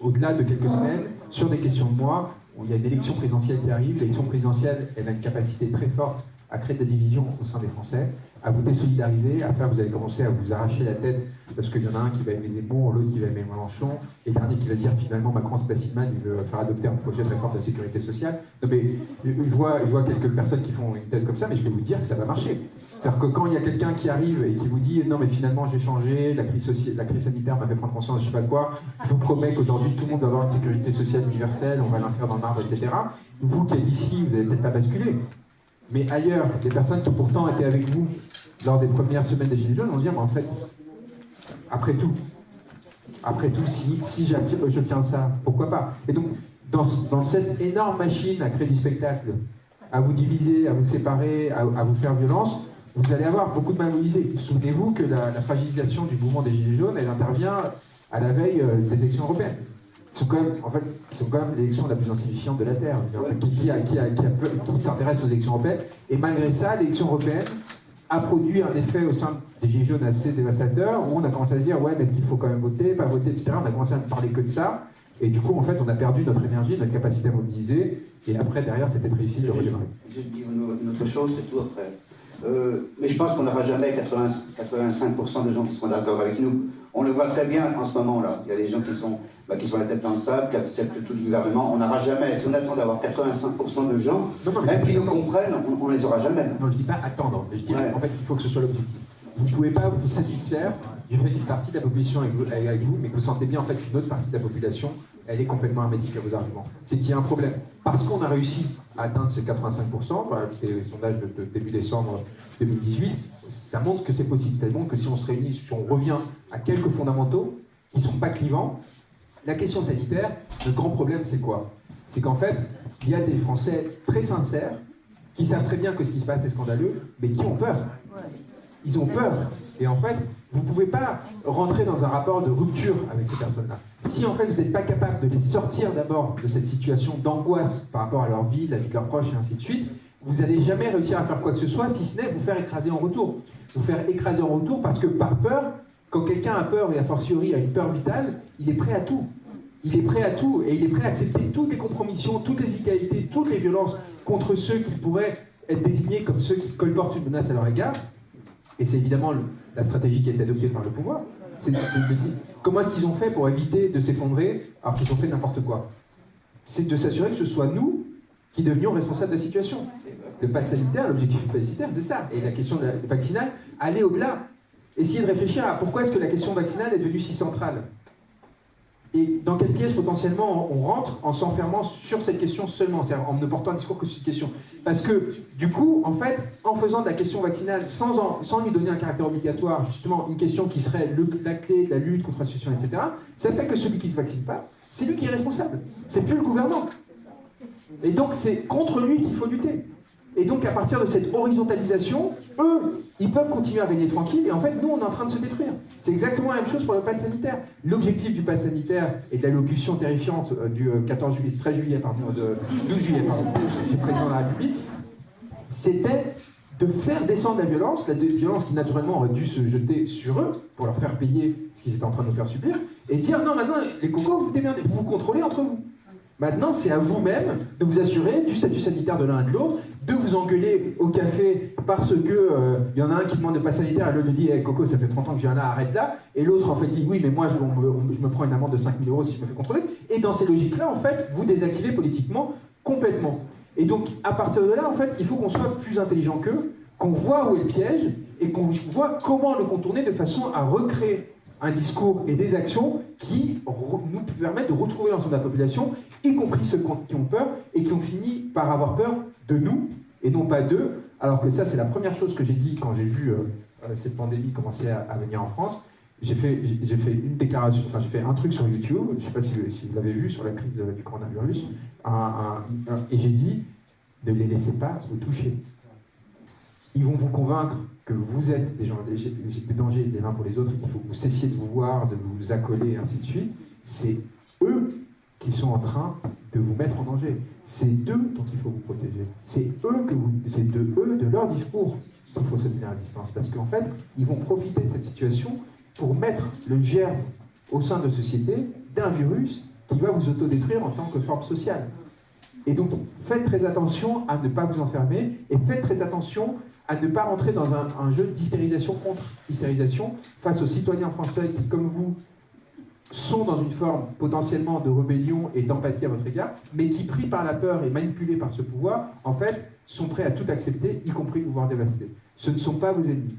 au-delà de quelques semaines, sur des questions de mois, il y a une élection présidentielle qui arrive. L'élection présidentielle, elle a une capacité très forte à créer des divisions au sein des Français, à vous désolidariser, à faire, vous allez commencer à vous arracher la tête, parce qu'il y en a un qui va aimer Zemmour, l'autre qui va aimer Mélenchon, et le dernier qui va dire finalement Macron c'est pas il veut faire adopter un projet de réforme de la sécurité sociale. Non mais, je vois quelques personnes qui font une tête comme ça, mais je vais vous dire que ça va marcher. C'est-à-dire que quand il y a quelqu'un qui arrive et qui vous dit non mais finalement j'ai changé, la crise, la crise sanitaire m'a fait prendre conscience de je sais pas quoi, je vous promets qu'aujourd'hui tout le monde va avoir une sécurité sociale universelle, on va l'inscrire dans l'arbre, etc. Vous qui êtes ici, vous n'allez peut-être pas basculer. Mais ailleurs, des personnes qui pourtant étaient avec vous lors des premières semaines des Gilets jaunes vont dire mais en fait, après tout, après tout, si, si je tiens ça, pourquoi pas? Et donc, dans, cette énorme machine à créer du spectacle, à vous diviser, à vous séparer, à vous faire violence, vous allez avoir beaucoup de malmobilisés. Souvenez-vous que la, fragilisation du mouvement des Gilets jaunes, elle intervient à la veille euh, des élections européennes. Sont quand même, en fait, sont quand même l'élection la plus insignifiante de la Terre, qui, qui, s'intéresse aux élections européennes. Et malgré ça, l'élection européenne a produit un effet au sein des Gilets jaunes assez dévastateur, où on a commencé à se dire, ouais, mais est-ce qu'il faut quand même voter, pas voter, etc. On a commencé à ne parler que de ça. Et du coup, en fait, on a perdu notre énergie, notre capacité à mobiliser. Et après, derrière, c'était très difficile de redémarrer. Je dis une autre chose, c'est tout après. Euh, mais je pense qu'on n'aura jamais 80, 85% de gens qui seront d'accord avec nous. On le voit très bien en ce moment-là. Il y a des gens qui sont, bah, qui sont la tête dans le sable, qui acceptent tout le gouvernement. On n'aura jamais, si on attend d'avoir 85% de gens, même qui nous comprennent, on ne les aura jamais. Non, je ne dis pas attendre, je dis en fait il faut que ce soit l'objectif. Vous ne pouvez pas vous satisfaire du fait qu'une partie de la population est avec vous, mais que vous sentez bien en fait qu'une autre partie de la population elle est complètement hermétique à vos arguments. C'est qu'il y a un problème. Parce qu'on a réussi à atteindre ces 85%, c'est les sondages de, début décembre 2018, ça montre que c'est possible. Ça montre que si on se réunit, si on revient à quelques fondamentaux qui ne sont pas clivants, la question sanitaire, le grand problème c'est quoi? C'est qu'en fait, il y a des Français très sincères qui savent très bien que ce qui se passe est scandaleux, mais qui ont peur. Ils ont peur. Et en fait, vous ne pouvez pas rentrer dans un rapport de rupture avec ces personnes-là. Si en fait vous n'êtes pas capable de les sortir d'abord de cette situation d'angoisse par rapport à leur vie, la vie de leurs proches et ainsi de suite, vous n'allez jamais réussir à faire quoi que ce soit, si ce n'est vous faire écraser en retour. Vous faire écraser en retour parce que par peur, quand quelqu'un a peur et a fortiori a une peur vitale, il est prêt à tout. Il est prêt à tout et il est prêt à accepter toutes les compromissions, toutes les inégalités, toutes les violences contre ceux qui pourraient être désignés comme ceux qui colportent une menace à leur égard. Et c'est évidemment la stratégie qui a été adoptée par le pouvoir. C'est comment est-ce qu'ils ont fait pour éviter de s'effondrer alors qu'ils ont fait n'importe quoi? C'est de s'assurer que ce soit nous qui devenions responsables de la situation. Le pass sanitaire, l'objectif du pass sanitaire, c'est ça. Et la question vaccinale, aller au-delà. Essayer de réfléchir à pourquoi est-ce que la question vaccinale est devenue si centrale? Et dans quelle pièce potentiellement on rentre en s'enfermant sur cette question seulement, c'est-à-dire en ne portant un discours que sur cette question? Parce que du coup, en fait, en faisant de la question vaccinale sans, lui donner un caractère obligatoire, justement une question qui serait la clé de la lutte contre la situation, etc., ça fait que celui qui ne se vaccine pas, c'est lui qui est responsable. C'est plus le gouvernement. Et donc c'est contre lui qu'il faut lutter. Et donc à partir de cette horizontalisation, eux, ils peuvent continuer à régner tranquille, et en fait, nous, on est en train de se détruire. C'est exactement la même chose pour le pass sanitaire. L'objectif du pass sanitaire et de l'allocution terrifiante euh, du 14 euh, juillet, 13 juillet, pardon, de 12 juillet, du président de la République, c'était de faire descendre la violence, la violence qui naturellement aurait dû se jeter sur eux pour leur faire payer ce qu'ils étaient en train de nous faire subir, et dire non, maintenant, les cocos, vous démerdez, vous vous contrôlez entre vous. Maintenant, c'est à vous-même de vous assurer du statut sanitaire de l'un et de l'autre, de vous engueuler au café parce que il euh, y en a un qui demande de pas sanitaire et l'autre lui dit hey, Coco, ça fait 30 ans que j'en ai, arrête là. Et l'autre en fait dit Oui, mais moi je, me, prends une amende de 5000 euros si je me fais contrôler. Et dans ces logiques-là, en fait, vous désactivez politiquement complètement. Et donc, à partir de là, en fait, il faut qu'on soit plus intelligent qu'eux, qu'on voit où est le piège et qu'on voit comment le contourner de façon à recréer un discours et des actions qui nous permettent de retrouver l'ensemble de la population, y compris ceux qui ont peur et qui ont fini par avoir peur de nous et non pas d'eux. Alors que ça, c'est la première chose que j'ai dit quand j'ai vu euh, euh, cette pandémie commencer à, venir en France. j'ai fait, j'ai fait une déclaration, enfin j'ai fait un truc sur YouTube, je ne sais pas si, vous l'avez vu, sur la crise du coronavirus, et j'ai dit, ne les laissez pas vous toucher. Ils vont vous convaincre que vous êtes des, gens, des, dangers les uns pour les autres, qu'il faut que vous cessiez de vous voir, de vous accoler, et ainsi de suite. C'est eux qui sont en train de vous mettre en danger. C'est d'eux dont il faut vous protéger. C'est eux de eux, de leur discours qu'il faut se tenir à distance. Parce qu'en fait, ils vont profiter de cette situation pour mettre le germe au sein de société d'un virus qui va vous autodétruire en tant que forme sociale. Et donc, faites très attention à ne pas vous enfermer et faites très attention à ne pas rentrer dans un, jeu d'hystérisation contre hystérisation face aux citoyens français qui, comme vous, sont dans une forme potentiellement de rébellion et d'empathie à votre égard, mais qui, pris par la peur et manipulés par ce pouvoir, en fait, sont prêts à tout accepter, y compris pouvoir dévaster. Ce ne sont pas vos ennemis.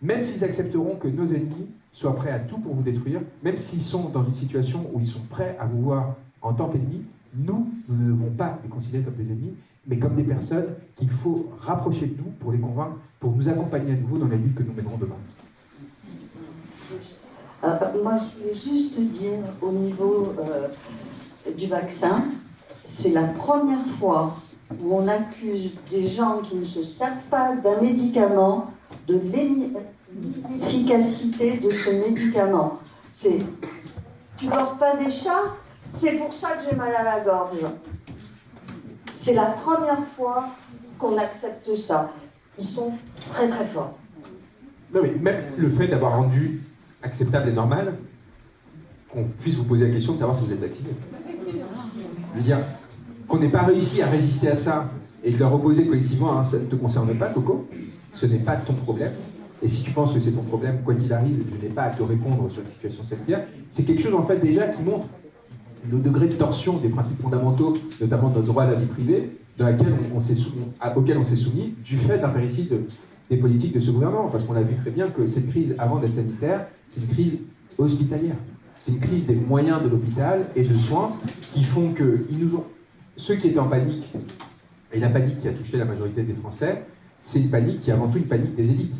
Même s'ils accepteront que nos ennemis soient prêts à tout pour vous détruire, même s'ils sont dans une situation où ils sont prêts à vous voir en tant qu'ennemis, nous, nous ne devons pas les considérer comme des ennemis, mais comme des personnes qu'il faut rapprocher de nous pour les convaincre, pour nous accompagner à nouveau dans la lutte que nous mènerons demain. Euh, euh, moi, je voulais juste dire au niveau euh, du vaccin, c'est la première fois où on accuse des gens qui ne se servent pas d'un médicament de l'efficacité de ce médicament. C'est tu dors pas des chats, c'est pour ça que j'ai mal à la gorge. C'est la première fois qu'on accepte ça. Ils sont très très forts. Non mais même le fait d'avoir rendu acceptable et normal qu'on puisse vous poser la question de savoir si vous êtes vacciné. Je veux dire, qu'on n'ait pas réussi à résister à ça et de leur opposer collectivement, hein, ça ne te concerne pas, Coco, ce n'est pas ton problème. Et si tu penses que c'est ton problème, quoi qu'il arrive, je n'ai pas à te répondre sur la situation sanitaire, c'est quelque chose en fait déjà qui montre le degré de torsion des principes fondamentaux, notamment de notre droit à la vie privée, on, auquel on s'est soumis du fait d'un péricide des politiques de ce gouvernement. Parce qu'on a vu très bien que cette crise, avant d'être sanitaire, c'est une crise hospitalière. C'est une crise des moyens de l'hôpital et de soins qui font que ils nous ont... ceux qui étaient en panique, et la panique qui a touché la majorité des Français, c'est une panique qui est avant tout une panique des élites.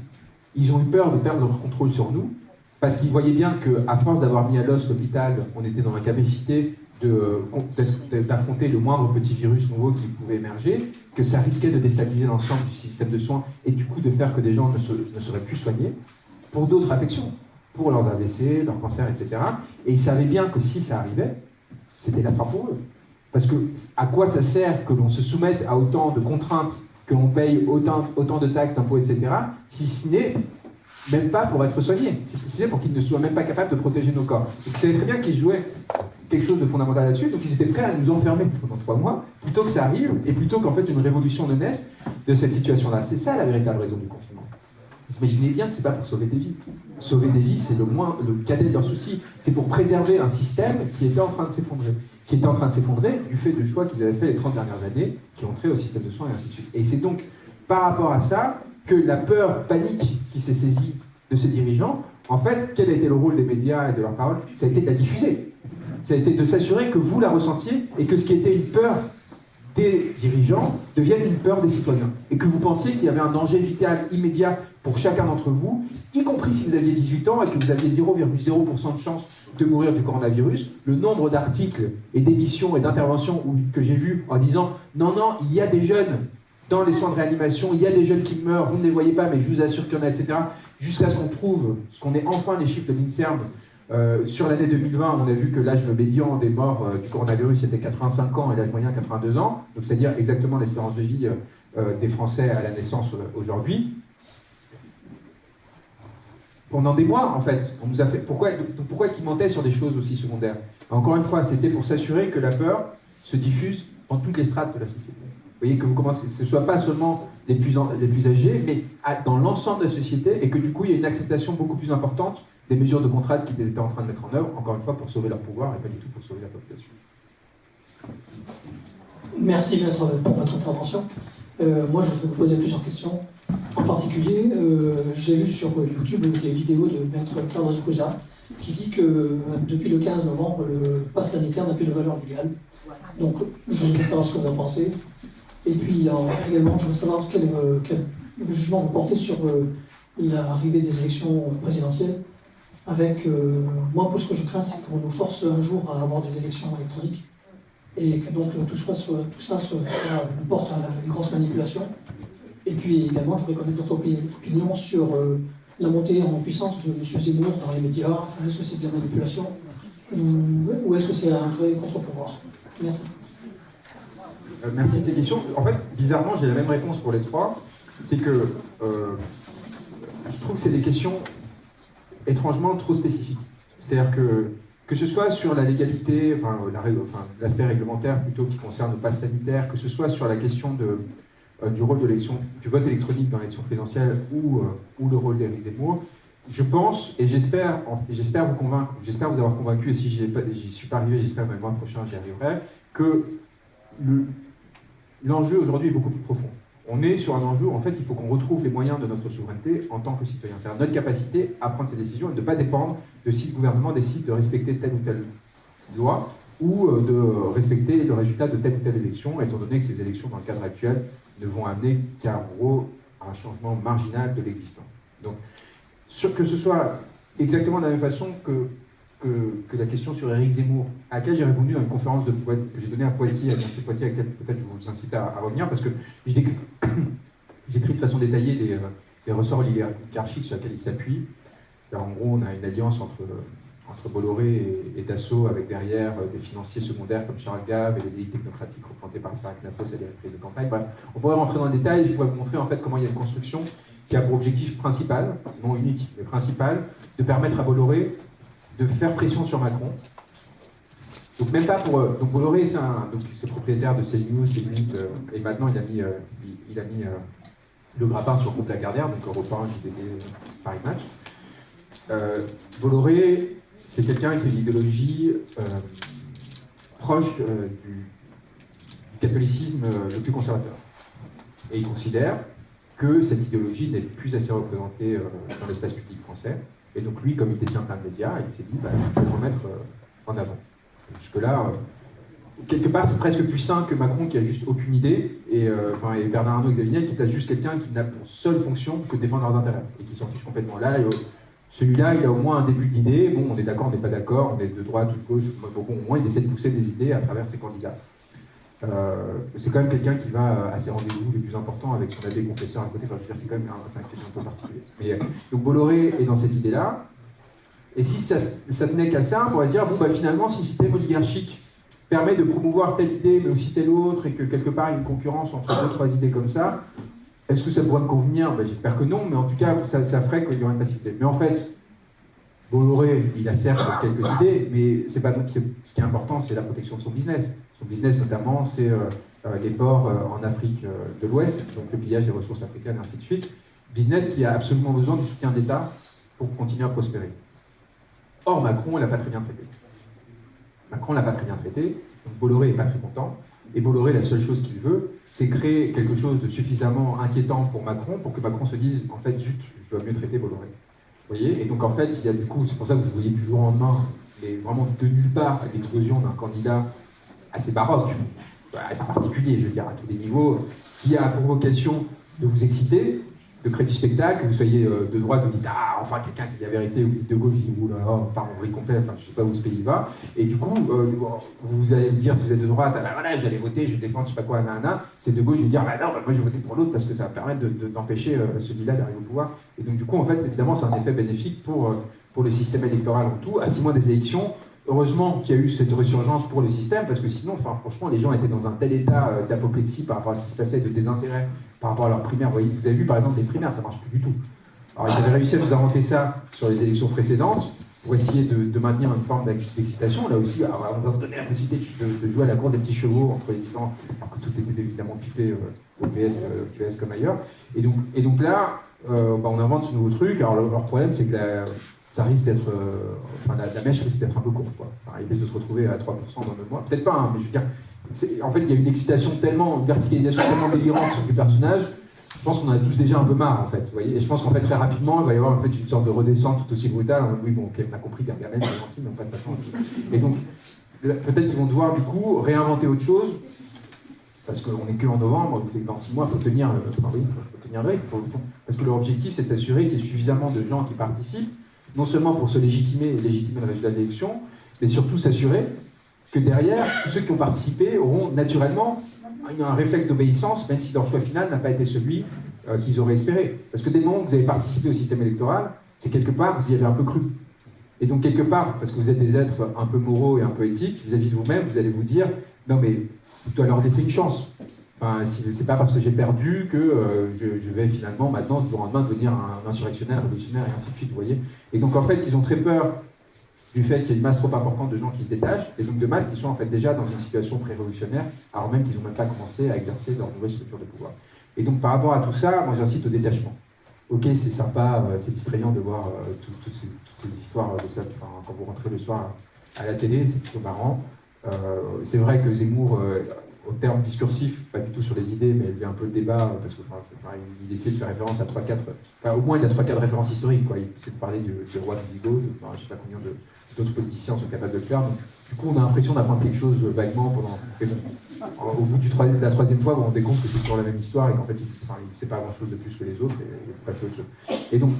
Ils ont eu peur de perdre leur contrôle sur nous, parce qu'ils voyaient bien qu'à force d'avoir mis à l'os l'hôpital, on était dans la capacité d'affronter le moindre petit virus nouveau qui pouvait émerger, que ça risquait de déstabiliser l'ensemble du système de soins et du coup de faire que des gens ne, ne seraient plus soignés pour d'autres affections pour leurs AVC, leurs cancers, etc. Et ils savaient bien que si ça arrivait, c'était la fin pour eux. Parce que à quoi ça sert que l'on se soumette à autant de contraintes, que l'on paye autant, autant de taxes, d'impôts, etc., si ce n'est même pas pour être soigné, si ce n'est pour qu'ils ne soient même pas capables de protéger nos corps. Donc ils savaient très bien qu'ils jouaient quelque chose de fondamental là-dessus, donc ils étaient prêts à nous enfermer pendant trois mois, plutôt que ça arrive, et plutôt qu'en fait une révolution ne naisse de cette situation-là. C'est ça la véritable raison du confinement. Vous imaginez bien que c'est pas pour sauver des vies. Sauver des vies, c'est le moins, le cadet de leur souci. C'est pour préserver un système qui était en train de s'effondrer. Qui était en train de s'effondrer du fait de choix qu'ils avaient fait les 30 dernières années, qui ont au système de soins et ainsi de suite. Et c'est donc par rapport à ça que la peur panique qui s'est saisie de ces dirigeants, en fait, quel a été le rôle des médias et de leurs paroles? Ça a été de la diffuser. Ça a été de s'assurer que vous la ressentiez et que ce qui était une peur des dirigeants devienne une peur des citoyens. Et que vous pensiez qu'il y avait un danger vital immédiat pour chacun d'entre vous, y compris si vous aviez 18 ans et que vous aviez 0,0% de chance de mourir du coronavirus, le nombre d'articles et d'émissions et d'interventions que j'ai vus en disant non, non, il y a des jeunes dans les soins de réanimation, il y a des jeunes qui meurent, vous ne les voyez pas, mais je vous assure qu'il y en a, etc. Jusqu'à ce qu'on trouve, ce qu'on ait enfin les chiffres de l'INSERM euh, sur l'année 2020, on a vu que l'âge médian des morts euh, du coronavirus était 85 ans et l'âge moyen 82 ans, donc c'est-à-dire exactement l'espérance de vie euh, des Français à la naissance aujourd'hui pendant des mois, en fait. On nous a fait... Pourquoi, pourquoi est-ce qu'il mentait sur des choses aussi secondaires? Encore une fois, c'était pour s'assurer que la peur se diffuse dans toutes les strates de la société. Vous voyez que vous commencez, ce ne soit pas seulement les plus, âgés, mais dans l'ensemble de la société, et que du coup, il y a une acceptation beaucoup plus importante des mesures de contrainte qu'ils étaient en train de mettre en œuvre, encore une fois, pour sauver leur pouvoir et pas du tout pour sauver la population. Merci, pour votre intervention. Euh, moi, je vais vous poser plusieurs questions. En particulier, euh, j'ai vu sur YouTube des vidéos de Maître Carlos Cousin qui dit que euh, depuis le 15 novembre, le pass sanitaire n'a plus de valeur légale. Donc, je voudrais savoir ce que vous en pensez. Et puis, également, je voudrais savoir quel, quel, jugement vous portez sur l'arrivée des élections présidentielles avec, euh, moi, pour ce que je crains, c'est qu'on nous force un jour à avoir des élections électroniques et que donc tout, soit, ça soit, porte à une grosse manipulation. Et puis également, je voudrais connaître votre opinion sur euh, la montée en puissance de M. Zemmour dans les médias. Est-ce que c'est de la manipulation ou, est-ce que c'est un vrai contre-pouvoir? Merci. Euh, merci de ces questions. En fait, bizarrement, j'ai la même réponse pour les trois. C'est que je trouve que c'est des questions étrangement trop spécifiques. C'est-à-dire que, que ce soit sur la légalité, enfin, l'aspect réglementaire plutôt qui concerne le pass sanitaire, que ce soit sur la question de, euh, du rôle de l'élection, du vote électronique dans l'élection présidentielle ou, euh, ou le rôle d'Éric Zemmour, je pense, et j'espère j'espère vous convaincre, j'espère vous avoir convaincu, et si j'y suis pas arrivé, j'espère que le mois prochain j'y arriverai, que l'enjeu aujourd'hui est beaucoup plus profond on est sur un enjeu en fait il faut qu'on retrouve les moyens de notre souveraineté en tant que citoyen. C'est-à-dire notre capacité à prendre ces décisions et de ne pas dépendre de si le gouvernement décide de respecter telle ou telle loi ou euh, de respecter le résultat de telle ou telle élection, étant donné que ces élections dans le cadre actuel ne vont amener qu'à un changement marginal de l'existant. Donc, que ce soit exactement de la même façon que que, la question sur Éric Zemmour, à laquelle j'ai répondu dans une conférence de, que j'ai donnée à Poitiers, à l'Université laquelle peut-être je vous incite à, revenir, parce que j'ai écrit de façon détaillée des, des ressorts oligarchiques sur lesquels il s'appuie. En gros, on a une alliance entre, entre Bolloré et, Dassault, avec derrière euh, des financiers secondaires comme Charles Gave et les élites technocratiques représentées par Sarah Knafos et les reprises de campagne. Bref, on pourrait rentrer dans le détail, je pourrais vous montrer en fait comment il y a une construction qui a pour objectif principal, non unique, mais principal, de permettre à Bolloré de faire pression sur Macron. Donc même pas pour... Euh, donc Bolloré, c'est donc propriétaire de CNews, CNews, euh, et maintenant il a mis, euh, il, a mis le grappin sur le groupe Lagardère, donc Europe 1, JDD, Paris Match. Bolloré, c'est quelqu'un qui a une idéologie proche du catholicisme le plus conservateur. Et il considère que cette idéologie n'est plus assez représentée dans l'espace public français, et donc lui, comme il détient plein de médias, il s'est dit, bah, je vais le remettre euh, en avant. Jusque-là, euh, quelque part, c'est presque plus sain que Macron qui a juste aucune idée, et, euh, enfin, et Bernard Arnault Xavier qui place juste quelqu'un qui n'a pour seule fonction que de défendre leurs intérêts, et qui s'en fiche complètement. Là, celui-là, il a au moins un début d'idée, bon, on est d'accord, on n'est pas d'accord, on est de droite ou de gauche, bon, au moins il essaie de pousser des idées à travers ses candidats. Euh, c'est quand même quelqu'un qui va à ses rendez-vous les plus importants avec son abbé confesseur à côté. Enfin, je dire, c'est quand même un, un, peu particulier. Euh, donc Bolloré est dans cette idée-là. Et si ça, ça tenait qu'à ça, on pourrait dire, bon, bah, finalement, si le système oligarchique permet de promouvoir telle idée, mais aussi telle autre, et que quelque part il y a une concurrence entre deux, trois idées comme ça, est-ce que ça pourrait me convenir? Ben, J'espère que non, mais en tout cas, ça, ça ferait qu'il y aurait une facilité. Mais en fait, Bolloré, il a certes quelques idées, mais c'est pas, ce qui est important, c'est la protection de son business. Business, notamment, c'est euh, euh, les ports euh, en Afrique de l'Ouest, donc le pillage des ressources africaines, ainsi de suite. Business qui a absolument besoin du soutien d'État pour continuer à prospérer. Or, Macron, il l'a pas très bien traité. Macron l'a pas très bien traité, donc Bolloré n'est pas très content. Et Bolloré, la seule chose qu'il veut, c'est créer quelque chose de suffisamment inquiétant pour Macron, pour que Macron se dise, en fait, zut, je dois mieux traiter Bolloré. Vous voyez? Et donc, en fait, il y a du coup, c'est pour ça que vous voyez du jour au lendemain, mais vraiment de nulle part, l'explosion d'un candidat assez baroque, assez particulier, je veux dire, à tous les niveaux, qui a pour vocation de vous exciter, de créer du spectacle, que vous soyez euh, de droite, vous dites Ah, enfin, quelqu'un qui dit la vérité, ou de gauche, vous dites Oula, oh, par vrille complet, enfin, je sais pas où ce pays va. Et du coup, euh, vous allez me dire, si vous êtes de droite, ah ben voilà, j'allais voter, je vais défendre, je sais pas quoi, nanana. C'est de gauche, je vais dire, bah non, bah, moi je vais voter pour l'autre parce que ça va permettre d'empêcher de, celui-là d'arriver au pouvoir. Et donc, du coup, en fait, évidemment, c'est un effet bénéfique pour, euh, pour le système électoral en tout. À six mois des élections, Heureusement qu'il y a eu cette résurgence pour le système, parce que sinon, enfin, franchement, les gens étaient dans un tel état euh, d'apoplexie par rapport à ce qui se passait, de désintérêt par rapport à leurs primaires. Vous, avez vu par exemple les primaires, ça marche plus du tout. Alors ils avaient réussi à nous inventer ça sur les élections précédentes pour essayer de, maintenir une forme d'excitation. Là aussi, on va vous donner la possibilité de, jouer à la cour des petits chevaux entre les différents, alors que tout était évidemment pipé euh, au PS, euh, PS, comme ailleurs. Et donc, et donc là, bah, on invente ce nouveau truc. Alors leur problème, c'est que la, ça risque d'être. Euh, enfin, la, mèche risque d'être un peu courte. Quoi. Enfin, il risque de se retrouver à 3% dans deux mois. Peut-être pas, hein, mais je veux dire. En fait, il y a une excitation tellement, une verticalisation tellement délirante du personnage. Je pense qu'on en a tous déjà un peu marre, en fait. Vous voyez et je pense qu'en fait, très rapidement, il va y avoir en fait, une sorte de redescente tout aussi brutale. Oui, bon, ok, on a compris Gargamel, c'est gentil, mais pas de. Et donc, peut-être qu'ils vont devoir, du coup, réinventer autre chose. Parce qu'on n'est que en novembre, c'est dans six mois, il faut tenir, enfin, oui, faut, tenir le rythme. parce que leur objectif, c'est de s'assurer qu'il y ait suffisamment de gens qui participent non seulement pour se légitimer et légitimer le résultat de l'élection, mais surtout s'assurer que derrière, tous ceux qui ont participé auront naturellement un réflexe d'obéissance, même si leur choix final n'a pas été celui euh, qu'ils auraient espéré. Parce que dès le moment où vous avez participé au système électoral, c'est quelque part, vous y avez un peu cru. Et donc quelque part, parce que vous êtes des êtres un peu moraux et un peu éthiques, vis-à-vis de vous-même, vous allez vous dire, non mais je dois leur laisser une chance. Enfin, c'est pas parce que j'ai perdu que euh, je, vais finalement maintenant, du jour au lendemain, devenir un insurrectionnaire, révolutionnaire et ainsi de suite, vous voyez. Et donc en fait, ils ont très peur du fait qu'il y ait une masse trop importante de gens qui se détachent, et donc de masses qui sont en fait déjà dans une situation pré-révolutionnaire, alors même qu'ils n'ont même pas commencé à exercer leur nouvelle structure de pouvoir. Et donc par rapport à tout ça, moi j'incite au détachement. Ok, c'est sympa, euh, c'est distrayant de voir euh, toutes, ces, histoires de ça, quand vous rentrez le soir à la télé, c'est plutôt marrant. C'est vrai que Zemmour, au terme discursif, pas du tout sur les idées, mais a un peu le débat, parce qu'il essaie de faire référence à 3-4, au moins il y a 3-4 références historiques, quoi. il essaie de parler du, roi Visigoth, je ne sais pas combien d'autres politiciens sont capables de le faire. Du coup, on a l'impression d'apprendre quelque chose vaguement pendant. au bout de la troisième fois, vous vous rendez compte que c'est toujours la même histoire et qu'en fait, il ne sait pas grand-chose de plus que les autres et il faut passer à autre chose. Et donc,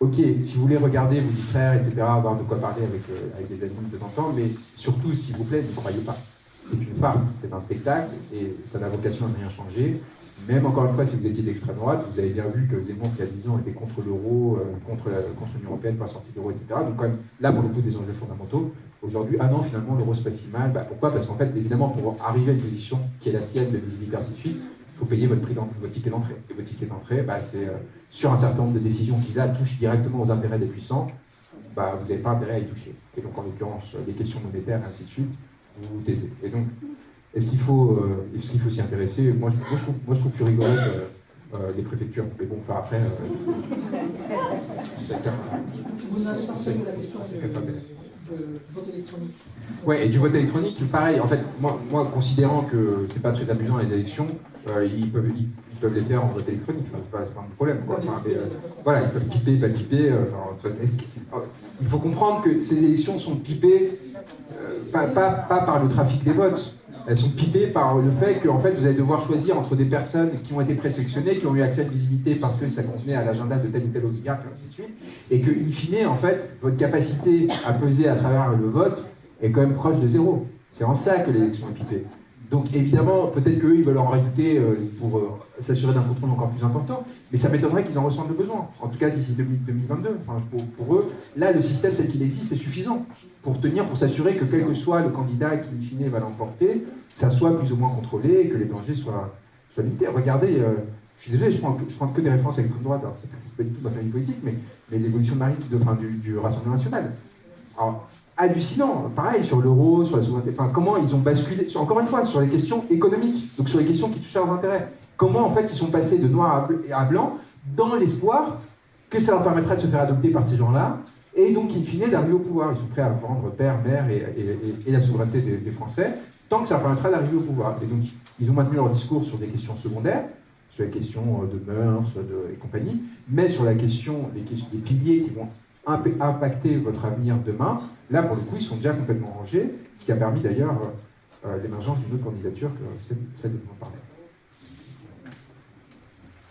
ok, si vous voulez regarder, vous distraire, etc., avoir de quoi parler avec, euh, avec des amis de temps en temps, mais surtout, s'il vous plaît, ne croyez pas. C'est une farce, c'est un spectacle et ça n'a vocation à rien changer. Même encore une fois, si vous étiez d'extrême droite, vous avez bien vu que Zemmour, il y a 10 ans, était contre l'euro, euh, contre l'Union Européenne, pas sortie de l'euro, etc. Donc, quand même, là, pour le coup, des enjeux fondamentaux. Aujourd'hui, ah non, finalement, l'euro se passe si mal. Bah, pourquoi? Parce qu'en fait, évidemment, pour arriver à une position qui est la sienne de visibilité ainsi de suite, il faut payer votre, prix votre ticket d'entrée. Et votre ticket d'entrée, bah, c'est euh, sur un certain nombre de décisions qui, là, touchent directement aux intérêts des puissants, bah, vous n'avez pas intérêt à y toucher. Et donc, en l'occurrence, les questions monétaires, ainsi de suite, vous vous taisez. Et donc, est-ce qu'il faut euh, qu'il faut s'y intéresser moi je, moi, je trouve, moi, je trouve, plus rigolo que euh, les préfectures. Mais bon, enfin après, euh, chacun. vote électronique. Ouais, et du vote électronique, pareil. En fait, moi, moi considérant que c'est pas très amusant les élections, ils peuvent ils, peuvent les faire en vote électronique. Enfin, c'est pas, pas, un problème. Quoi. Enfin, voilà, ils peuvent piper, pas piper. il faut comprendre que ces élections sont pipées pas, pas, pas par le trafic des votes elles sont pipées par le fait que en fait, vous allez devoir choisir entre des personnes qui ont été présélectionnées, qui ont eu accès à visibilité parce que ça contenait à l'agenda de tel ou tel oligarque, et ainsi de suite, et que, in fine, en fait, votre capacité à peser à travers le vote est quand même proche de zéro. C'est en ça que l'élection est pipée. Donc évidemment, peut-être qu'eux, ils veulent en rajouter euh, pour euh, s'assurer d'un contrôle encore plus important, mais ça m'étonnerait qu'ils en ressentent le besoin, en tout cas d'ici 2022. Enfin, pour, eux, là, le système tel qu'il existe est suffisant pour tenir, pour s'assurer que quel que soit le candidat qui, in fine, va l'emporter, ça soit plus ou moins contrôlé que les dangers soient, limités. Regardez, euh, je suis désolé, je prends, je prends que des références à l'extrême droite, alors c'est pas du tout ma famille politique, mais, mais l'évolution de Marie de, enfin, du, du, Rassemblement national. Alors, hallucinant, pareil, sur l'euro, sur la souveraineté, enfin, comment ils ont basculé, encore une fois, sur les questions économiques, donc sur les questions qui touchent leurs intérêts. Comment, en fait, ils sont passés de noir à, blanc dans l'espoir que ça leur permettrait de se faire adopter par ces gens-là, et donc, in fine, d'arriver au pouvoir. Ils sont prêts à vendre père, mère et, la souveraineté des, Français, tant que ça permettra d'arriver au pouvoir. Et donc, ils ont maintenu leur discours sur des questions secondaires, sur la question euh, de mœurs et compagnie, mais sur la question des, piliers qui vont impacter votre avenir demain, là, pour le coup, ils sont déjà complètement rangés, ce qui a permis d'ailleurs euh, l'émergence d'une autre candidature que celle dont on parlait.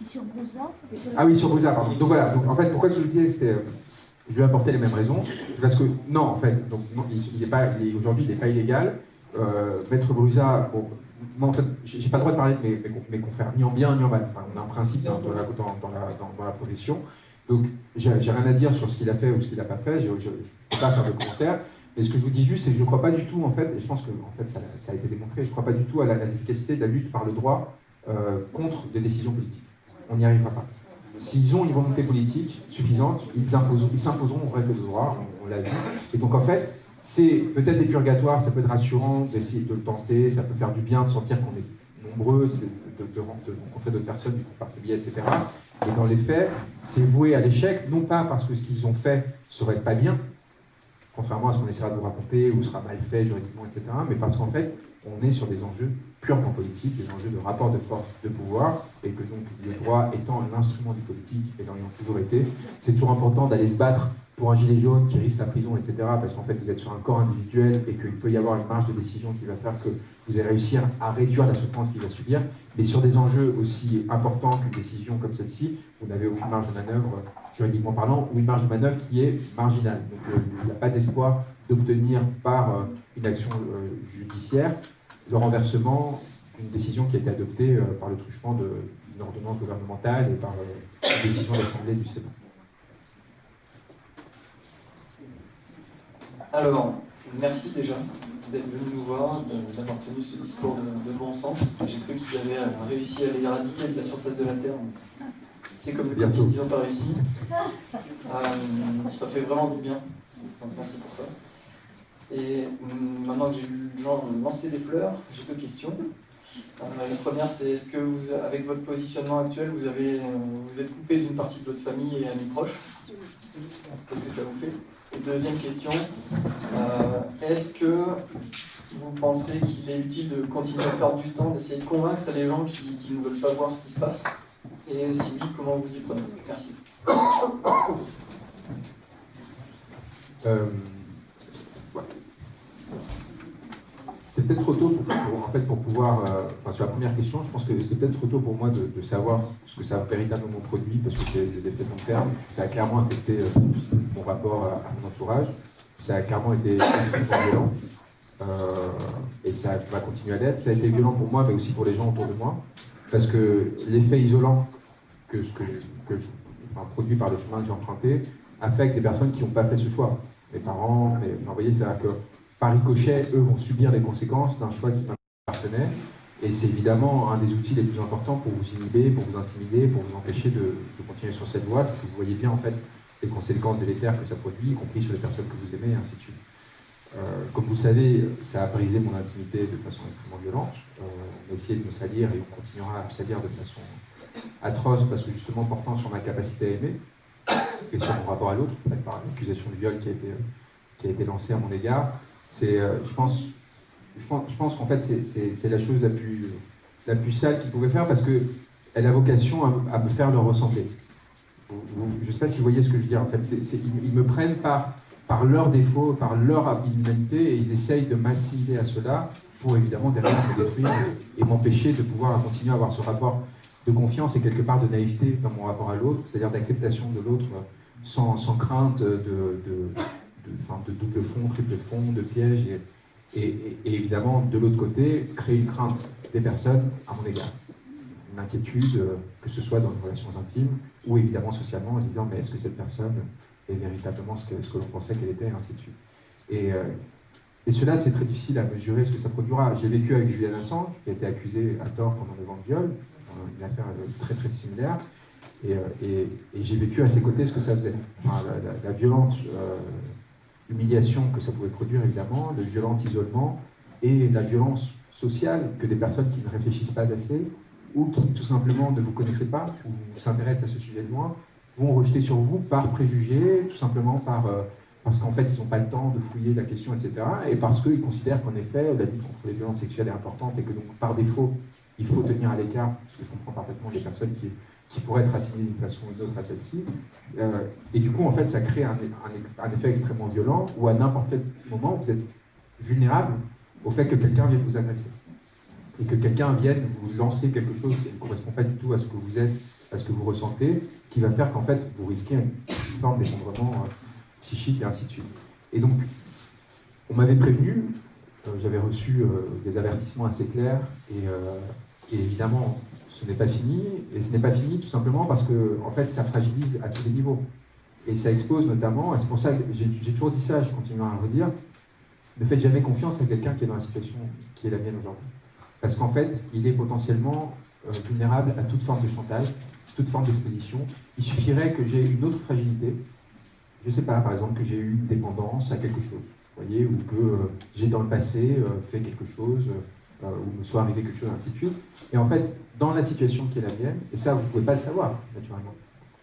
Sur Ah oui, sur Brouza, pardon. Donc voilà, en fait, pourquoi je le disais, c'était je vais apporter les mêmes raisons. Parce que, non, en fait, donc, il, pas, aujourd'hui, il n'est pas illégal. Euh, Maître Brusa, moi, en fait, j'ai pas le droit de parler de mes, confrères, ni en bien, ni en mal. Enfin, on a un principe dans, la, dans, la, dans, la, profession. Donc, j'ai rien à dire sur ce qu'il a fait ou ce qu'il n'a pas fait. Je ne peux pas faire de commentaires. Mais ce que je vous dis juste, c'est que je ne crois pas du tout, en fait, et je pense que en fait, ça, a été démontré, je ne crois pas du tout à l'efficacité de la lutte par le droit euh, contre des décisions politiques. On n'y arrivera pas. S'ils ont une volonté politique suffisante, ils s'imposeront aux règles de droit, on, l'a vu. Et donc en fait, c'est peut-être des purgatoires, ça peut être rassurant d'essayer de le tenter, ça peut faire du bien de sentir qu'on est nombreux, de, de, rencontrer d'autres personnes qui font ses billets, etc. Et dans les faits, c'est voué à l'échec, non pas parce que ce qu'ils ont fait serait pas bien, contrairement à ce qu'on essaiera de vous raconter, ou sera mal fait juridiquement, etc., mais parce qu'en fait, on est sur des enjeux purement politiques, des enjeux de rapport de force, de pouvoir, et que donc le droit étant l'instrument du politique, et l'ayant toujours été, c'est toujours important d'aller se battre pour un gilet jaune qui risque la prison, etc., parce qu'en fait vous êtes sur un corps individuel et qu'il peut y avoir une marge de décision qui va faire que vous allez réussir à réduire la souffrance qu'il va subir, mais sur des enjeux aussi importants qu'une décision comme celle-ci, vous n'avez aucune marge de manœuvre juridiquement parlant, ou une marge de manœuvre qui est marginale. Donc il n'y a pas d'espoir d'obtenir par une action judiciaire le renversement d'une décision qui a été adoptée par le truchement d'une ordonnance gouvernementale et par une décision de l'Assemblée du Sénat. Alors, merci déjà d'être venu nous voir, d'avoir tenu ce discours de, bon sens. J'ai cru qu'ils avaient euh, réussi à éradiquer de la surface de la Terre. C'est comme le qu'ils n'ont pas réussi. Euh, ça fait vraiment du bien. Donc merci pour ça. Et hum, maintenant que j'ai eu le genre lancer des fleurs, j'ai deux questions. Euh, la première, c'est est-ce que vous, avec votre positionnement actuel, vous, avez, vous êtes coupé d'une partie de votre famille et amis proches? Qu'est-ce que ça vous fait? Deuxième question, euh, est-ce que vous pensez qu'il est utile de continuer à perdre du temps, d'essayer de convaincre les gens qui, ne veulent pas voir ce qui se passe? Et si oui, comment vous y prenez? Merci. Euh, c'est peut-être trop tôt pour, en fait, pour pouvoir, euh, sur la première question, je pense que c'est peut-être trop tôt pour moi de, savoir ce que ça a véritablement produit, parce que c'est des effets de long terme. Ça a clairement affecté euh, mon rapport à, mon entourage. Ça a clairement été violent. Euh, et ça va continuer à l'être. Ça a été violent pour moi, mais aussi pour les gens autour de moi. Parce que l'effet isolant que, que enfin, produit par le chemin que j'ai emprunté affecte des personnes qui n'ont pas fait ce choix. Mes parents, mais, enfin, vous voyez, c'est-à-dire que par ricochet, eux vont subir les conséquences d'un choix qui appartenait. Et c'est évidemment un des outils les plus importants pour vous inhiber, pour vous intimider, pour vous empêcher de, continuer sur cette voie. C'est que vous voyez bien en fait les conséquences délétères que ça produit, y compris sur les personnes que vous aimez, et ainsi de suite. Euh, comme vous savez, ça a brisé mon intimité de façon extrêmement violente. Euh, on a essayé de me salir et on continuera à me salir de façon atroce parce que justement portant sur ma capacité à aimer et sur mon rapport à l'autre, par l'accusation de viol été, qui a été lancée à mon égard, c'est, euh, je pense, je pense, qu'en fait, c'est la chose la plus, la plus sale qu'ils pouvaient faire parce qu'elle a vocation à, me faire leur ressembler. je ne sais pas si vous voyez ce que je veux dire. En fait, ils, me prennent par, par leurs défauts, par leur inhumanité et ils essayent de m'assimiler à cela pour évidemment derrière me détruire et, m'empêcher de pouvoir continuer à avoir ce rapport de confiance et quelque part de naïveté dans mon rapport à l'autre, c'est-à-dire d'acceptation de l'autre sans, sans, crainte de de, de double fond, triple fond, de piège, et, évidemment, de l'autre côté, créer une crainte des personnes à mon égard. Une inquiétude, euh, que ce soit dans les relations intimes, ou évidemment socialement, en se disant, mais est-ce que cette personne est véritablement ce que, ce que l'on pensait qu'elle était, et ainsi de suite. Et, euh, cela, c'est très difficile à mesurer ce que ça produira. J'ai vécu avec Julian Assange, qui a été accusé à tort pendant le vent de viol, une affaire très très similaire, et, euh, j'ai vécu à ses côtés ce que ça faisait. la, violente l'humiliation que ça pouvait produire évidemment, le violent isolement et la violence sociale que des personnes qui ne réfléchissent pas assez ou qui tout simplement ne vous connaissent pas ou s'intéressent à ce sujet de loin vont rejeter sur vous par préjugés, tout simplement par, euh, parce qu'en fait ils n'ont pas le temps de fouiller la question, etc. Et parce qu'ils considèrent qu'en effet la lutte contre les violences sexuelles est importante et que donc par défaut il faut tenir à l'écart, parce que je comprends parfaitement les personnes qui qui pourrait être assigné d'une façon ou d'une autre à celle-ci. Euh, et du coup, en fait, ça crée un, effet extrêmement violent où à n'importe quel moment, vous êtes vulnérable au fait que quelqu'un vienne vous agresser. Et que quelqu'un vienne vous lancer quelque chose qui ne correspond pas du tout à ce que vous êtes, à ce que vous ressentez, qui va faire qu'en fait, vous risquez une forme d'effondrement euh, psychique et ainsi de suite. Et donc, on m'avait prévenu, euh, j'avais reçu des avertissements assez clairs, et évidemment, ce n'est pas fini, et ce n'est pas fini tout simplement parce que en fait, ça fragilise à tous les niveaux. Et ça expose notamment, et c'est pour ça que j'ai toujours dit ça, je continue à le redire, ne faites jamais confiance à quelqu'un qui est dans la situation qui est la mienne aujourd'hui. Parce qu'en fait, il est potentiellement euh, vulnérable à toute forme de chantage, toute forme d'exposition. Il suffirait que j'ai une autre fragilité, je ne sais pas, par exemple, que j'ai eu une dépendance à quelque chose, voyez, ou que euh, j'ai dans le passé euh, fait quelque chose, ou me soit arrivé quelque chose, ainsi de suite. Et en fait, dans la situation qui est la mienne, et ça, vous ne pouvez pas le savoir, naturellement,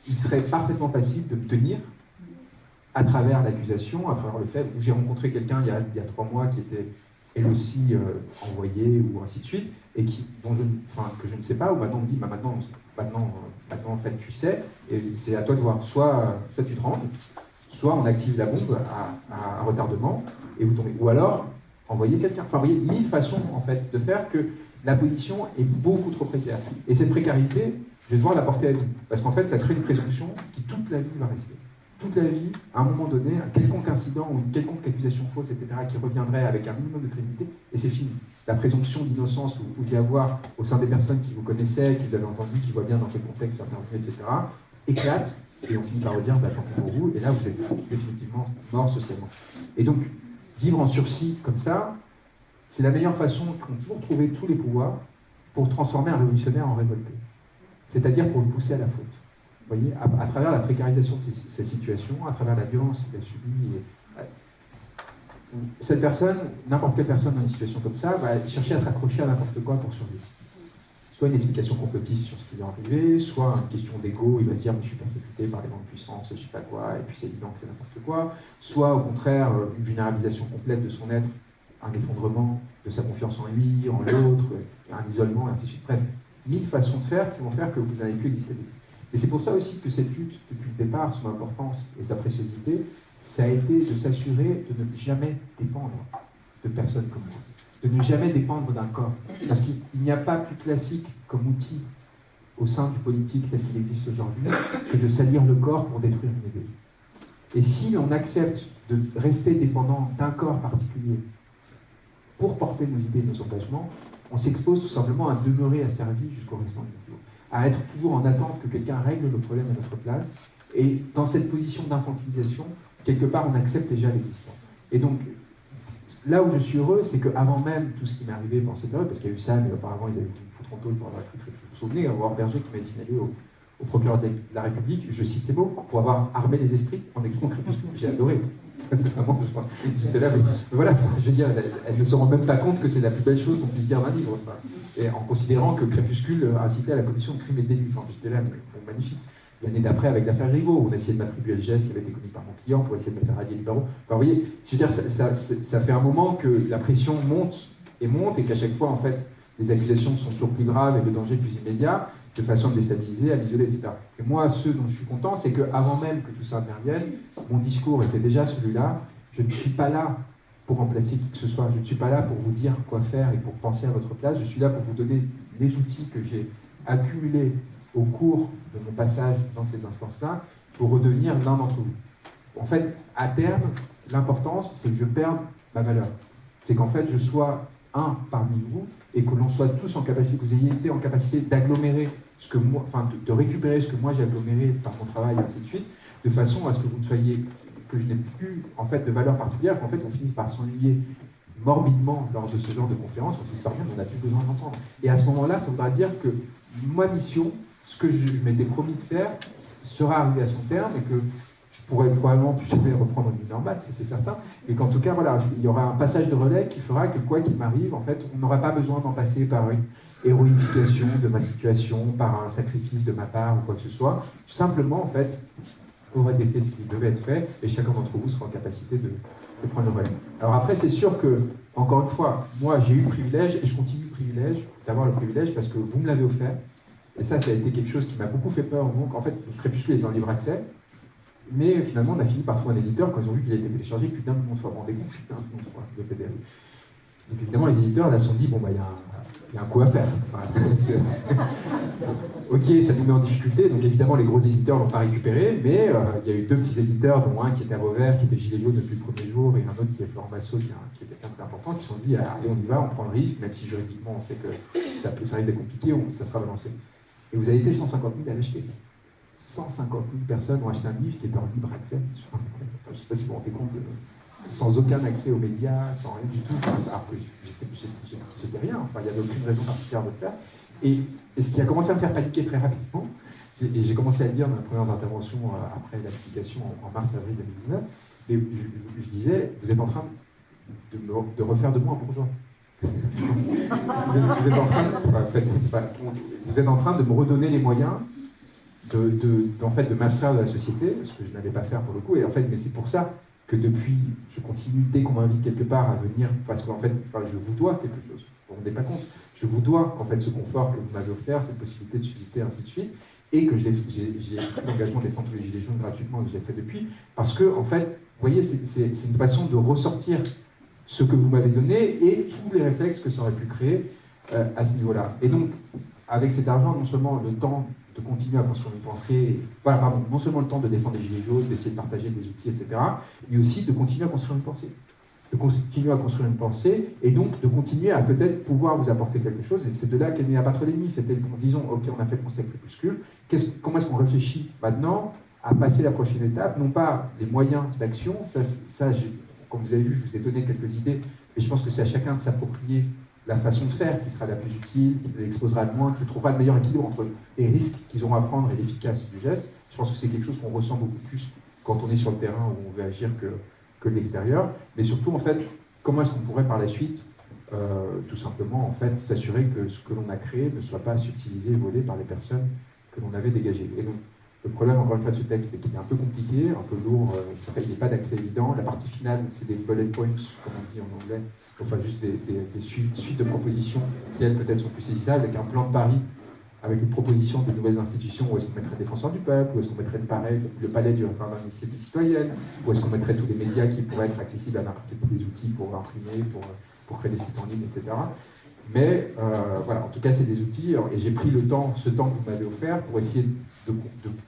il serait parfaitement facile de tenir à travers l'accusation, à travers le fait où j'ai rencontré quelqu'un il, il, y a trois mois qui était elle aussi euh, envoyée ou ainsi de suite, et qui, dont je, que je ne sais pas, ou maintenant on me dit, bah, maintenant, maintenant, maintenant en fait tu sais, et c'est à toi de voir, soit, soit tu te ranges, soit on active la bombe à, à retardement, et vous tombez. Ou alors, envoyer quelqu'un. Enfin, vous voyez, mille façons, en fait, de faire que la position est beaucoup trop précaire. Et cette précarité, je vais devoir la porter à vie. Parce qu'en fait, ça crée une présomption qui toute la vie va rester. Toute la vie, à un moment donné, un quelconque incident ou une quelconque accusation fausse, etc., qui reviendrait avec un minimum de crédibilité, et c'est fini. La présomption d'innocence ou, ou d'y avoir au sein des personnes qui vous connaissaient, qui vous avez entendu, qui voient bien dans quel contexte intervenir, etc., éclate, et on finit par vous dire, bah, tant pour vous, et là, vous êtes définitivement mort socialement. Et donc, vivre en sursis comme ça, c'est la meilleure façon qu'ont toujours trouvé tous les pouvoirs pour transformer un révolutionnaire en révolté. C'est-à-dire pour le pousser à la faute. Vous voyez, à, travers la précarisation de ces, situations, à travers la violence qu'il a subie. Euh, cette personne, n'importe quelle personne dans une situation comme ça, va chercher à s'accrocher à n'importe quoi pour survivre. Soit une explication complotiste sur ce qui est arrivé, soit une question d'ego, il va se dire je suis persécuté par les grandes puissances, je ne sais pas quoi, et puis c'est évident que c'est n'importe quoi. Soit au contraire, une vulnérabilisation complète de son être, un effondrement de sa confiance en lui, en l'autre, un isolement, et ainsi de suite. Bref, mille façons de faire qui vont faire que vous n'avez plus exister. Et c'est pour ça aussi que cette lutte, depuis le départ, son importance et sa préciosité, ça a été de s'assurer de ne jamais dépendre de personnes comme moi, de ne jamais dépendre d'un corps. Parce qu'il n'y a pas plus classique comme outil au sein du politique tel qu'il existe aujourd'hui que de salir le corps pour détruire une idée. Et si on accepte de rester dépendant d'un corps particulier pour porter nos idées et nos engagements, on s'expose tout simplement à demeurer asservi jusqu'au restant du jour, à être toujours en attente que quelqu'un règle nos problèmes à notre place. Et dans cette position d'infantilisation, quelque part, on accepte déjà l'existence. Et donc, là où je suis heureux, c'est qu'avant même tout ce qui m'est arrivé pendant cette période, parce qu'il y a eu ça, mais auparavant, ils avaient voulu me foutre en pour avoir cru, vous vous souvenez, avoir Berger qui m'a signalé au, procureur de la République, je cite ces mots, pour avoir armé les esprits en écrivant Crépuscule. J'ai adoré. j'étais là, mais voilà, je veux dire, elle, ne se rend même pas compte que c'est la plus belle chose qu'on puisse dire d'un livre. et en considérant que Crépuscule incitait à la commission de crimes et délits. Enfin, j'étais là, mais, magnifique. L'année d'après, avec l'affaire Rigaud, on a essayé de m'attribuer le geste qui avait été commis par mon client pour essayer de me faire radier les barreaux. Enfin, vous voyez, dire, ça, ça, fait un moment que la pression monte et monte, et qu'à chaque fois, en fait, les accusations sont toujours plus graves et le danger plus immédiat de façon à me déstabiliser, à m'isoler, etc. Et moi, ce dont je suis content, c'est qu'avant même que tout ça intervienne, mon discours était déjà celui-là. Je ne suis pas là pour remplacer qui que ce soit. Je ne suis pas là pour vous dire quoi faire et pour penser à votre place. Je suis là pour vous donner les outils que j'ai accumulés au cours de mon passage dans ces instances-là pour redevenir l'un d'entre vous. En fait, à terme, l'importance, c'est que je perde ma valeur. C'est qu'en fait, je sois un parmi vous et que l'on soit tous en capacité, que vous ayez été en capacité d'agglomérer ce que moi, enfin de, récupérer ce que moi j'ai aggloméré par mon travail, et ainsi de suite, de façon à ce que vous ne soyez, que je n'ai plus en fait de valeur particulière, qu'en fait on finisse par s'ennuyer morbidement lors de ce genre de conférence, on finisse par dire qu'on n'a plus besoin d'entendre. Et à ce moment-là, ça voudra dire que ma mission, ce que je, m'étais promis de faire, sera arrivé à son terme et que je pourrais probablement plus jamais reprendre une normale, c'est certain, mais qu'en tout cas, voilà, il y aura un passage de relais qui fera que quoi qu'il m'arrive, en fait, on n'aura pas besoin d'en passer par une héroïfication de ma situation, par un sacrifice de ma part ou quoi que ce soit. Simplement, en fait, aurait été fait ce qui devait être fait, et chacun d'entre vous sera en capacité de, prendre le relais. Alors après, c'est sûr que, encore une fois, moi, j'ai eu le privilège, et je continue le privilège, d'avoir le privilège, parce que vous me l'avez offert, et ça, ça a été quelque chose qui m'a beaucoup fait peur. Donc, en fait, le Crépuscule est en libre accès, mais finalement, on a fini par trouver un éditeur quand ils ont vu qu'il a été téléchargé, putain, tout le monde soit rendez compte, putain, tout le PDF. Donc évidemment, les éditeurs là se sont dit, bon, bah, il y, a un coup à faire. ok, ça nous met en difficulté, donc évidemment, les gros éditeurs ne l'ont pas récupéré, mais euh, il y a eu deux petits éditeurs, dont un qui était à Vauvert, qui était gilet depuis le premier jour, et un autre qui est Florent Massot, qui, est quelqu'un de important, qui se sont dit, allez, on y va, on prend le risque, même si juridiquement, on sait que ça, ça risque d'être compliqué, ça sera balancé. Et vous avez été 150 000 à l'acheter. 150 000 personnes ont acheté un livre qui était en libre accès. je ne sais pas si vous vous rendez compte, sans aucun accès aux médias, sans rien du tout. alors que j'étais rien, enfin, il n'y avait aucune raison particulière de le faire. Et, ce qui a commencé à me faire paniquer très rapidement, et j'ai commencé à le dire dans les premières interventions euh, après l'application en, mars-avril 2019, mais je, disais, vous êtes en train de, de refaire de moi un bourgeois. Vous, êtes, en train, de me redonner les moyens de, en fait, de m'abstraire de la société, ce que je n'allais pas faire pour le coup. Et en fait, mais c'est pour ça que depuis, je continue, dès qu'on m'invite quelque part à venir, parce qu'en fait, je vous dois quelque chose. Vous ne vous rendez pas compte. Je vous dois en fait ce confort que vous m'avez offert, cette possibilité de subsister, ainsi de suite, et que j'ai pris l'engagement de défendre les gilets jaunes gratuitement, que j'ai fait depuis, parce que en fait, vous voyez, c'est une façon de ressortir ce que vous m'avez donné et tous les réflexes que ça aurait pu créer euh, à ce niveau-là. Et donc, avec cet argent, non seulement le temps de continuer à construire une pensée, voilà, pardon, non seulement le temps de défendre les gilets jaunes, d'essayer de partager des outils, etc., mais aussi de continuer à construire une pensée. De continuer à construire une pensée, et donc de continuer à peut-être pouvoir vous apporter quelque chose, et c'est de là qu'est né Abattre l'ennemi, c'était, disons, ok, on a fait le constat crépuscule, comment est-ce qu'on réfléchit maintenant à passer la prochaine étape, non pas des moyens d'action, ça, ça comme vous avez vu, je vous ai donné quelques idées, mais je pense que c'est à chacun de s'approprier la façon de faire qui sera la plus utile, qui l'exposera le moins, qui trouvera le meilleur équilibre entre les risques qu'ils auront à prendre et l'efficace du geste. Je pense que c'est quelque chose qu'on ressent beaucoup plus quand on est sur le terrain où on veut agir que, de l'extérieur. Mais surtout, en fait, comment est-ce qu'on pourrait par la suite, euh, tout simplement, en fait, s'assurer que ce que l'on a créé ne soit pas subtilisé volé par les personnes que l'on avait dégagées. Le problème, encore une fois, de ce texte, c'est qu'il est un peu compliqué, un peu lourd, euh, il n'y a pas d'accès évident. La partie finale, c'est des bullet points, comme on dit en anglais, enfin juste des, suites, de propositions qui, elles, peut-être sont plus saisissables, avec un plan de Paris, avec une proposition de nouvelles institutions, où est-ce qu'on mettrait défenseur du peuple, où est-ce qu'on mettrait le, le palais du référendum d'initiative citoyenne, où est-ce qu'on mettrait tous les médias qui pourraient être accessibles à n'importe quel des outils pour imprimer, pour, pour créer des sites en ligne, etc. Mais euh, voilà, en tout cas, c'est des outils, et j'ai pris le temps, ce temps que vous m'avez offert, pour essayer de,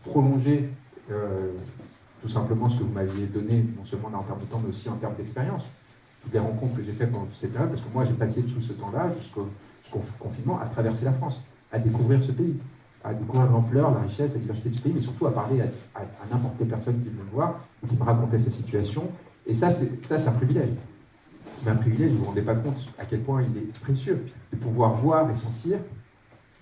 prolonger euh, tout simplement ce que vous m'aviez donné, non seulement en termes de temps, mais aussi en termes d'expérience toutes les rencontres que j'ai faites pendant toute cette période, parce que moi j'ai passé tout ce temps-là, jusqu'au confinement, à traverser la France, à découvrir ce pays, à découvrir l'ampleur, la richesse, la diversité du pays, mais surtout à parler à, n'importe quelle personne qui veut me voir, qui me racontait sa situation. Et ça, c'est un privilège. Mais un privilège, vous ne vous rendez pas compte à quel point il est précieux de pouvoir voir et sentir,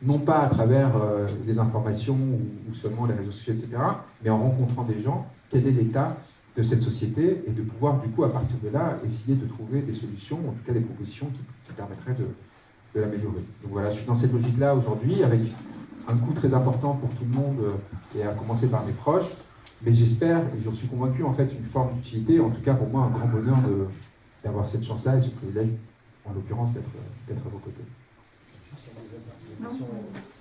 non pas à travers euh, des informations ou, seulement les réseaux sociaux, etc., mais en rencontrant des gens, quel est l'état de cette société et de pouvoir, du coup, à partir de là, essayer de trouver des solutions, en tout cas des propositions qui, permettraient de, l'améliorer. Donc voilà, je suis dans cette logique-là aujourd'hui, avec un coût très important pour tout le monde, euh, et à commencer par mes proches, mais j'espère, et j'en suis convaincu, en fait, une forme d'utilité, en tout cas pour moi, un grand bonheur d'avoir cette chance-là et ce privilège, en l'occurrence, d'être à vos côtés.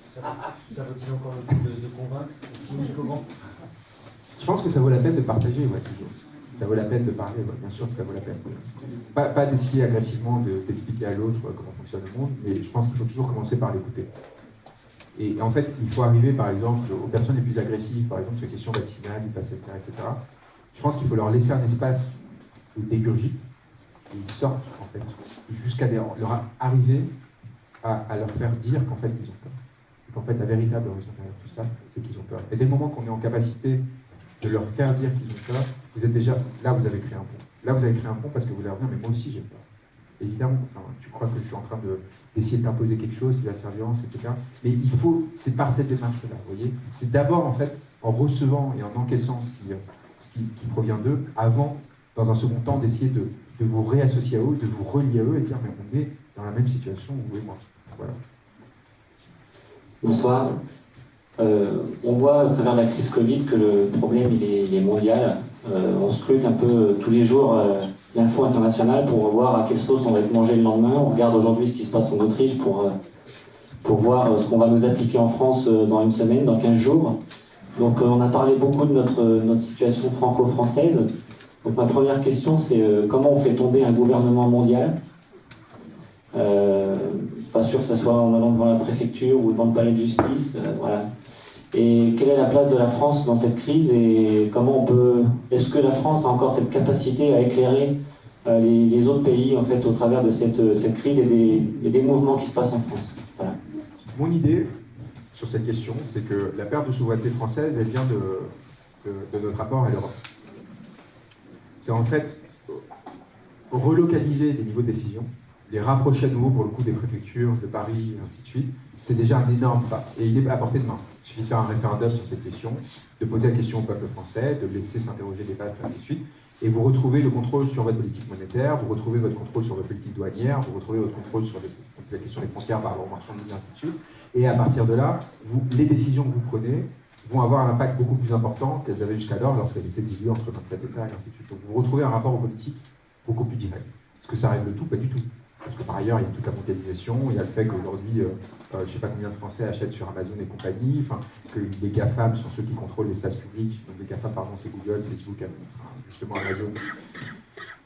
Ça, encore le coup de, de convaincre comment je pense que ça vaut la peine de partager, ouais, toujours. Ça vaut la peine de parler, bien sûr que ça vaut la peine. Pas, pas d'essayer agressivement d'expliquer à l'autre comment fonctionne le monde, mais je pense qu'il faut toujours commencer par l'écouter. Et en fait, il faut arriver, par exemple, aux personnes les plus agressives, par exemple, sur les questions vaccinales, du pass etc. Je pense qu'il faut leur laisser un espace où ils dégurgitent, et ils sortent, en fait, jusqu'à leur arriver à, leur faire dire qu'en fait, ils ont peur. Et qu'en fait, la véritable raison derrière tout ça, c'est qu'ils ont peur. Et dès le moment qu'on est en capacité de leur faire dire qu'ils ont peur, vous êtes déjà, là vous avez créé un pont. Là vous avez créé un pont parce que vous leur dites, mais moi aussi j'ai peur. Évidemment, tu crois que je suis en train d'essayer de, t'imposer quelque chose qui va faire violence, etc. Mais il faut, c'est par cette démarche-là, vous voyez. C'est d'abord en fait en recevant et en encaissant ce qui, ce qui, provient d'eux, avant, dans un second temps, d'essayer de, de, vous réassocier à eux, de vous relier à eux et dire, mais on est dans la même situation, vous moi. Voilà. Bonsoir. Euh, on voit à travers la crise Covid que le problème il est, mondial. Euh, on scrute un peu tous les jours euh, l'info internationale pour voir à quelle sauce on va être mangé le lendemain. On regarde aujourd'hui ce qui se passe en Autriche pour, pour voir ce qu'on va nous appliquer en France dans une semaine, dans 15 jours. Donc on a parlé beaucoup de notre, notre situation franco-française. Donc ma première question c'est comment on fait tomber un gouvernement mondial Pas sûr que ce soit en allant devant la préfecture ou devant le palais de justice. voilà. Et quelle est la place de la France dans cette crise et comment on peut. Est-ce que la France a encore cette capacité à éclairer euh, les, autres pays en fait au travers de cette, crise et des, mouvements qui se passent en France? Mon idée sur cette question, c'est que la perte de souveraineté française, elle vient de, de, notre rapport à l'Europe. C'est en fait relocaliser les niveaux de décision, les rapprocher à nouveau pour le coup des préfectures, de Paris, et ainsi de suite, c'est déjà un énorme pas. Et il est à portée de main. Il suffit de faire un référendum sur cette question, de poser la question au peuple français, de laisser s'interroger les peuples, ainsi de suite. Et vous retrouvez le contrôle sur votre politique monétaire, vous retrouvez votre contrôle sur votre politique douanière, vous retrouvez votre contrôle sur la question des frontières par rapport aux marchandises, ainsi de suite. Et à partir de là, les décisions que vous prenez vont avoir un impact beaucoup plus important qu'elles avaient jusqu'alors lorsqu'elles étaient divisées entre 27 États, et ainsi de suite. Donc vous retrouvez un rapport aux politiques beaucoup plus direct. Est-ce que ça règle tout? Pas du tout. Parce que par ailleurs, il y a toute la mondialisation, il y a le fait qu'aujourd'hui, euh, euh, je ne sais pas combien de Français achètent sur Amazon et compagnie, que les GAFAM sont ceux qui contrôlent l'espace public, donc les GAFAM, pardon, c'est Google, Facebook, justement Amazon,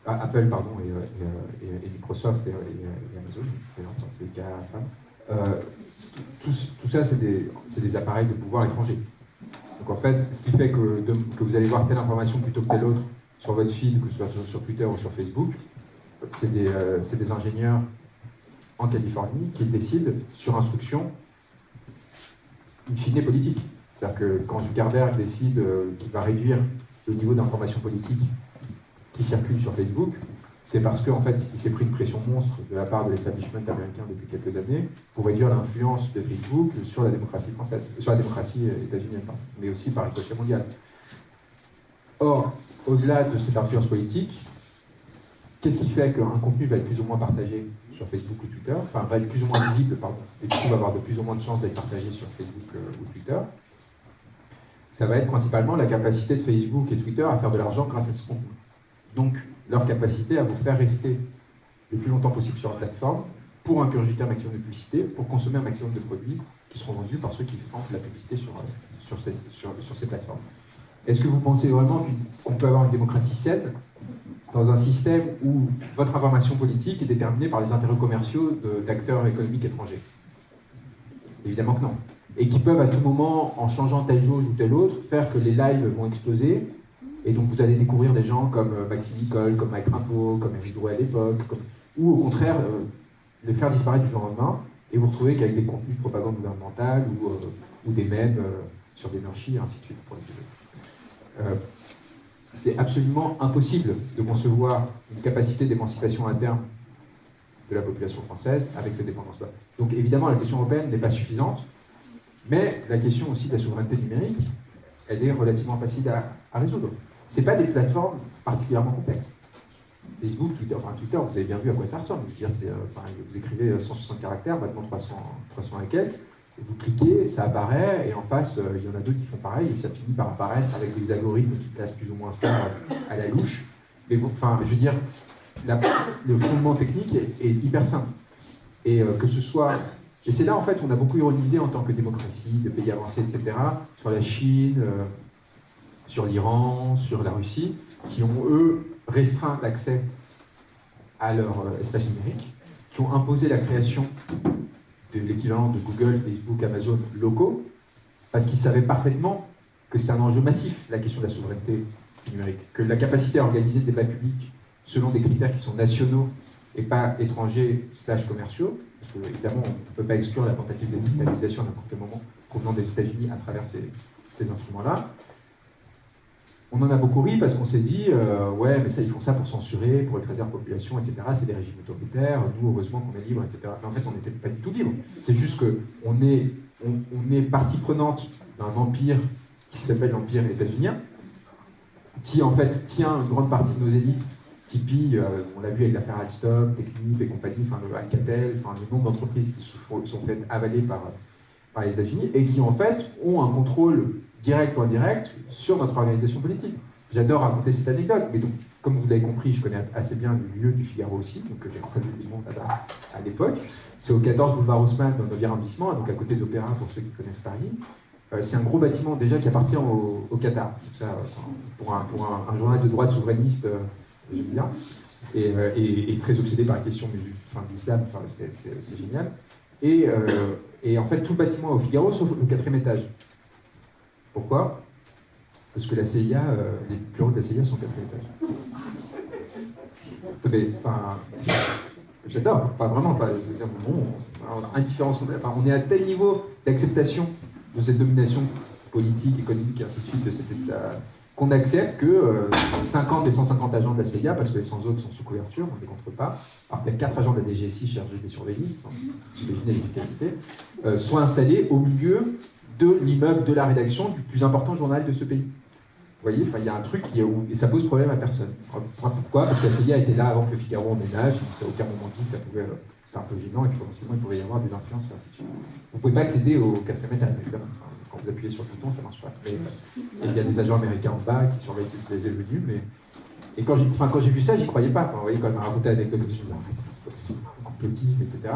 ah, Apple, pardon, et, euh, Microsoft et, Amazon, c'est les GAFAM. euh, tout, tout ça, c'est des, appareils de pouvoir étrangers. Donc en fait, ce qui fait que, que vous allez voir telle information plutôt que telle autre sur votre feed, que ce soit sur Twitter ou sur Facebook, c'est des, euh, c'est des ingénieurs en Californie qui décident sur instruction in fine politique. C'est-à-dire que quand Zuckerberg décide euh, qu'il va réduire le niveau d'information politique qui circule sur Facebook, c'est parce qu'en fait, il s'est pris une pression monstre de la part de l'establishment américain depuis quelques années pour réduire l'influence de Facebook sur la démocratie française, sur la démocratie euh, états-unienne, mais aussi par ricochet mondial. Or, au-delà de cette influence politique, qu'est-ce qui fait qu'un contenu va être plus ou moins partagé sur Facebook ou Twitter, enfin va être plus ou moins visible, pardon, et du coup va avoir de plus ou moins de chances d'être partagé sur Facebook euh, ou Twitter Ça va être principalement la capacité de Facebook et Twitter à faire de l'argent grâce à ce contenu. Donc, leur capacité à vous faire rester le plus longtemps possible sur la plateforme pour incurgiter un maximum de publicité, pour consommer un maximum de produits qui seront vendus par ceux qui font de la publicité sur, euh, sur, ces, sur, ces plateformes. Est-ce que vous pensez vraiment qu'on peut avoir une démocratie saine? Dans un système où votre information politique est déterminée par les intérêts commerciaux d'acteurs économiques étrangers Évidemment que non. Et qui peuvent à tout moment, en changeant telle jauge ou telle autre, faire que les lives vont exploser. Et donc vous allez découvrir des gens comme euh, Maxime Nicole, comme Mike Rimbaud, comme Eric à l'époque, ou au contraire, euh, les faire disparaître du jour au lendemain, et vous retrouvez qu'avec des contenus de propagande gouvernementale ou, euh, des mèmes euh, sur et ainsi de suite. Pour les c'est absolument impossible de concevoir une capacité d'émancipation interne de la population française avec cette dépendance-là. Donc évidemment, la question européenne n'est pas suffisante, mais la question aussi de la souveraineté numérique, elle est relativement facile à, résoudre. Ce pas des plateformes particulièrement complexes. Facebook, Twitter, enfin Twitter, vous avez bien vu à quoi ça ressemble. Euh, enfin, vous écrivez euh, 160 caractères, maintenant 300, 300 et quelques, vous cliquez, ça apparaît, et en face, euh, il y en a d'autres qui font pareil, et ça finit par apparaître avec des algorithmes qui classent plus ou moins ça euh, à la louche. Mais enfin, je veux dire, le fondement technique est, hyper simple. Et euh, que ce soit. Et c'est là, en fait, on a beaucoup ironisé en tant que démocratie, de pays avancés, etc., sur la Chine, sur l'Iran, sur la Russie, qui ont, eux, restreint l'accès à leur espace numérique, qui ont imposé la création de l'équivalent de Google, Facebook, Amazon locaux, parce qu'ils savaient parfaitement que c'est un enjeu massif, la question de la souveraineté numérique, que la capacité à organiser le débat public selon des critères qui sont nationaux et pas étrangers slash commerciaux, parce que évidemment on ne peut pas exclure la tentative de déstabilisation à n'importe quel moment provenant des États-Unis à travers ces, ces instruments-là. On en a beaucoup ri parce qu'on s'est dit, euh, ouais, mais ça, ils font ça pour censurer, pour écraser la population, etc. C'est des régimes autoritaires, nous, heureusement qu'on est libre, etc. Mais en fait, on n'était pas du tout libre. C'est juste qu'on est, on, est partie prenante d'un empire qui s'appelle l'Empire états-unien, qui en fait tient une grande partie de nos élites, qui pille, euh, on l'a vu avec l'affaire Alstom, Technip et compagnie, enfin le Alcatel, enfin le nombre d'entreprises qui sont faites avaler par, par les États-Unis, et qui en fait ont un contrôle direct ou indirect sur notre organisation politique. J'adore raconter cette anecdote, mais donc, comme vous l'avez compris, je connais assez bien le lieu du Figaro aussi, donc j'ai croisé du monde là-bas à l'époque. C'est au 14 boulevard Haussmann, dans le 9e arrondissement, donc à côté d'Opéra pour ceux qui connaissent Paris. Euh, c'est un gros bâtiment déjà qui appartient au, Qatar. Ça, euh, pour un, journal de droite souverainiste, euh, j'aime bien, et, euh, très obsédé par la question de l'islam, c'est, génial. Et, euh, et en fait, tout le bâtiment est au Figaro, sauf le quatrième étage. Pourquoi? Parce que la CIA, euh, les bureaux de la CIA sont au quatrième étage. Mais, enfin, j'adore, pas vraiment, dire, bon, alors, indifférence complète. Enfin, on est à tel niveau d'acceptation de cette domination politique, économique, et ainsi de suite, de cet État, qu'on accepte que euh, 50 des 150 agents de la CIA, parce que les 100 autres sont sous couverture, on ne les compte pas, alors qu'il y a 4 agents de la DGSI chargés de les surveiller, enfin, vous imaginez l'efficacité, euh, soient installés au milieu de l'immeuble de la rédaction du plus important journal de ce pays. Vous voyez, il y a un truc et ça pose problème à personne. Pourquoi? Parce que la CIA était là avant que le Figaro emménage, ça, à aucun moment dit que ça pouvait, euh, c'était un peu gênant et que potentiellement il pouvait y avoir des influences ainsi de suite. Vous ne pouvez pas accéder au quatrième étage, évidemment. Enfin, quand vous appuyez sur le bouton, ça ne marche pas. Mais, et il y a des agents américains en bas qui surveillent ces venus, mais et quand j'ai vu ça, j'y croyais pas. Vous voyez, quand m'a raconté l'anecdote, je me suis dit, arrête, c'est pas possible, complotisme, etc.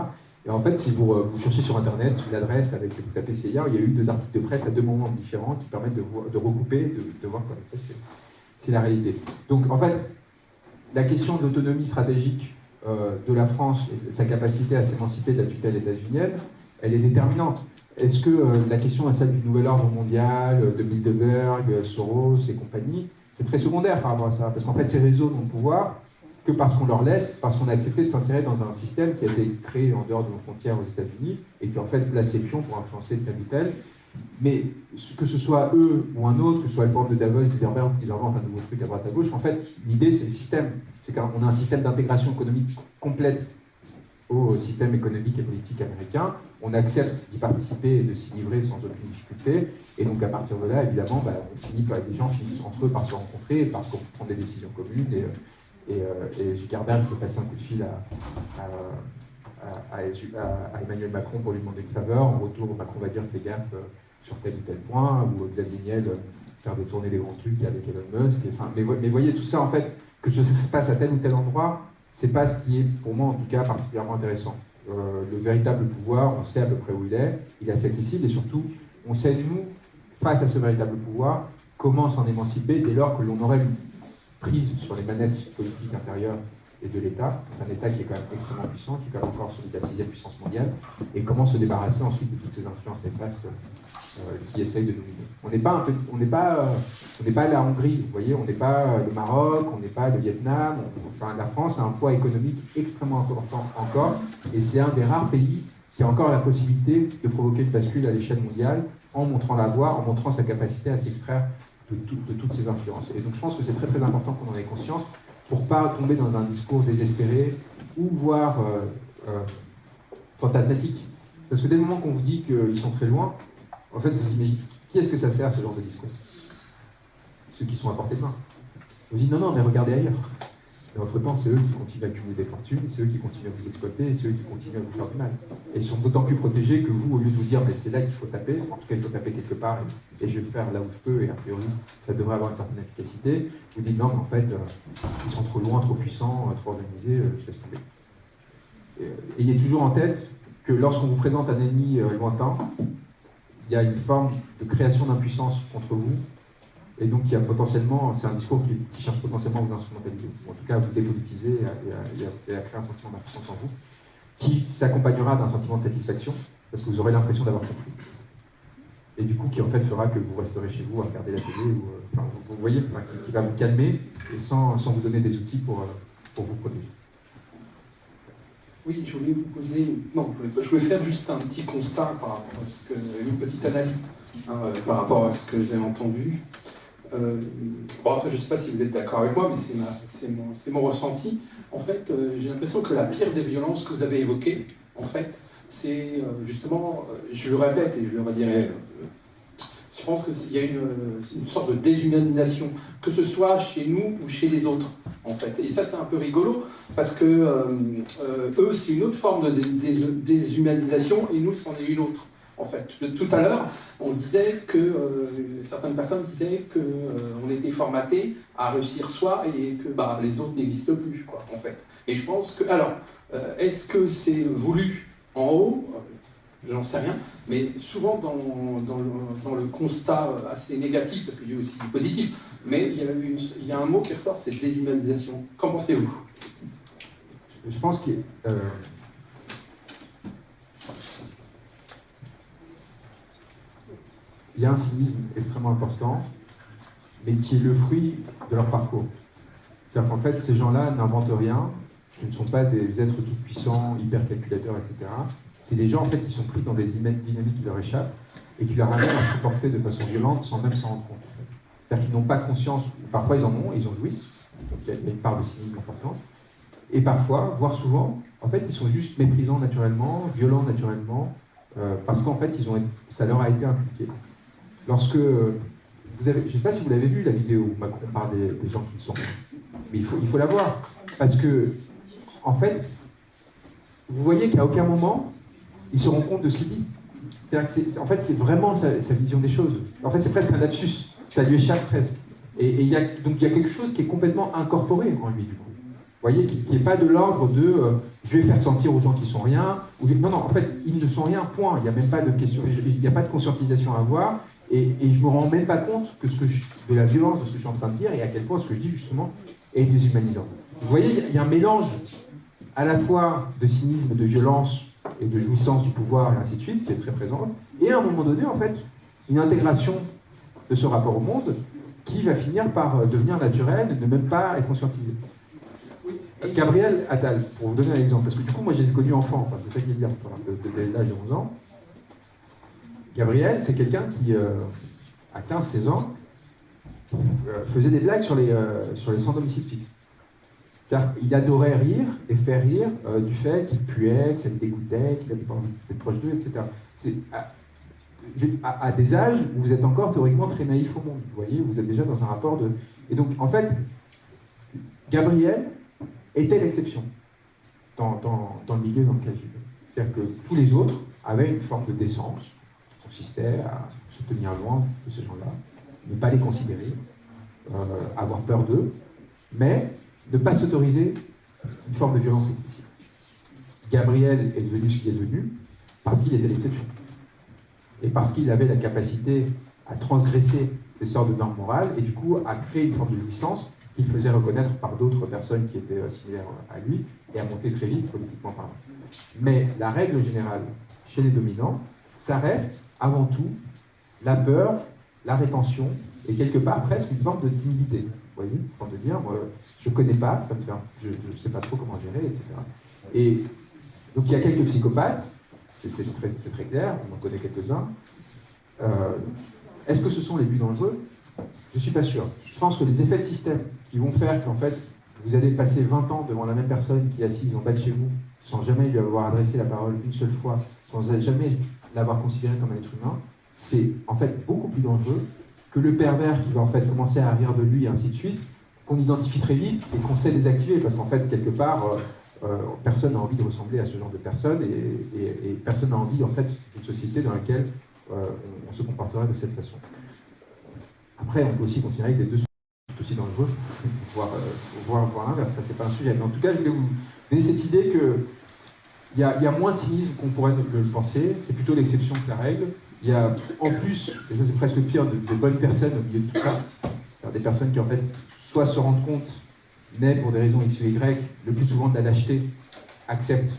Et en fait, si vous, euh, vous cherchez sur Internet l'adresse avec vous tapez il y a eu deux articles de presse à deux moments différents qui permettent de, de recouper, de, de voir qu'en effet, c'est- la réalité. Donc, en fait, la question de l'autonomie stratégique euh, de la France et sa capacité à s'émanciper de la tutelle états-unienne, elle est déterminante. Est-ce que euh, la question est celle du nouvel ordre mondial, de Bilderberg, Soros et compagnie C'est très secondaire par rapport à ça, parce qu'en fait, ces réseaux n'ont le pouvoir que parce qu'on leur laisse, parce qu'on a accepté de s'insérer dans un système qui a été créé en dehors de nos frontières aux États-Unis et qui en fait place ses pions pour influencer tel ou tel. Mais que ce soit eux ou un autre, que ce soit le forum de Davos, Bilderberg, qu'ils inventent un nouveau truc à droite à gauche, en fait, l'idée c'est le système. C'est qu'on a un système d'intégration économique complète au système économique et politique américain. On accepte d'y participer et de s'y livrer sans aucune difficulté. Et donc à partir de là, évidemment, bah, on finit par, les gens finissent entre eux par se rencontrer, par prendre des décisions communes. Et, et, euh, et Zuckerberg peut passer un coup de fil à, Emmanuel Macron pour lui demander une faveur. En retour, Macron va dire fais gaffe euh, sur tel ou tel point, ou Xavier Niel euh, faire détourner les grands trucs avec Elon Musk. mais, mais voyez, tout ça, en fait, que ça se passe à tel ou tel endroit, c'est pas ce qui est, pour moi en tout cas, particulièrement intéressant. Le véritable pouvoir, on sait à peu près où il est, il est assez accessible, et surtout, on sait, nous, face à ce véritable pouvoir, comment s'en émanciper dès lors que l'on aurait prise sur les manettes politiques intérieures et de l'État, un État qui est quand même extrêmement puissant, qui est quand même encore celui de la sixième puissance mondiale, et comment se débarrasser ensuite de toutes ces influences néfastes euh, qui essayent de nous On n'est pas, on n'est pas, euh, pas la Hongrie, vous voyez, on n'est pas le Maroc, on n'est pas le Vietnam. enfin, la France a un poids économique extrêmement important encore, et c'est un des rares pays qui a encore la possibilité de provoquer une bascule à l'échelle mondiale en montrant la voie, en montrant sa capacité à s'extraire de, toutes ces influences. Et donc je pense que c'est très très important qu'on en ait conscience pour pas tomber dans un discours désespéré ou voire fantasmatique. Parce que dès le moment qu'on vous dit qu'ils sont très loin, en fait, vous imaginez, qui est-ce que ça sert ce genre de discours? Ceux qui sont à portée de main. Vous dites non, non, mais regardez ailleurs. Et entre-temps, c'est eux qui continuent à cumuler des fortunes, c'est eux qui continuent à vous exploiter, c'est eux qui continuent à vous faire du mal. Et ils sont d'autant plus protégés que vous, au lieu de vous dire, mais c'est là qu'il faut taper, en tout cas il faut taper quelque part, et, je vais le faire là où je peux, et a priori ça devrait avoir une certaine efficacité, vous dites non, mais en fait, euh, ils sont trop loin, trop puissants, euh, trop organisés, euh, je laisse tomber. Ayez toujours en tête que lorsqu'on vous présente un ennemi lointain, il y a une forme de création d'impuissance contre vous, et donc il y a potentiellement, c'est un discours qui, cherche potentiellement à vous instrumentaliser, ou en tout cas à vous dépolitiser et à, créer un sentiment d'impuissance en vous, qui s'accompagnera d'un sentiment de satisfaction, parce que vous aurez l'impression d'avoir compris. Et du coup, qui en fait fera que vous resterez chez vous à regarder la télé, ou, euh, vous, voyez, qui, va vous calmer, et sans, vous donner des outils pour, euh, pour vous protéger. Oui, je voulais vous poser. Non, je voulais, faire juste un petit constat par rapport à une petite analyse hein, par rapport à ce que j'ai entendu. Euh, bon, après, je ne sais pas si vous êtes d'accord avec moi, mais c'est mon, mon, ressenti. En fait, euh, j'ai l'impression que la pire des violences que vous avez évoquées, en fait, c'est justement, je le répète et je le redirai je pense qu'il y a une, sorte de déshumanisation, que ce soit chez nous ou chez les autres, en fait. Et ça, c'est un peu rigolo, parce que euh, euh, eux, c'est une autre forme de déshumanisation, et nous, c'en est une autre, en fait. Tout à l'heure, on disait que, euh, certaines personnes disaient qu'on était formaté à réussir soi, et que bah, les autres n'existent plus, en fait. Et je pense que, alors, est-ce que c'est voulu en haut? J'en sais rien, mais souvent dans, le, constat assez négatif, parce qu'il y a aussi du positif, mais il y a, il y a un mot qui ressort, c'est déshumanisation. Qu'en pensez-vous? Je pense qu'il euh, y a un cynisme extrêmement important, mais qui est le fruit de leur parcours. C'est-à-dire qu'en fait, ces gens-là n'inventent rien, ils ne sont pas des êtres tout-puissants, hyper calculateurs, etc c'est des gens en fait qui sont pris dans des dynamiques qui leur échappent et qui leur amènent à se comporter de façon violente sans même s'en rendre compte. C'est-à-dire qu'ils n'ont pas conscience, parfois ils en ont, ils en jouissent, donc il y, a une part de cynisme importante, et parfois, voire souvent, en fait ils sont juste méprisants naturellement, violents naturellement, euh, parce qu'en fait ça leur a été impliqué. Lorsque, vous avez, je ne sais pas si vous l'avez vu la vidéo où Macron parle des, gens qui ne sont pas, mais il faut, il faut la voir, parce que, en fait, vous voyez qu'à aucun moment, il se rend compte de ce qu'il dit. en fait, c'est vraiment sa, vision des choses. En fait, c'est presque un lapsus. Ça lui échappe presque. Et, donc il y a quelque chose qui est complètement incorporé en lui, du coup. Vous voyez, qui n'est pas de l'ordre de euh, je vais faire sentir aux gens qui sont rien. Non, non, en fait, ils ne sont rien, point. Il n'y a même pas de question, il n'y a pas de conscientisation à avoir. Et, et je me rends même pas compte que ce que de la violence de ce que je suis en train de dire et à quel point ce que je dis justement est déshumanisant. Vous voyez, il y a un mélange à la fois de cynisme, de violence et de jouissance du pouvoir et ainsi de suite, qui est très présente, et à un moment donné, en fait, une intégration de ce rapport au monde qui va finir par devenir naturel et ne même pas être conscientisé. Gabriel Attal, pour vous donner un exemple, parce que du coup, moi, je les ai connus enfants, enfin, c'est ça qu'il est dire, de, de, l'âge de 11 ans. Gabriel, c'est quelqu'un qui, euh, à 15-16 ans, euh, faisait des blagues sur les, euh, sur les sans domicile fixe. C'est-à-dire qu'il adorait rire et faire rire du fait qu'il puait, que ça le dégoûtait, qu'il avait pas envie d'être proche d'eux, etc. À, des âges où vous êtes encore théoriquement très naïf au monde. Vous voyez, vous êtes déjà dans un rapport de... Et donc, en fait, Gabriel, était l'exception dans, le milieu dans lequel vivait. C'est-à-dire que tous les autres avaient une forme de décence consistait à se tenir loin de ces gens-là, ne pas les considérer, euh, avoir peur d'eux, mais ne pas s'autoriser une forme de violence excessive. Gabriel est devenu ce qu'il est devenu parce qu'il était l'exception. Et parce qu'il avait la capacité à transgresser ces sortes de normes morales et du coup à créer une forme de jouissance qu'il faisait reconnaître par d'autres personnes qui étaient similaires à lui et à monter très vite politiquement parlant. Mais la règle générale chez les dominants, ça reste avant tout la peur, la rétention et quelque part presque une forme de timidité. Vous voyez, forme de dire, moi, je ne connais pas, ça me fait, je ne sais pas trop comment gérer, etc. Et donc il y a quelques psychopathes, c'est très, clair, on en connaît quelques-uns. Euh, est-ce que ce sont les plus dangereux? Je ne suis pas sûr. Je pense que les effets de système qui vont faire qu'en fait, vous allez passer 20 ans devant la même personne qui est assise en bas de chez vous, sans jamais lui avoir adressé la parole une seule fois, sans jamais l'avoir considéré comme un être humain, c'est en fait beaucoup plus dangereux que le pervers qui va en fait commencer à rire de lui et ainsi de suite, qu'on identifie très vite et qu'on sait désactiver parce qu'en fait, quelque part, euh, euh, personne n'a envie de ressembler à ce genre de personne et, personne n'a envie en fait d'une société dans laquelle euh, on, se comporterait de cette façon. Après, on peut aussi considérer que les deux aussi dangereux, voire, euh, voire l'inverse, ça c'est pas un sujet. Mais en tout cas, je voulais vous donner cette idée que il y, a, moins de cynisme qu'on pourrait le, penser, c'est plutôt l'exception que la règle. Il y a en plus, et ça c'est presque pire, de, bonnes personnes au milieu de tout ça, des personnes qui en fait soit se rendent compte, mais pour des raisons X ou Y, le plus souvent de la lâcheté, acceptent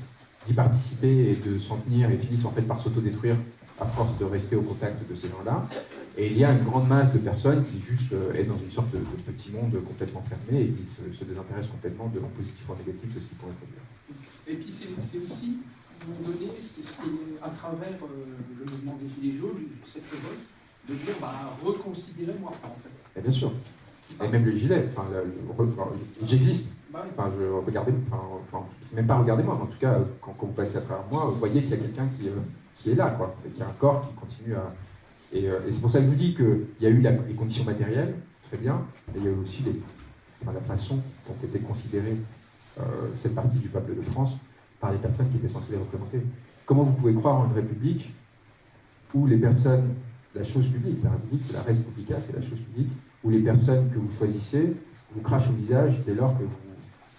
d'y participer et de s'en tenir et finissent en fait par s'autodétruire à force de rester au contact de ces gens-là. Et il y a une grande masse de personnes qui juste euh, est dans une sorte de, petit monde complètement fermé et qui se, désintéressent complètement de positif ou négatif de ce qui pourrait produire. Et puis c'est aussi, à un moment donné, à travers euh, le mouvement des Gilets jaunes, cette révolte, de dire, bah, reconsidérer moi, en fait. Et bien sûr. Et même le gilet, enfin, j'existe. Bah enfin, je regardez, enfin, c'est même pas regardez-moi, mais en tout cas, quand, vous passez à travers moi, vous voyez qu'il y a quelqu'un qui, euh, qui est là, quoi, et qu'il y a un corps qui continue à, euh, et, c'est pour ça que je vous dis qu'il y a eu les conditions matérielles, très bien, mais il y a eu aussi la façon dont était considérée euh, cette partie du peuple de France par les personnes qui étaient censées les représenter. Comment vous pouvez croire en une république où les personnes, la chose publique, la république c'est la res publica, c'est la chose publique, où les personnes que vous choisissez vous crachent au visage dès lors que vous,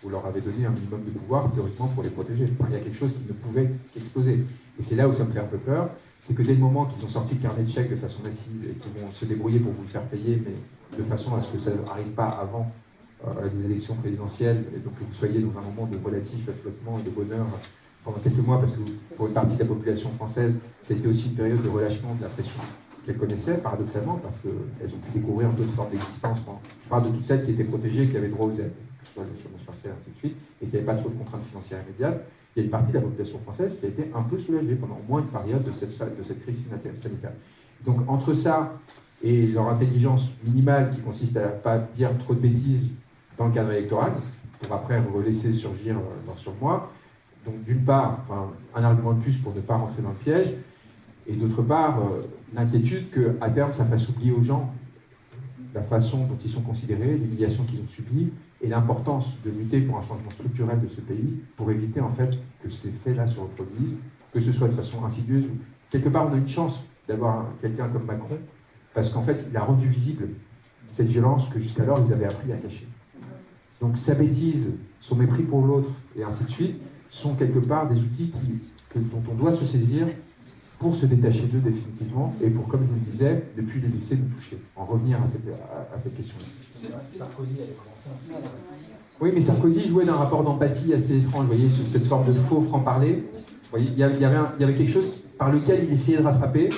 vous leur avez donné un minimum de pouvoir théoriquement pour les protéger. il y a quelque chose qui ne pouvait qu'exploser. Et c'est là où ça me fait un peu peur, c'est que dès le moment qu'ils ont sorti le carnet de chèques de façon massive et qu'ils vont se débrouiller pour vous le faire payer, mais de façon à ce que ça n'arrive pas avant euh, les élections présidentielles, et donc que vous soyez dans un moment de relatif flottement et de bonheur pendant quelques mois, parce que pour une partie de la population française, c'était aussi une période de relâchement de la pression qu'elles connaissaient, paradoxalement, parce qu'elles ont pu découvrir d'autres formes d'existence. Je parle de toutes celles qui étaient protégées, qui avaient droit aux aides, que le chômage partiel, ainsi de suite, et qui n'avaient pas trop de contraintes financières immédiates il y a une partie de la population française qui a été un peu soulagée pendant au moins une période de cette, de cette crise sanitaire. Donc entre ça et leur intelligence minimale qui consiste à ne pas dire trop de bêtises dans le cadre électoral, pour après laisser surgir euh, sur moi, donc d'une part, un argument de plus pour ne pas rentrer dans le piège, et d'autre part, euh, l'inquiétude qu'à terme, ça fasse oublier aux gens la façon dont ils sont considérés, l'humiliation qu'ils ont subie, et l'importance de lutter pour un changement structurel de ce pays pour éviter en fait que ces faits-là se reproduisent, que ce soit de façon insidieuse. Quelque part, on a une chance d'avoir quelqu'un comme Macron parce qu'en fait, il a rendu visible cette violence que jusqu'alors ils avaient appris à cacher. Donc sa bêtise, son mépris pour l'autre et ainsi de suite sont quelque part des outils dont on doit se saisir pour se détacher d'eux définitivement et pour, comme je vous le disais, ne plus les laisser nous toucher, en revenir à cette, à, cette question-là. Oui, mais Sarkozy jouait d'un rapport d'empathie assez étrange, vous voyez, cette forme de faux franc-parler. Il y, avait il y avait quelque chose par lequel il essayait de rattraper,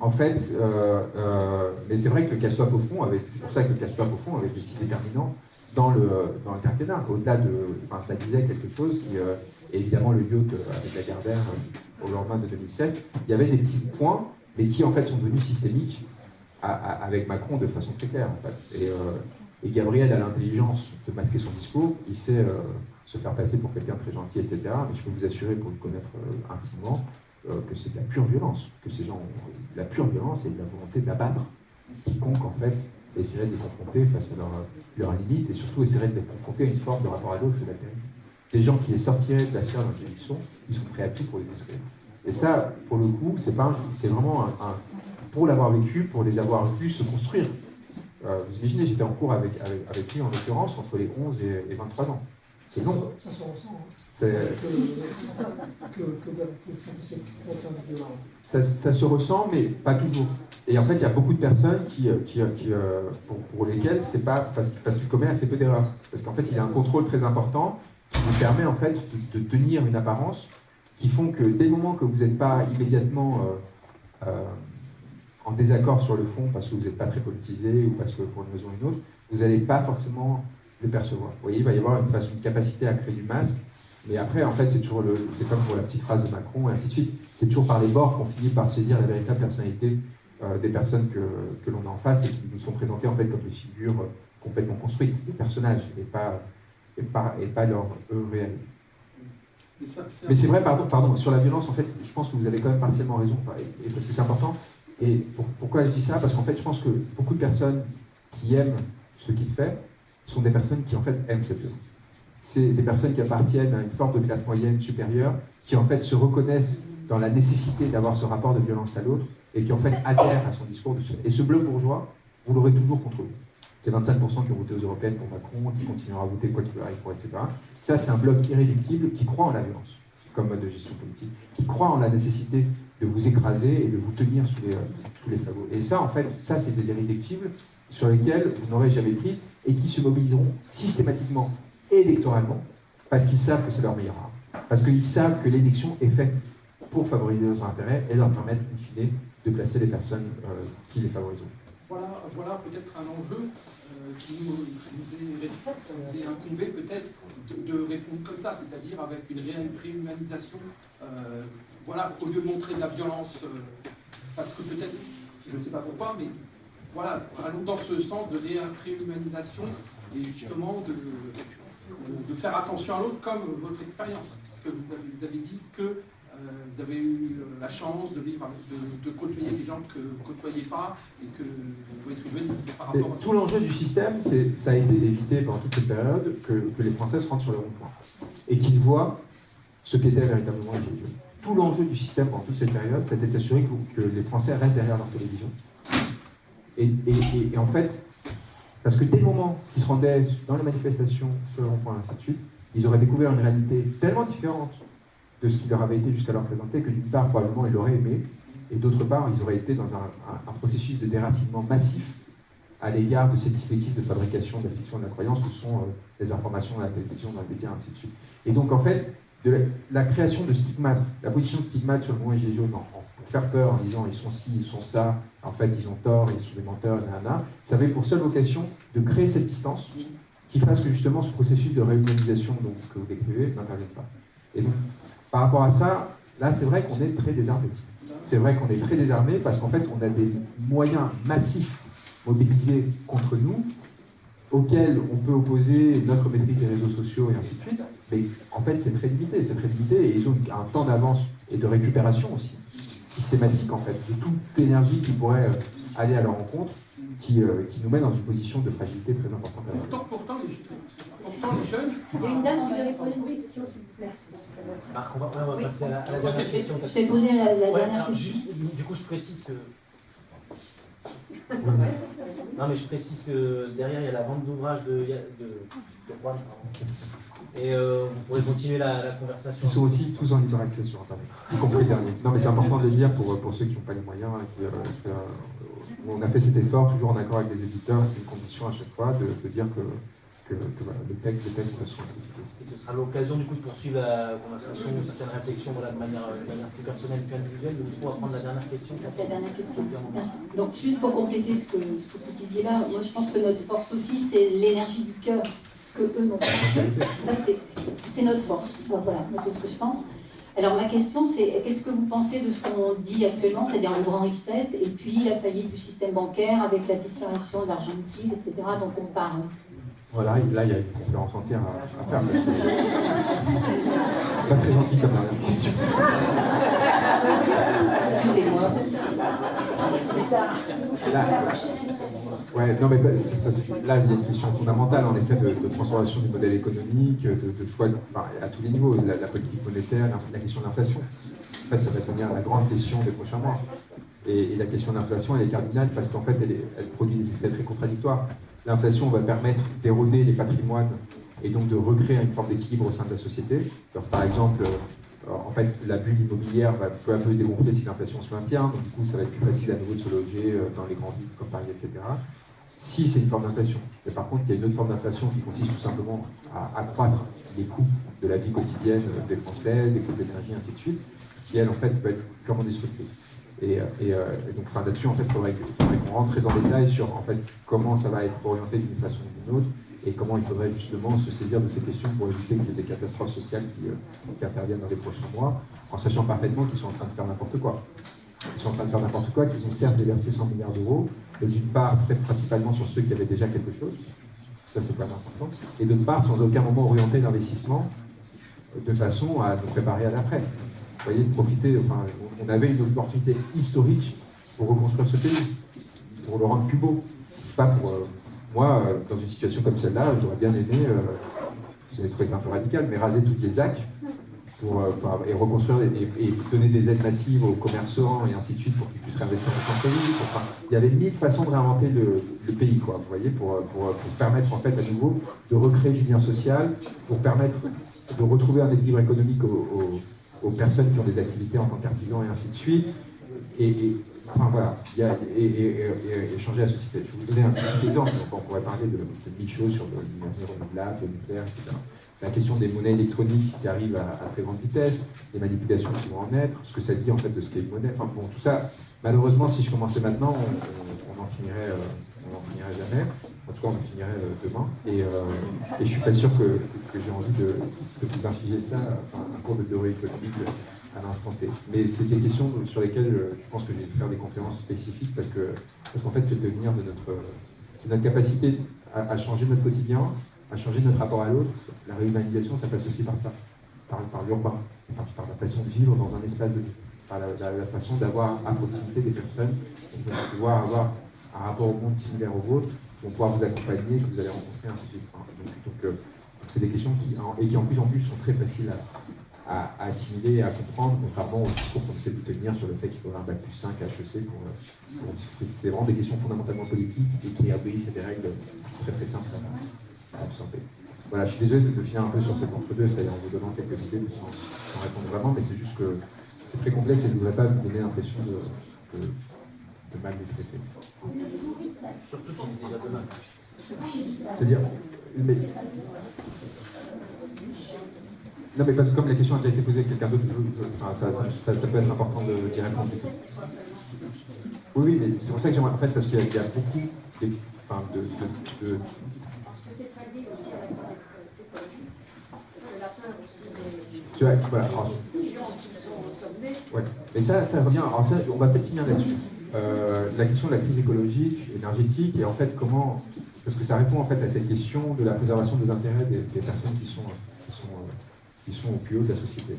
en fait, euh, euh, mais c'est vrai que le casse au fond, c'est pour ça que le casse au fond avait été si déterminant dans le, dans le quinquennat. Au-delà de, enfin, ça disait quelque chose qui, euh, évidemment le yacht avec la Gardère au lendemain de 2007, il y avait des petits points, mais qui en fait sont devenus systémiques avec Macron de façon très claire. Fait. et, et, Gabriel a l'intelligence de masquer son discours, il sait se faire passer pour quelqu'un très gentil, etc. Mais je peux vous assurer, pour le connaître intimement, euh, que c'est de la pure violence, que ces gens ont la pure violence et la volonté d'abattre quiconque en fait essaierait de les confronter face à leurs leur limites et surtout essaierait de les confronter à une forme de rapport à l'autre de la terrible. Des gens qui les sortiraient de la sphère dans laquelle ils sont, ils sont prêts à tout pour les détruire. Et ça, pour le coup, c'est pas c'est vraiment un, pour l'avoir vécu, pour les avoir vus se construire. Euh, vous imaginez, j'étais en cours avec, avec, lui en l'occurrence entre les 11 et, et 23 ans. C'est long. Ça se ressent. Hein. Ça, ça, se ressent, mais pas toujours. Et en fait, il y a beaucoup de personnes euh, euh, euh, pour, lesquelles c'est pas parce, parce qu'il commet assez peu d'erreurs. Parce qu'en fait, il y a un contrôle très important qui vous permet en fait de, tenir une apparence qui font que dès le moment que vous n'êtes pas immédiatement en désaccord sur le fond parce que vous n'êtes pas très politisé ou parce que pour une raison ou une autre, vous n'allez pas forcément le percevoir. Vous voyez, il va y avoir une, une capacité à créer du masque mais après, en fait, c'est toujours le, c'est comme pour la petite phrase de Macron, et ainsi de suite. C'est toujours par les bords qu'on finit par saisir la véritable personnalité euh, des personnes que, que l'on a en face et qui nous sont présentées en fait comme des figures complètement construites, des personnages, et pas, et pas, et pas leur eux réel. Mais c'est vrai, pardon, pardon, sur la violence, en fait, je pense que vous avez quand même partiellement raison, et, parce que c'est important. Et pourquoi je dis ça? Parce qu'en fait, je pense que beaucoup de personnes qui aiment ce qu'il fait sont des personnes qui, en fait, aiment cette violence c'est des personnes qui appartiennent à une forme de classe moyenne supérieure, qui en fait se reconnaissent dans la nécessité d'avoir ce rapport de violence à l'autre, et qui en fait adhèrent à son discours. Et ce bloc bourgeois, vous l'aurez toujours contre vous. C'est 25% qui ont voté aux européennes pour Macron, qui continueront à voter quoi qu'il arrive pour, etc. Ça, c'est un bloc irréductible qui croit en la violence comme mode de gestion politique, qui croit en la nécessité de vous écraser et de vous tenir sous les, euh, sous les fagots. Et ça, en fait, ça, c'est des irréductibles sur lesquels vous n'aurez jamais prise et qui se mobiliseront systématiquement électoralement, parce qu'ils savent que c'est leur meilleur arme. Parce qu'ils savent que l'élection est faite pour favoriser leurs intérêts et leur permettre, in fine, de placer les personnes euh, qui les favorisent. Voilà, voilà peut-être un enjeu euh, qui nous, nous, est, incombé peut-être de, répondre comme ça, c'est-à-dire avec une réhumanisation. Euh, voilà, au lieu de montrer de la violence, parce que peut-être, je ne sais pas pourquoi, mais voilà, allons dans ce sens de réhumanisation et justement de, faire attention à l'autre comme votre expérience. Parce que vous avez, dit que vous avez eu euh, la chance de vivre, de, côtoyer des gens que vous ne côtoyez pas et que vous pouvez trouver par rapport à Tout l'enjeu du système, ça a été d'éviter pendant toute cette période que, les Français se rendent sur le rond-point et qu'ils voient ce qu'était véritablement la télévision. Tout l'enjeu du système pendant toute cette période, c'était de s'assurer que, les Français restent derrière leur télévision. et en fait, parce que dès le moment qu'ils se rendaient dans les manifestations, sur le rond-point, ainsi de suite, ils auraient découvert une réalité tellement différente de ce qui leur avait été jusqu'alors présenté que d'une part, probablement, ils l'auraient aimé, et d'autre part, ils auraient été dans un, processus de déracinement massif à l'égard de ces dispositifs de fabrication de la fiction de la croyance que sont euh, les informations, la télévision, les médias, ainsi de suite. Et donc, en fait, la, création de stigmates, la position de stigmates sur le mouvement Gilets jaunes pour faire peur en disant ils sont ci, ils sont ça, en fait ils ont tort, ils sont des menteurs, nanana, ça avait pour seule vocation de créer cette distance qui fasse que justement ce processus de réhumanisation donc, que vous décrivez n'intervienne pas. Et donc, par rapport à ça, là c'est vrai qu'on est très désarmé. C'est vrai qu'on est très désarmé parce qu'en fait on a des moyens massifs mobilisés contre nous auxquels on peut opposer notre maîtrise des réseaux sociaux et ainsi de suite, mais en fait c'est très limité, c'est très limité et ils ont un temps d'avance et de récupération aussi systématique en fait, de toute énergie qui pourrait euh, aller à leur rencontre, qui, euh, qui, nous met dans une position de fragilité très importante. Pourtant, pourtant, les, pourtant les jeunes... Il y a une dame qui voulait poser une question, s'il vous plaît. Marc, on va, on va passer à la, à la dernière question. Je vais poser la, la dernière question. du coup, je précise que... non, mais je précise que derrière, il y a la vente d'ouvrages de, de, de Juan, et euh, vous pourrez continuer la, conversation. Ils sont aussi tous en libre accès sur Internet, y compris le dernier. Non, mais c'est important de le dire pour, pour ceux qui n'ont pas les moyens. Qui, euh, on a fait cet effort, toujours en accord avec les éditeurs, c'est une condition à chaque fois de, dire que que, le, texte, le texte soit Et ce sera l'occasion du coup de poursuivre la conversation certaines réflexions de, manière, de manière plus personnelle plus individuelle. Il faut apprendre la dernière question. La dernière question. Merci. Donc juste pour compléter ce que, ce que vous disiez là, moi je pense que notre force aussi c'est l'énergie du cœur que eux n'ont pas. Ça c'est notre force. voilà, c'est ce que je pense. Alors ma question c'est, qu'est-ce que vous pensez de ce qu'on dit actuellement, c'est-à-dire le grand reset, et puis la faillite du système bancaire avec la disparition de l'argent liquide, etc., dont on parle voilà, là, il y a une conférence entière à, faire. C'est pas très gentil comme question. Excusez-moi. Ouais, non, mais là, il y a une question fondamentale, en effet, de, transformation du modèle économique, de, choix à tous les niveaux, la, politique monétaire, la question de l'inflation. En fait, ça va devenir la grande question des prochains mois. Et, la question de l'inflation, elle est cardinale parce qu'en fait, elle, elle, produit des effets très contradictoires. L'inflation va permettre d'éroder les patrimoines et donc de recréer une forme d'équilibre au sein de la société. par exemple, euh, en fait, la bulle immobilière va peu à peu se dégonfler si l'inflation se maintient, donc du coup, ça va être plus facile à nouveau de se loger euh, dans les grandes villes comme Paris, etc. Si c'est une forme d'inflation. Mais par contre, il y a une autre forme d'inflation qui consiste tout simplement à accroître les coûts de la vie quotidienne des Français, des coûts d'énergie, ainsi de suite, qui, elle, en fait, peut être purement destructrice. Et, euh, donc là-dessus, en fait, il faudrait, qu'on rentre très en détail sur en fait, comment ça va être orienté d'une façon ou d'une autre et comment il faudrait justement se saisir de ces questions pour éviter qu'il y ait des catastrophes sociales qui, euh, interviennent dans les prochains mois, en sachant parfaitement qu'ils sont en train de faire n'importe quoi. Ils sont en train de faire n'importe quoi, qu'ils ont certes déversé 100 milliards d'euros, d'une part, très principalement sur ceux qui avaient déjà quelque chose, ça c'est pas important, et d'autre part, sans aucun moment orienter l'investissement de façon à nous préparer à l'après voyez, profiter, enfin, on avait une opportunité historique pour reconstruire ce pays, pour le rendre plus beau. Pas pour, euh, moi, euh, dans une situation comme celle-là, j'aurais bien aimé, euh, vous avez trouvé un peu radical, mais raser toutes les ZAC pour, et reconstruire et, donner des aides massives aux commerçants et ainsi de suite pour qu'ils puissent réinvestir dans son pays. il y avait mille façons de réinventer le, pays, quoi, vous voyez, pour, pour, permettre en fait à nouveau de recréer du lien social, pour permettre de retrouver un équilibre économique au aux personnes qui ont des activités en tant qu'artisans et ainsi de suite. Et, enfin voilà, a, et, changer la société. Je vais vous donner un petit exemple, on pourrait parler de, mille choses sur l'énergie renouvelable, le etc. La question des monnaies électroniques qui arrivent à, très grande vitesse, les manipulations qui vont en être, ce que ça dit en fait de ce qu'est une monnaie, enfin bon, tout ça, malheureusement, si je commençais maintenant, on, en finirait, euh, on finirait jamais. En tout cas, on en finirait euh, demain. Et, euh, et je suis pas sûr que, j'ai envie de, vous infliger ça, un cours de théorie économique à l'instant T. Mais c'est des questions sur lesquelles euh, je pense que je vais faire des conférences spécifiques parce que parce qu'en fait, c'est de de notre, c'est notre capacité à, changer notre quotidien, à changer notre rapport à l'autre. La réhumanisation, ça passe aussi par ça, par, l'urbain, par, la façon de vivre dans un espace de par la, façon d'avoir à proximité des personnes, de pouvoir avoir un rapport au monde similaire au vôtre, vont pouvoir vous accompagner, que vous allez rencontrer, ainsi de suite. Euh, donc, c'est des questions qui, et qui en plus en plus sont très faciles à, assimiler et à comprendre, contrairement au discours qu'on essaie de tenir sur le fait qu'il faudra un bac plus 5 à HEC pour, pour C'est vraiment des questions fondamentalement politiques et qui obéissent à des règles très très simples absorber. Voilà, je suis désolé de, finir un peu sur cet entre-deux, c'est-à-dire en vous donnant quelques idées, mais sans, répondre vraiment, mais c'est juste que c'est très complexe et je ne voudrais pas vous donner l'impression de, de, mal maîtriser. Surtout qu'il est déjà demain. C'est-à-dire, mais... Non, mais parce que comme la question a déjà été posée à quelqu'un d'autre, ça, ça, peut être important de d'y répondre. Oui, oui, mais c'est pour ça que j'aimerais, en fait, parce qu'il y, a beaucoup de, enfin, de, de, Tu vois, voilà. ouais. Mais ça, ça revient. Alors ça, on va peut-être finir là-dessus. Euh, la question de la crise écologique, énergétique, et en fait comment, parce que ça répond en fait à cette question de la préservation des intérêts des, personnes qui sont, qui, sont, qui sont, au plus haut de la société.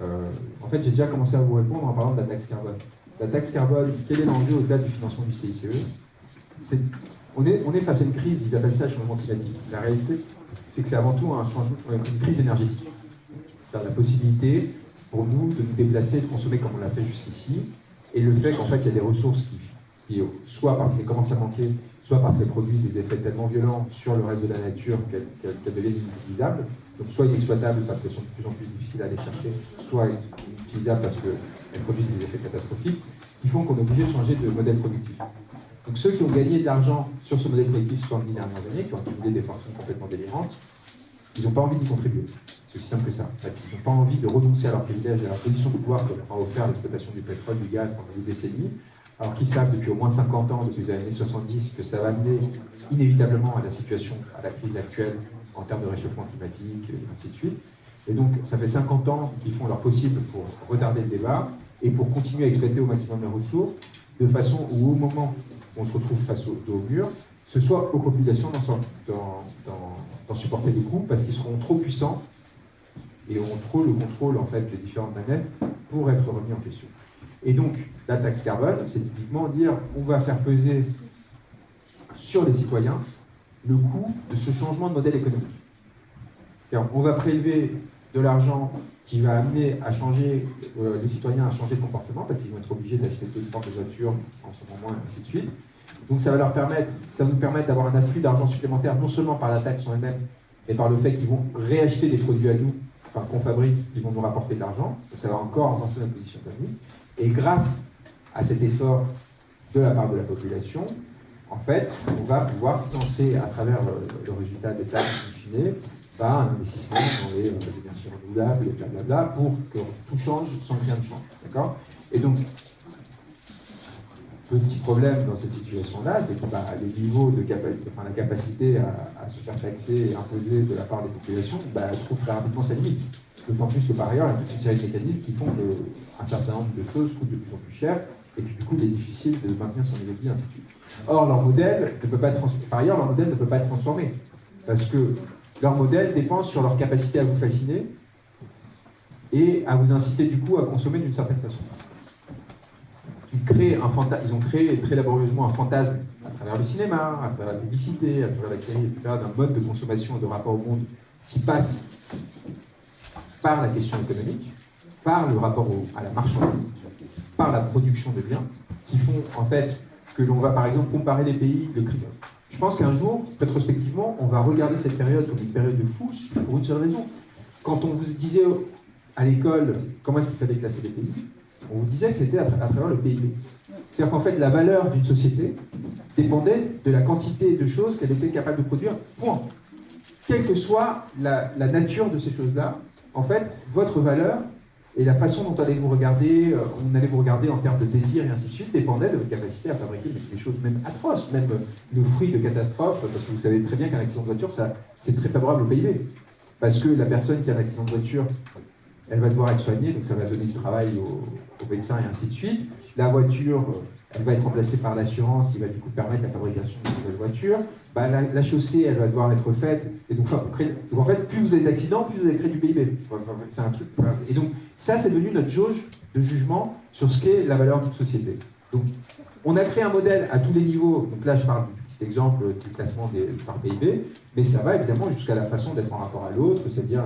Euh, en fait, j'ai déjà commencé à vous répondre en parlant de la taxe carbone. La taxe carbone, quel est l'enjeu au-delà du financement du CICE on est, on est face à une crise, ils appellent ça le changement climatique. La réalité, c'est que c'est avant tout un changement, une crise énergétique. La possibilité pour nous de nous déplacer, de consommer comme on l'a fait jusqu'ici, et le fait qu'en fait, il y a des ressources qui, soit parce qu'elles commencent à manquer, soit parce qu'elles produisent des effets tellement violents sur le reste de la nature qu'elles deviennent inutilisables, donc soit inexploitables parce qu'elles sont de plus en plus difficiles à aller chercher, soit inutilisables parce qu'elles produisent des effets catastrophiques, qui font qu'on est obligé de changer de modèle productif. Donc ceux qui ont gagné de l'argent sur ce modèle collectif sur les dernières années, qui ont accumulé des fortunes complètement délirantes, ils n'ont pas envie d'y contribuer. C'est aussi simple que ça. ils n'ont pas envie de renoncer à leur privilège et à leur position de pouvoir que leur a offert l'exploitation du pétrole, du gaz pendant des décennies, alors qu'ils savent depuis au moins 50 ans, depuis les années 70, que ça va amener inévitablement à la situation, à la crise actuelle en termes de réchauffement climatique, et ainsi de suite. Et donc, ça fait 50 ans qu'ils font leur possible pour retarder le débat et pour continuer à exploiter au maximum les ressources, de façon où, au moment où on se retrouve face au, mur, ce soit aux populations d'en supporter les coûts, parce qu'ils seront trop puissants et auront trop le contrôle en fait, des différentes planètes pour être remis en question. Et donc, la taxe carbone, c'est typiquement dire on va faire peser sur les citoyens le coût de ce changement de modèle économique. On va prélever de l'argent qui va amener à changer, euh, les citoyens à changer de comportement parce qu'ils vont être obligés d'acheter formes de voitures en ce moment, et ainsi de suite. Donc ça va leur permettre, ça va nous permettre d'avoir un afflux d'argent supplémentaire, non seulement par la taxe en elle-même, mais par le fait qu'ils vont réacheter des produits à nous, enfin, qu'on fabrique, qui vont nous rapporter de l'argent. Ça va encore avancer notre position économique. Et grâce à cet effort de la part de la population, en fait, on va pouvoir financer à travers le, résultat des taxes in par un investissement dans les, euh, énergies renouvelables et blablabla pour que tout change sans rien ne change. D'accord? Et donc, petit problème dans cette situation-là, c'est que bah, les niveaux de capacité, enfin la capacité à, se faire taxer et imposer de la part des populations bah, trouve très rapidement sa limite. D'autant plus que par ailleurs, il y a toute une série de mécanismes qui font qu'un certain nombre de choses coûtent de plus en plus cher et que du coup, il est difficile de maintenir son niveau de vie, ainsi de suite. Or, leur modèle ne peut pas être par ailleurs, leur modèle ne peut pas être transformé. Parce que leur modèle dépend sur leur capacité à vous fasciner et à vous inciter du coup à consommer d'une certaine façon. Ils, créent un ils ont créé très laborieusement un fantasme à travers le cinéma, à travers la publicité, à travers la série, etc., d'un mode de consommation et de rapport au monde qui passe par la question économique, par le rapport à la marchandise, par la production de biens, qui font en fait que l'on va par exemple comparer les pays, le Je pense qu'un jour, rétrospectivement, on va regarder cette période comme une période de fou pour une seule raison. Quand on vous disait à l'école comment est-ce qu'il fallait classer les pays, on vous disait que c'était à, travers le PIB. C'est-à-dire qu'en fait, la valeur d'une société dépendait de la quantité de choses qu'elle était capable de produire, point. Quelle que soit la, nature de ces choses-là, en fait, votre valeur et la façon dont allez vous regarder, euh, on allait vous regarder en termes de désir et ainsi de suite, dépendait de votre capacité à fabriquer des choses même atroces, même le fruit de catastrophes, parce que vous savez très bien qu'un accident de voiture, c'est très favorable au PIB. Parce que la personne qui a un accident de voiture, elle va devoir être soignée, donc ça va donner du travail aux, médecins et ainsi de suite. La voiture, elle va être remplacée par l'assurance qui va du coup permettre la fabrication de nouvelles voitures. Bah, la, chaussée, elle va devoir être faite. Et donc, en fait, plus vous avez d'accidents, plus vous allez créer du PIB. c'est un truc. Et donc, ça, c'est devenu notre jauge de jugement sur ce qu'est la valeur d'une société. Donc, on a créé un modèle à tous les niveaux. Donc là, je parle du petit exemple du classement par PIB, mais ça va évidemment jusqu'à la façon d'être en rapport à l'autre, c'est-à-dire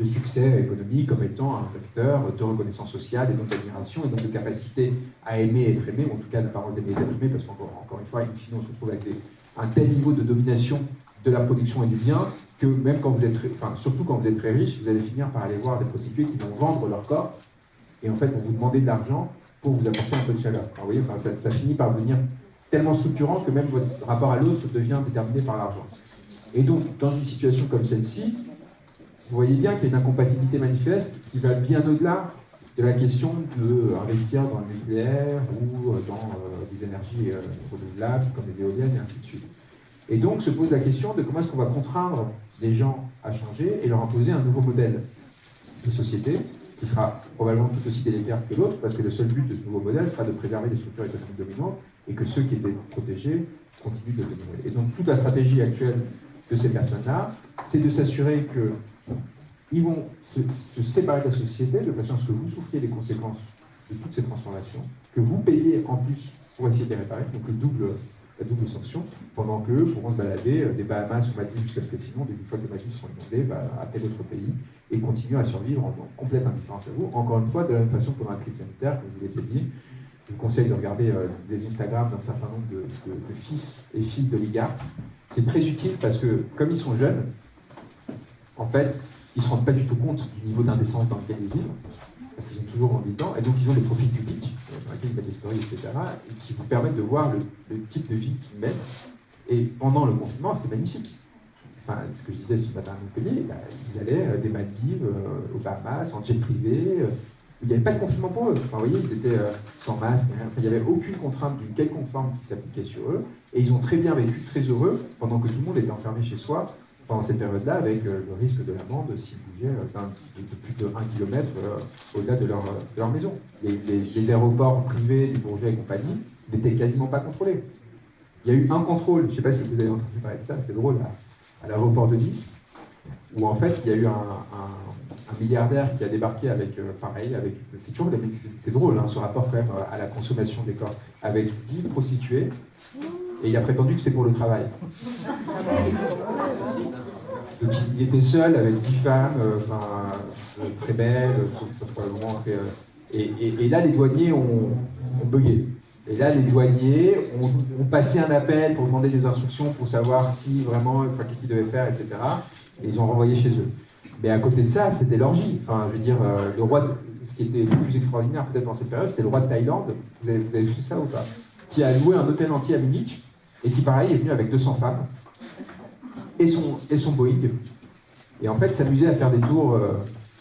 le succès économique comme étant un facteur de reconnaissance sociale et donc d'admiration et donc de capacité à aimer et être aimé, ou en tout cas la parole d'aimer et d'être aimé, parce qu'encore encore une fois, on se retrouve avec un tel niveau de domination de la production et du bien que même quand vous êtes, enfin surtout quand vous êtes très riche, vous allez finir par aller voir des prostituées qui vont vendre leur corps et en fait vont vous demander de l'argent pour vous apporter un peu de chaleur. vous voyez, enfin, ça, ça finit par devenir tellement structurant que même votre rapport à l'autre devient déterminé par l'argent. Et donc, dans une situation comme celle-ci, vous voyez bien qu'il y a une incompatibilité manifeste qui va bien au-delà de la question d'investir dans le nucléaire ou dans euh, des énergies euh, renouvelables comme les éoliennes et ainsi de suite. Et donc se pose la question de comment est-ce qu'on va contraindre les gens à changer et leur imposer un nouveau modèle de société qui sera probablement tout aussi délétère que l'autre, parce que le seul but de ce nouveau modèle sera de préserver les structures économiques dominantes et que ceux qui étaient protégés continuent de demeurer. Et donc toute la stratégie actuelle de ces personnes-là, c'est de s'assurer que ils vont se, séparer de la société de façon à ce que vous souffriez des conséquences de toutes ces transformations, que vous payez en plus pour essayer de les réparer, donc le double, la double sanction, pendant qu'eux pourront se balader euh, des Bahamas ou Maldives jusqu'à ce que sinon, une fois que les Maldives seront inondées, bah, à tel autre pays, et continuer à survivre en, complète indifférence à vous. Encore une fois, de la même façon que dans la crise sanitaire, comme je vous l'ai dit, je vous conseille de regarder euh, les Instagram d'un certain nombre de, de fils et filles d'oligarques. C'est très utile parce que, comme ils sont jeunes, en fait, ils ne se rendent pas du tout compte du niveau d'indécence dans lequel ils vivent. parce qu'ils ont toujours envie dedans, et donc ils ont des profils publics, dans lesquels ils mettent des stories, etc., et qui vous permettent de voir le, type de vie qu'ils mènent. Et pendant le confinement, c'était magnifique. Enfin, ce que je disais ce matin à Montpellier, bah, ils allaient euh, des Maldives, euh, aux Bahamas, en jet privé, euh, il n'y avait pas de confinement pour eux. Enfin, vous voyez, ils étaient sans masque, il n'y avait aucune contrainte d'une quelconque forme qui s'appliquait sur eux, et ils ont très bien vécu, très heureux, pendant que tout le monde était enfermé chez soi, pendant cette période-là, avec le risque de l'amende s'ils bougeaient de plus de 1 km au-delà de leur, maison. Les, aéroports privés, les Bourget et compagnie, n'étaient quasiment pas contrôlés. Il y a eu un contrôle, je ne sais pas si vous avez entendu parler de ça, c'est drôle, à, l'aéroport de Nice, où en fait il y a eu un, milliardaire qui a débarqué avec, euh, pareil, avec, c'est toujours, c'est drôle hein, ce rapport quand même à la consommation des corps, avec 10 prostituées, et il a prétendu que c'est pour le travail. Donc il était seul avec 10 femmes, euh, enfin, euh, très belles, probablement et, et, là les douaniers ont, bugué. Et là, les douaniers ont, passé un appel pour demander des instructions pour savoir si vraiment, qu'est-ce qu'ils devaient faire, etc. Et ils ont renvoyé chez eux. Mais à côté de ça, c'était l'orgie. Enfin, je veux dire, euh, le roi, ce qui était le plus extraordinaire peut-être dans cette période, c'était le roi de Thaïlande. Vous avez, vu ça ou pas? Qui a loué un hôtel entier à et qui, pareil, est venu avec 200 femmes et son, et son Boeing. Et en fait, s'amusait à faire des tours euh,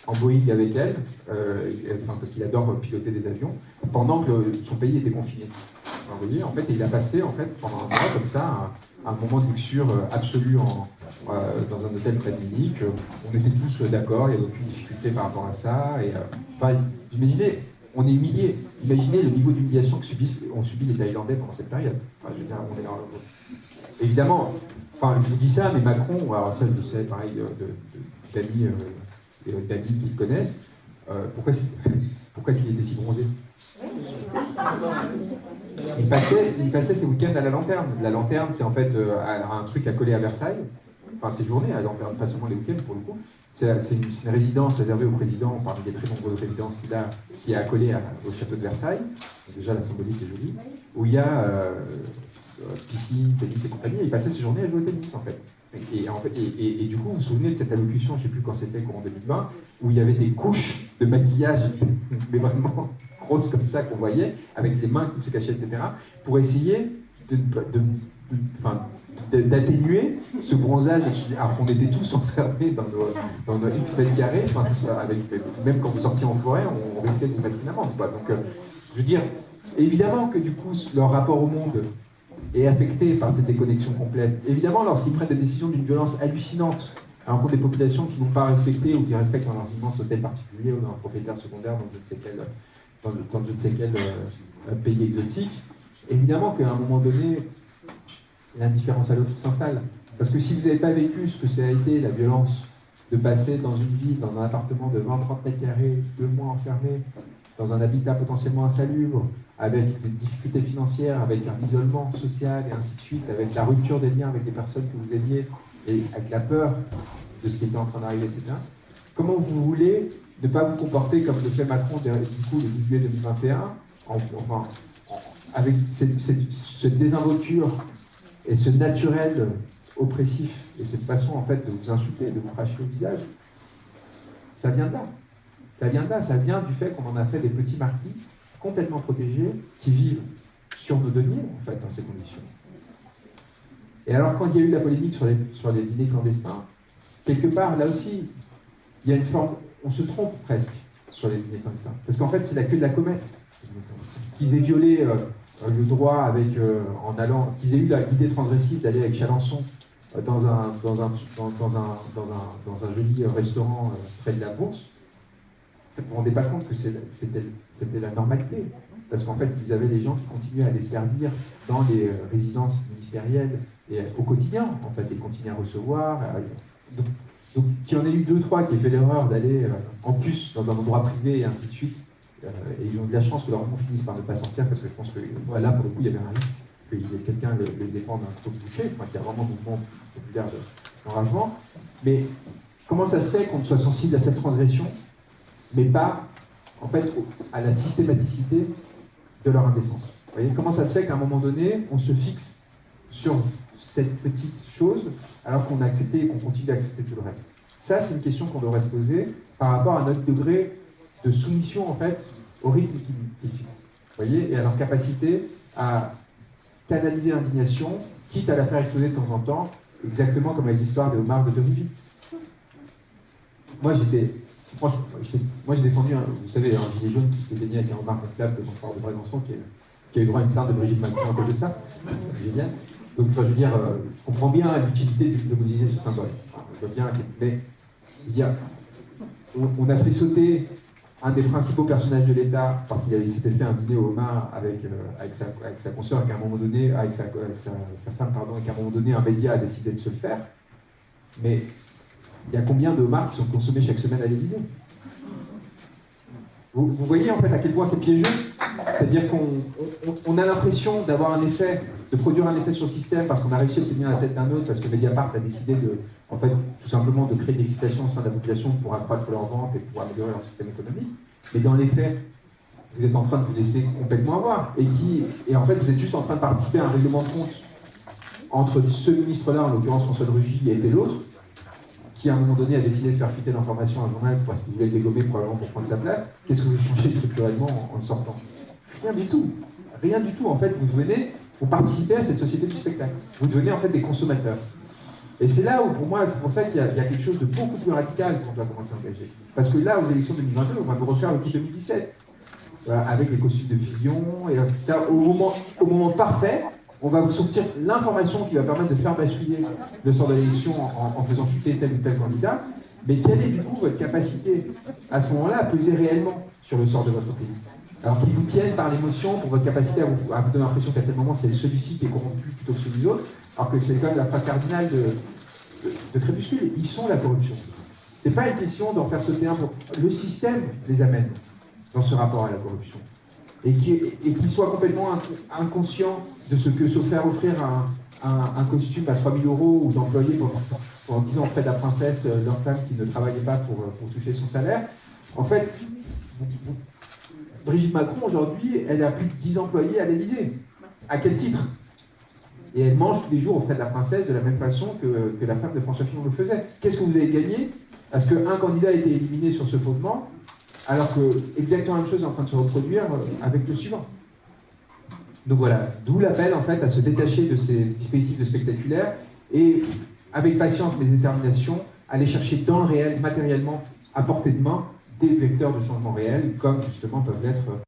en Boeing avec elle, euh, enfin, parce qu'il adore piloter des avions, pendant que son pays était confiné. vous voyez, en fait, il a passé en fait, pendant un mois comme ça un, moment de luxure euh, absolue en, dans un hôtel près de Munich. On était tous d'accord, il n'y avait aucune difficulté par rapport à ça. Et, enfin, imaginez, on est humilié. Imaginez le niveau d'humiliation que subissent, ont subi les Thaïlandais pendant cette période. Enfin, je Évidemment, enfin, je vous dis ça, mais Macron, alors ça, je sais, pareil, d'amis d'amis qui le connaissent, euh, pourquoi, pourquoi s'il était si bronzé? Il passait, ses week-ends à la lanterne. La lanterne, c'est en fait euh, un truc à coller à Versailles. Enfin, ses journées à lanterne, pas seulement les week-ends pour le coup. C'est une, résidence réservée au président, parmi les très nombreuses résidences qu'il a, qui est accolée au château de Versailles. Déjà, la symbolique est jolie. Où il y a euh, piscine, tennis et compagnie. il passait ses journées à jouer au tennis, en fait. Et, en fait, et, du coup, vous vous souvenez de cette allocution, je ne sais plus quand c'était, courant 2020, où il y avait des couches de maquillage, mais vraiment grosses comme ça qu'on voyait, avec les mains qui se cachaient, etc., pour essayer d'atténuer ce bronzage, alors qu'on était tous enfermés dans nos, dans nos X mètres carrés, avec, même quand vous sortiez en forêt, on, risquait de vous mettre une amende. Donc, euh, je veux dire, évidemment que du coup, leur rapport au monde et affectés par cette déconnexion complète. Évidemment, lorsqu'ils prennent des décisions d'une violence hallucinante à l'encontre des populations qui n'ont pas respecté ou qui respectent dans leurs immenses hôtels particuliers ou dans un propriétaire secondaire dans je ne sais quel, dans, je ne quel euh, pays exotique, évidemment qu'à un moment donné, l'indifférence à l'autre s'installe. Parce que si vous n'avez pas vécu ce que ça a été la violence de passer dans une ville, dans un appartement de 20-30 mètres carrés, deux mois enfermé, dans un habitat potentiellement insalubre, avec des difficultés financières, avec un isolement social et ainsi de suite, avec la rupture des liens avec les personnes que vous aimiez et avec la peur de ce qui était en train d'arriver, etc. Comment vous voulez ne pas vous comporter comme le fait Macron du coup, le 10 juillet 2021, enfin, avec cette, désinvolture et ce naturel oppressif et cette façon en fait de vous insulter de vous cracher au visage, ça vient de là. Ça vient de là, ça vient du fait qu'on en a fait des petits marquis complètement protégés, qui vivent sur nos deniers, en fait, dans ces conditions. Et alors, quand il y a eu la polémique sur les, sur les dîners clandestins, quelque part, là aussi, il y a une forme, on se trompe presque sur les dîners clandestins. Parce qu'en fait, c'est la queue de la comète. Qu'ils aient violé euh, le droit avec, euh, en allant, qu'ils aient eu l'idée transgressive d'aller avec Chalençon euh, dans, un, dans, un, dans, un, dans, un, joli restaurant près de la bourse, vous ne vous rendez pas compte que c'était la normalité. Parce qu'en fait, ils avaient des gens qui continuaient à les servir dans les euh, résidences ministérielles et au quotidien, en fait, ils continuaient à recevoir. Donc, donc qu'il y en ait eu deux, trois qui aient fait l'erreur d'aller euh, en plus dans un endroit privé et ainsi de suite, euh, et ils ont eu la chance que leur nom finisse par ne pas sortir, parce que je pense que là, pour le coup, il y avait un risque qu'il y ait quelqu'un le, le défende un trop bouché, enfin, qu'il y a vraiment un mouvement populaire d'enragement. Mais comment ça se fait qu'on soit sensible à cette transgression mais pas en fait à la systématicité de leur indécence? Voyez comment ça se fait qu'à un moment donné, on se fixe sur cette petite chose alors qu'on a accepté et qu'on continue à accepter tout le reste? Ça, c'est une question qu'on devrait se poser par rapport à notre degré de soumission en fait au rythme qu'ils fixent. Voyez Et à leur capacité à canaliser l'indignation, quitte à la faire exploser de temps en temps, exactement comme avec l'histoire des homards de Rugy. Moi j'étais Franchement, moi j'ai défendu, vous savez, un gilet jaune qui s'est baigné avec un homard gonflable devant le de Brégançon, qui, qui, a eu droit à une plainte de Brigitte Macron à cause de ça. Génial. Donc, je veux dire, euh, je comprends bien l'utilité de mobiliser ce symbole. je veux bien, mais il on, a fait sauter un des principaux personnages de l'État parce qu'il s'était fait un dîner au avec, euh, avec, sa, avec consoeur, qu'à un moment donné, avec, sa, sa, femme, pardon, et qu'à un moment donné, un média a décidé de se le faire. Mais il y a combien de homards qui sont consommés chaque semaine à l'Élysée? Vous, voyez en fait à quel point c'est piégeux? C'est-à-dire qu'on a l'impression d'avoir un effet, de produire un effet sur le système parce qu'on a réussi à tenir la tête d'un autre, parce que Mediapart a décidé de, en fait, tout simplement de créer de l'excitation au sein de la population pour accroître leur vente et pour améliorer leur système économique. Mais dans les faits, vous êtes en train de vous laisser complètement avoir. Et, qui, et en fait, vous êtes juste en train de participer à un règlement de compte entre ce ministre-là, en l'occurrence François de Rugy, et l'autre, qui à un moment donné a décidé de faire fuiter l'information à un journal parce qu'il voulait le dégommer probablement pour prendre sa place, qu'est-ce que vous changez structurellement en, le sortant? Rien du tout. Rien du tout. En fait, vous devenez, vous participez à cette société du spectacle. Vous devenez en fait des consommateurs. Et c'est là où, pour moi, c'est pour ça qu'il y, a quelque chose de beaucoup plus radical qu'on doit commencer à engager. Parce que là, aux élections 2022, on va nous refaire le coup 2017. avec les costumes de Fillon, ça, au moment, parfait, on va vous sortir l'information qui va permettre de faire basculer le sort de l'élection en, faisant chuter tel ou tel candidat, mais quelle est du coup votre capacité à ce moment-là à peser réellement sur le sort de votre pays? Alors qu'ils vous tiennent par l'émotion pour votre capacité à vous, donner l'impression qu'à tel moment c'est celui-ci qui est corrompu plutôt que celui d'autre, alors que c'est quand même la phrase cardinale de, de, Crépuscule, ils sont la corruption. C'est pas une question d'en faire sauter un pour... Le système les amène dans ce rapport à la corruption et qu'ils soient complètement inconscients de ce que se faire offrir un, costume à 3000 euros ou d'employer pendant, 10 ans auprès de la princesse euh, leur femme qui ne travaillait pas pour, euh, pour toucher son salaire. En fait, Brigitte Macron, aujourd'hui, elle a plus de 10 employés à l'Élysée. À quel titre? Et elle mange tous les jours auprès de la princesse de la même façon que, que la femme de François Fillon le faisait. Qu'est-ce que vous avez gagné Parce qu'un candidat a été éliminé sur ce fondement, alors que exactement la même chose est en train de se reproduire euh, avec le suivant? Donc voilà, d'où l'appel en fait à se détacher de ces dispositifs de spectaculaire et avec patience mais détermination, aller chercher dans le réel, matériellement, à portée de main, des vecteurs de changement réel, comme justement peuvent l'être